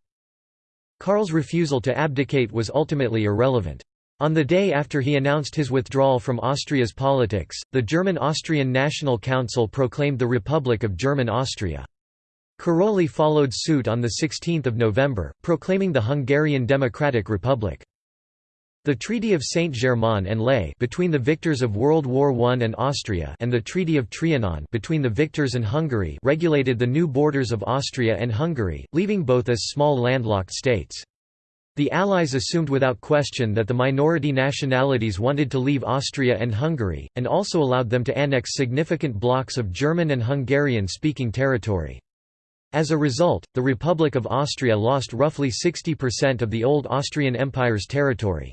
Karl's refusal to abdicate was ultimately irrelevant. On the day after he announced his withdrawal from Austria's politics, the German-Austrian National Council proclaimed the Republic of German Austria. Károlyi followed suit on 16 November, proclaiming the Hungarian Democratic Republic. The Treaty of Saint-Germain-en-Laye between the victors of World War I and Austria and the Treaty of Trianon between the victors and Hungary regulated the new borders of Austria and Hungary, leaving both as small landlocked states. The Allies assumed without question that the minority nationalities wanted to leave Austria and Hungary, and also allowed them to annex significant blocks of German and Hungarian-speaking territory. As a result, the Republic of Austria lost roughly 60% of the old Austrian Empire's territory.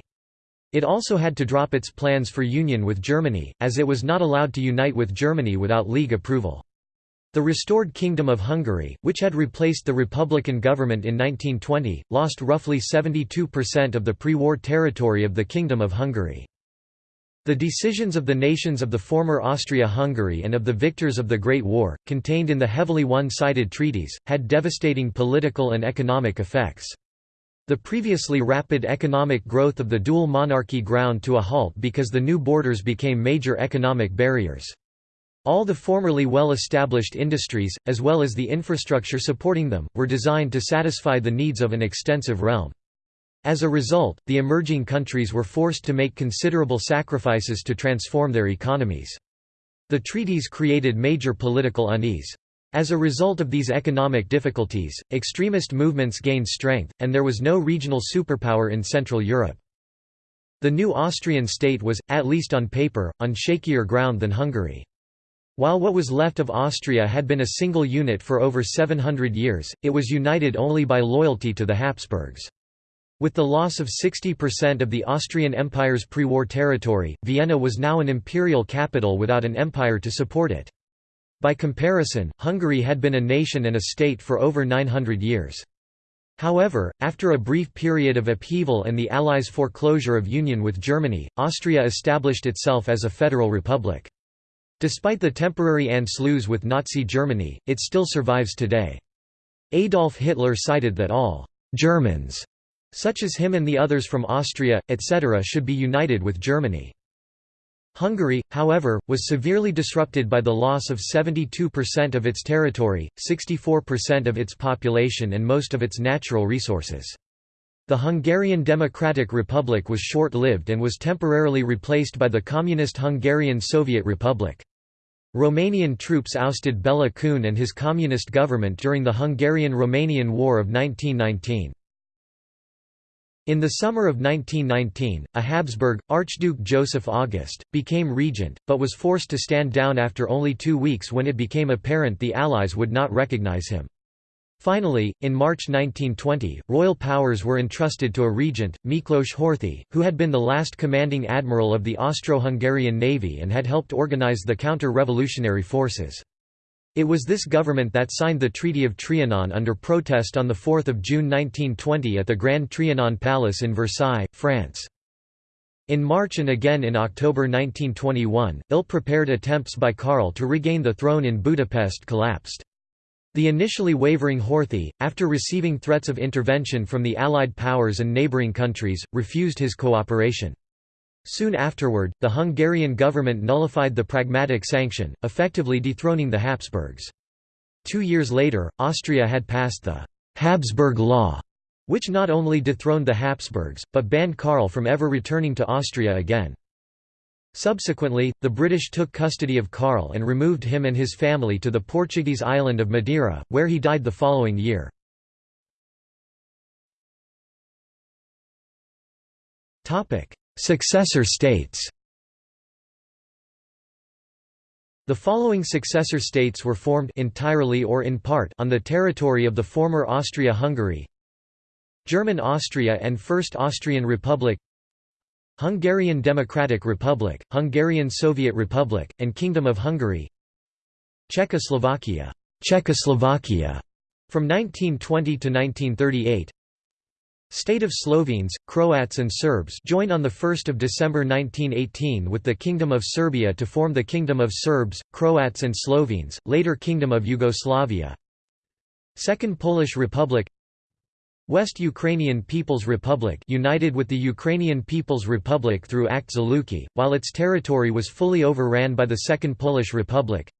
It also had to drop its plans for union with Germany, as it was not allowed to unite with Germany without League approval. The restored Kingdom of Hungary, which had replaced the Republican government in 1920, lost roughly 72% of the pre-war territory of the Kingdom of Hungary. The decisions of the nations of the former Austria-Hungary and of the victors of the Great War, contained in the heavily one-sided treaties, had devastating political and economic effects. The previously rapid economic growth of the dual monarchy ground to a halt because the new borders became major economic barriers. All the formerly well-established industries, as well as the infrastructure supporting them, were designed to satisfy the needs of an extensive realm. As a result, the emerging countries were forced to make considerable sacrifices to transform their economies. The treaties created major political unease. As a result of these economic difficulties, extremist movements gained strength, and there was no regional superpower in Central Europe. The new Austrian state was, at least on paper, on shakier ground than Hungary. While what was left of Austria had been a single unit for over 700 years, it was united only by loyalty to the Habsburgs. With the loss of 60% of the Austrian Empire's pre-war territory, Vienna was now an imperial capital without an empire to support it. By comparison, Hungary had been a nation and a state for over 900 years. However, after a brief period of upheaval and the Allies' foreclosure of union with Germany, Austria established itself as a federal republic. Despite the temporary Anschluss with Nazi Germany, it still survives today. Adolf Hitler cited that all «Germans», such as him and the others from Austria, etc. should be united with Germany. Hungary, however, was severely disrupted by the loss of 72% of its territory, 64% of its population and most of its natural resources. The Hungarian Democratic Republic was short-lived and was temporarily replaced by the Communist Hungarian Soviet Republic. Romanian troops ousted Béla Kun and his communist government during the Hungarian–Romanian War of 1919. In the summer of 1919, a Habsburg, Archduke Joseph August, became regent, but was forced to stand down after only two weeks when it became apparent the Allies would not recognize him. Finally, in March 1920, royal powers were entrusted to a regent, Miklós Horthy, who had been the last commanding admiral of the Austro-Hungarian navy and had helped organize the counter-revolutionary forces. It was this government that signed the Treaty of Trianon under protest on 4 June 1920 at the Grand Trianon Palace in Versailles, France. In March and again in October 1921, ill-prepared attempts by Karl to regain the throne in Budapest collapsed. The initially wavering Horthy, after receiving threats of intervention from the Allied powers and neighbouring countries, refused his cooperation. Soon afterward, the Hungarian government nullified the Pragmatic Sanction, effectively dethroning the Habsburgs. Two years later, Austria had passed the «Habsburg Law», which not only dethroned the Habsburgs, but banned Karl from ever returning to Austria again. Subsequently, the British took custody of Karl and removed him and his family to the Portuguese island of Madeira, where he died the following year. Successor states. The following successor states were formed entirely or in part on the territory of the former Austria-Hungary German Austria and First Austrian Republic Hungarian Democratic Republic, Hungarian Soviet Republic, and Kingdom of Hungary Czechoslovakia, Czechoslovakia from 1920 to 1938 State of Slovenes, Croats and Serbs joined on 1 December 1918 with the Kingdom of Serbia to form the Kingdom of Serbs, Croats and Slovenes, later Kingdom of Yugoslavia Second Polish Republic West Ukrainian People's Republic united with the Ukrainian People's Republic through Act Zluky, while its territory was fully overran by the Second Polish Republic.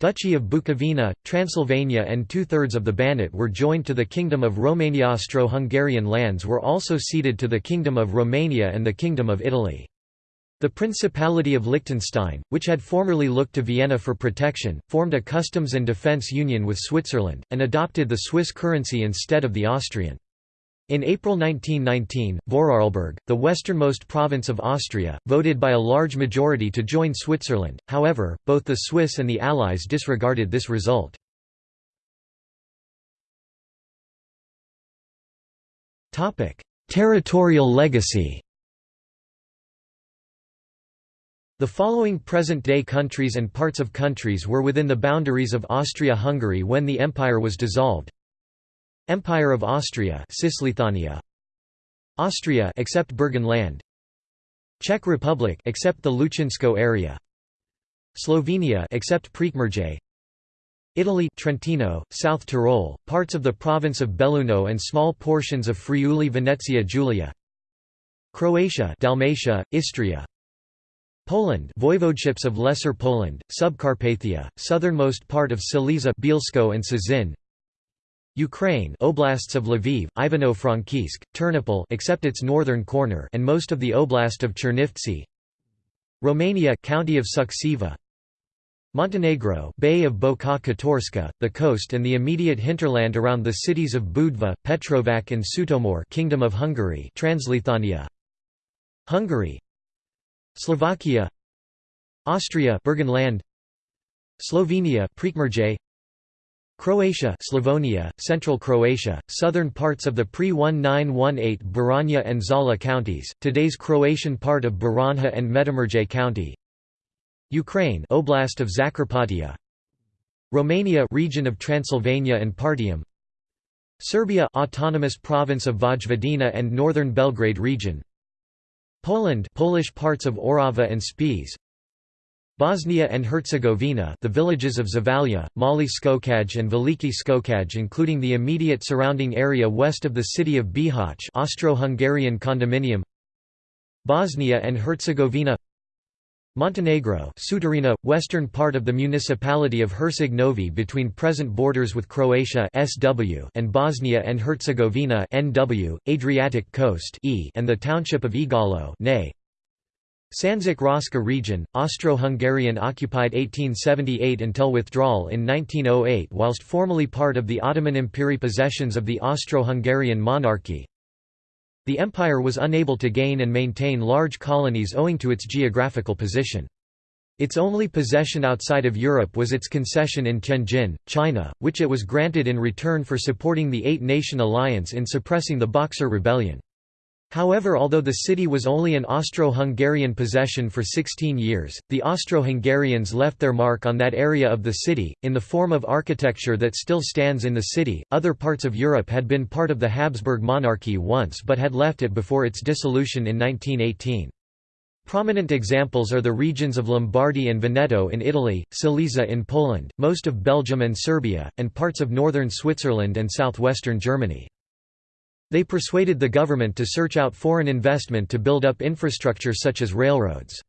Duchy of Bukovina, Transylvania and two-thirds of the Banat were joined to the Kingdom of Romania Austro-Hungarian lands were also ceded to the Kingdom of Romania and the Kingdom of Italy. The Principality of Liechtenstein, which had formerly looked to Vienna for protection, formed a customs and defence union with Switzerland, and adopted the Swiss currency instead of the Austrian. In April 1919, Vorarlberg, the westernmost province of Austria, voted by a large majority to join Switzerland, however, both the Swiss and the Allies disregarded this result. Territorial legacy The following present-day countries and parts of countries were within the boundaries of Austria-Hungary when the empire was dissolved. Empire of Austria Cisleithania Austria except Burgenland Czech Republic except the Hlučínsko area. Slovenia except Prekmurje. Italy Trentino, South Tyrol, parts of the province of Belluno and small portions of Friuli Venezia Giulia. Croatia Dalmatia, Istria. Poland voivodeships of Lesser Poland, Subcarpathia, southernmost part of Silesia Bielsko and Cieszyn Ukraine oblasts of Lviv, Ivano-Frankivsk, Ternopil except its northern corner and most of the oblast of Chernivtsi. Romania county of Suceava Montenegro Bay of Boka Kotorska, the coast and the immediate hinterland around the cities of Budva, Petrovac and Sutomor Kingdom of Hungary Transleithania. Hungary. Slovakia. Austria Burgenland Slovenia Croatia Slavonia, Central Croatia, southern parts of the pre-1918 Baranja and Zala counties, today's Croatian part of Baranja and Međimurje county. Ukraine Oblast of Zakarpattia. Romania region of Transylvania and Partium. Serbia autonomous province of Vojvodina and northern Belgrade region. Poland Polish parts of Orava and Spiš Bosnia and Herzegovina the villages of Zavalje, Mali Skočaj and Veliki Skočaj including the immediate surrounding area west of the city of Bihać Austro-Hungarian condominium Bosnia and Herzegovina Montenegro Sutorina, western part of the municipality of Herceg Novi between present borders with Croatia SW and Bosnia and Herzegovina NW, Adriatic coast e and the township of Igalo. Sandžak Raška region, Austro-Hungarian occupied 1878 until withdrawal in 1908 whilst formerly part of the Ottoman Empire possessions of the Austro-Hungarian monarchy, the empire was unable to gain and maintain large colonies owing to its geographical position. Its only possession outside of Europe was its concession in Tianjin, China, which it was granted in return for supporting the Eight-Nation Alliance in suppressing the Boxer Rebellion. However although the city was only an Austro-Hungarian possession for 16 years, the Austro-Hungarians left their mark on that area of the city, in the form of architecture that still stands in the city. Other parts of Europe had been part of the Habsburg monarchy once but had left it before its dissolution in 1918. Prominent examples are the regions of Lombardy and Veneto in Italy, Silesia in Poland, most of Belgium and Serbia, and parts of northern Switzerland and southwestern Germany. They persuaded the government to search out foreign investment to build up infrastructure such as railroads.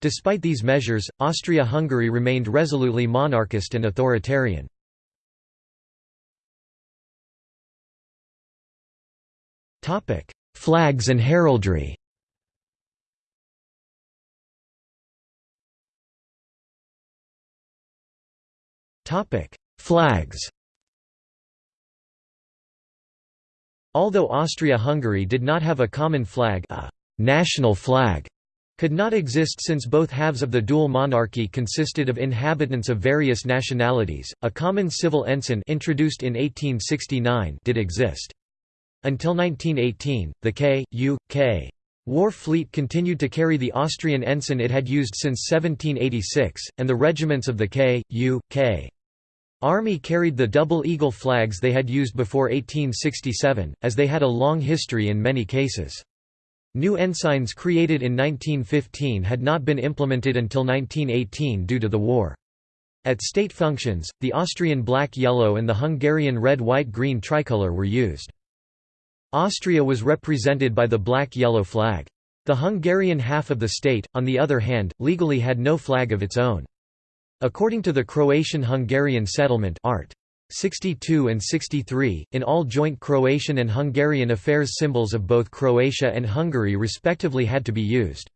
Despite these measures, Austria-Hungary remained resolutely monarchist and authoritarian. Flags and heraldry Flags Although Austria-Hungary did not have a common flag a national flag could not exist since both halves of the dual monarchy consisted of inhabitants of various nationalities. A common civil ensign introduced in 1869 did exist. Until 1918, the K.U.K. War fleet continued to carry the Austrian ensign it had used since 1786, and the regiments of the K.U.K. Army carried the double eagle flags they had used before 1867, as they had a long history in many cases. New ensigns created in 1915 had not been implemented until 1918 due to the war. At state functions, the Austrian black-yellow and the Hungarian red-white-green tricolour were used. Austria was represented by the black-yellow flag. The Hungarian half of the state, on the other hand, legally had no flag of its own. According to the Croatian-Hungarian settlement Art. 62 and 63, in all joint Croatian and Hungarian affairs symbols of both Croatia and Hungary respectively had to be used.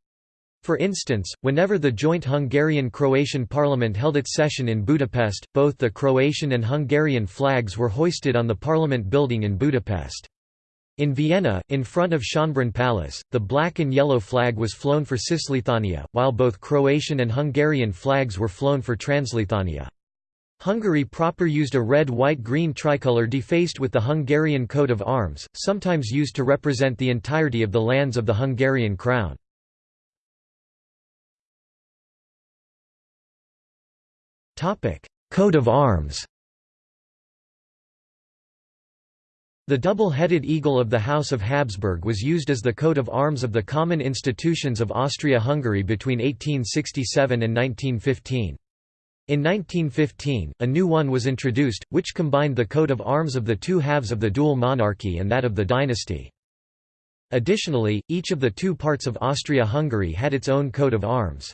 For instance, whenever the joint Hungarian-Croatian parliament held its session in Budapest, both the Croatian and Hungarian flags were hoisted on the parliament building in Budapest. In Vienna, in front of Schönbrunn Palace, the black and yellow flag was flown for Cisleithania, while both Croatian and Hungarian flags were flown for Transleithania. Hungary proper used a red-white-green tricolour defaced with the Hungarian coat of arms, sometimes used to represent the entirety of the lands of the Hungarian crown. Coat of arms The double-headed eagle of the House of Habsburg was used as the coat of arms of the common institutions of Austria-Hungary between 1867 and 1915. In 1915, a new one was introduced, which combined the coat of arms of the two halves of the dual monarchy and that of the dynasty. Additionally, each of the two parts of Austria-Hungary had its own coat of arms.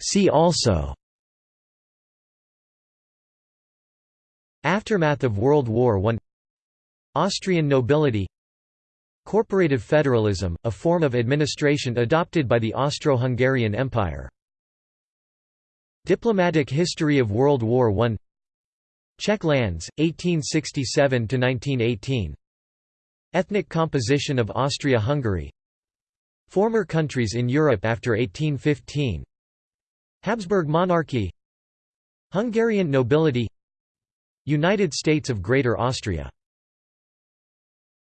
See also Aftermath of World War I Austrian nobility. Corporative federalism, a form of administration adopted by the Austro-Hungarian Empire. Diplomatic history of World War I Czech lands, 1867–1918 Ethnic composition of Austria-Hungary. Former countries in Europe after 1815 Habsburg monarchy. Hungarian nobility United States of Greater Austria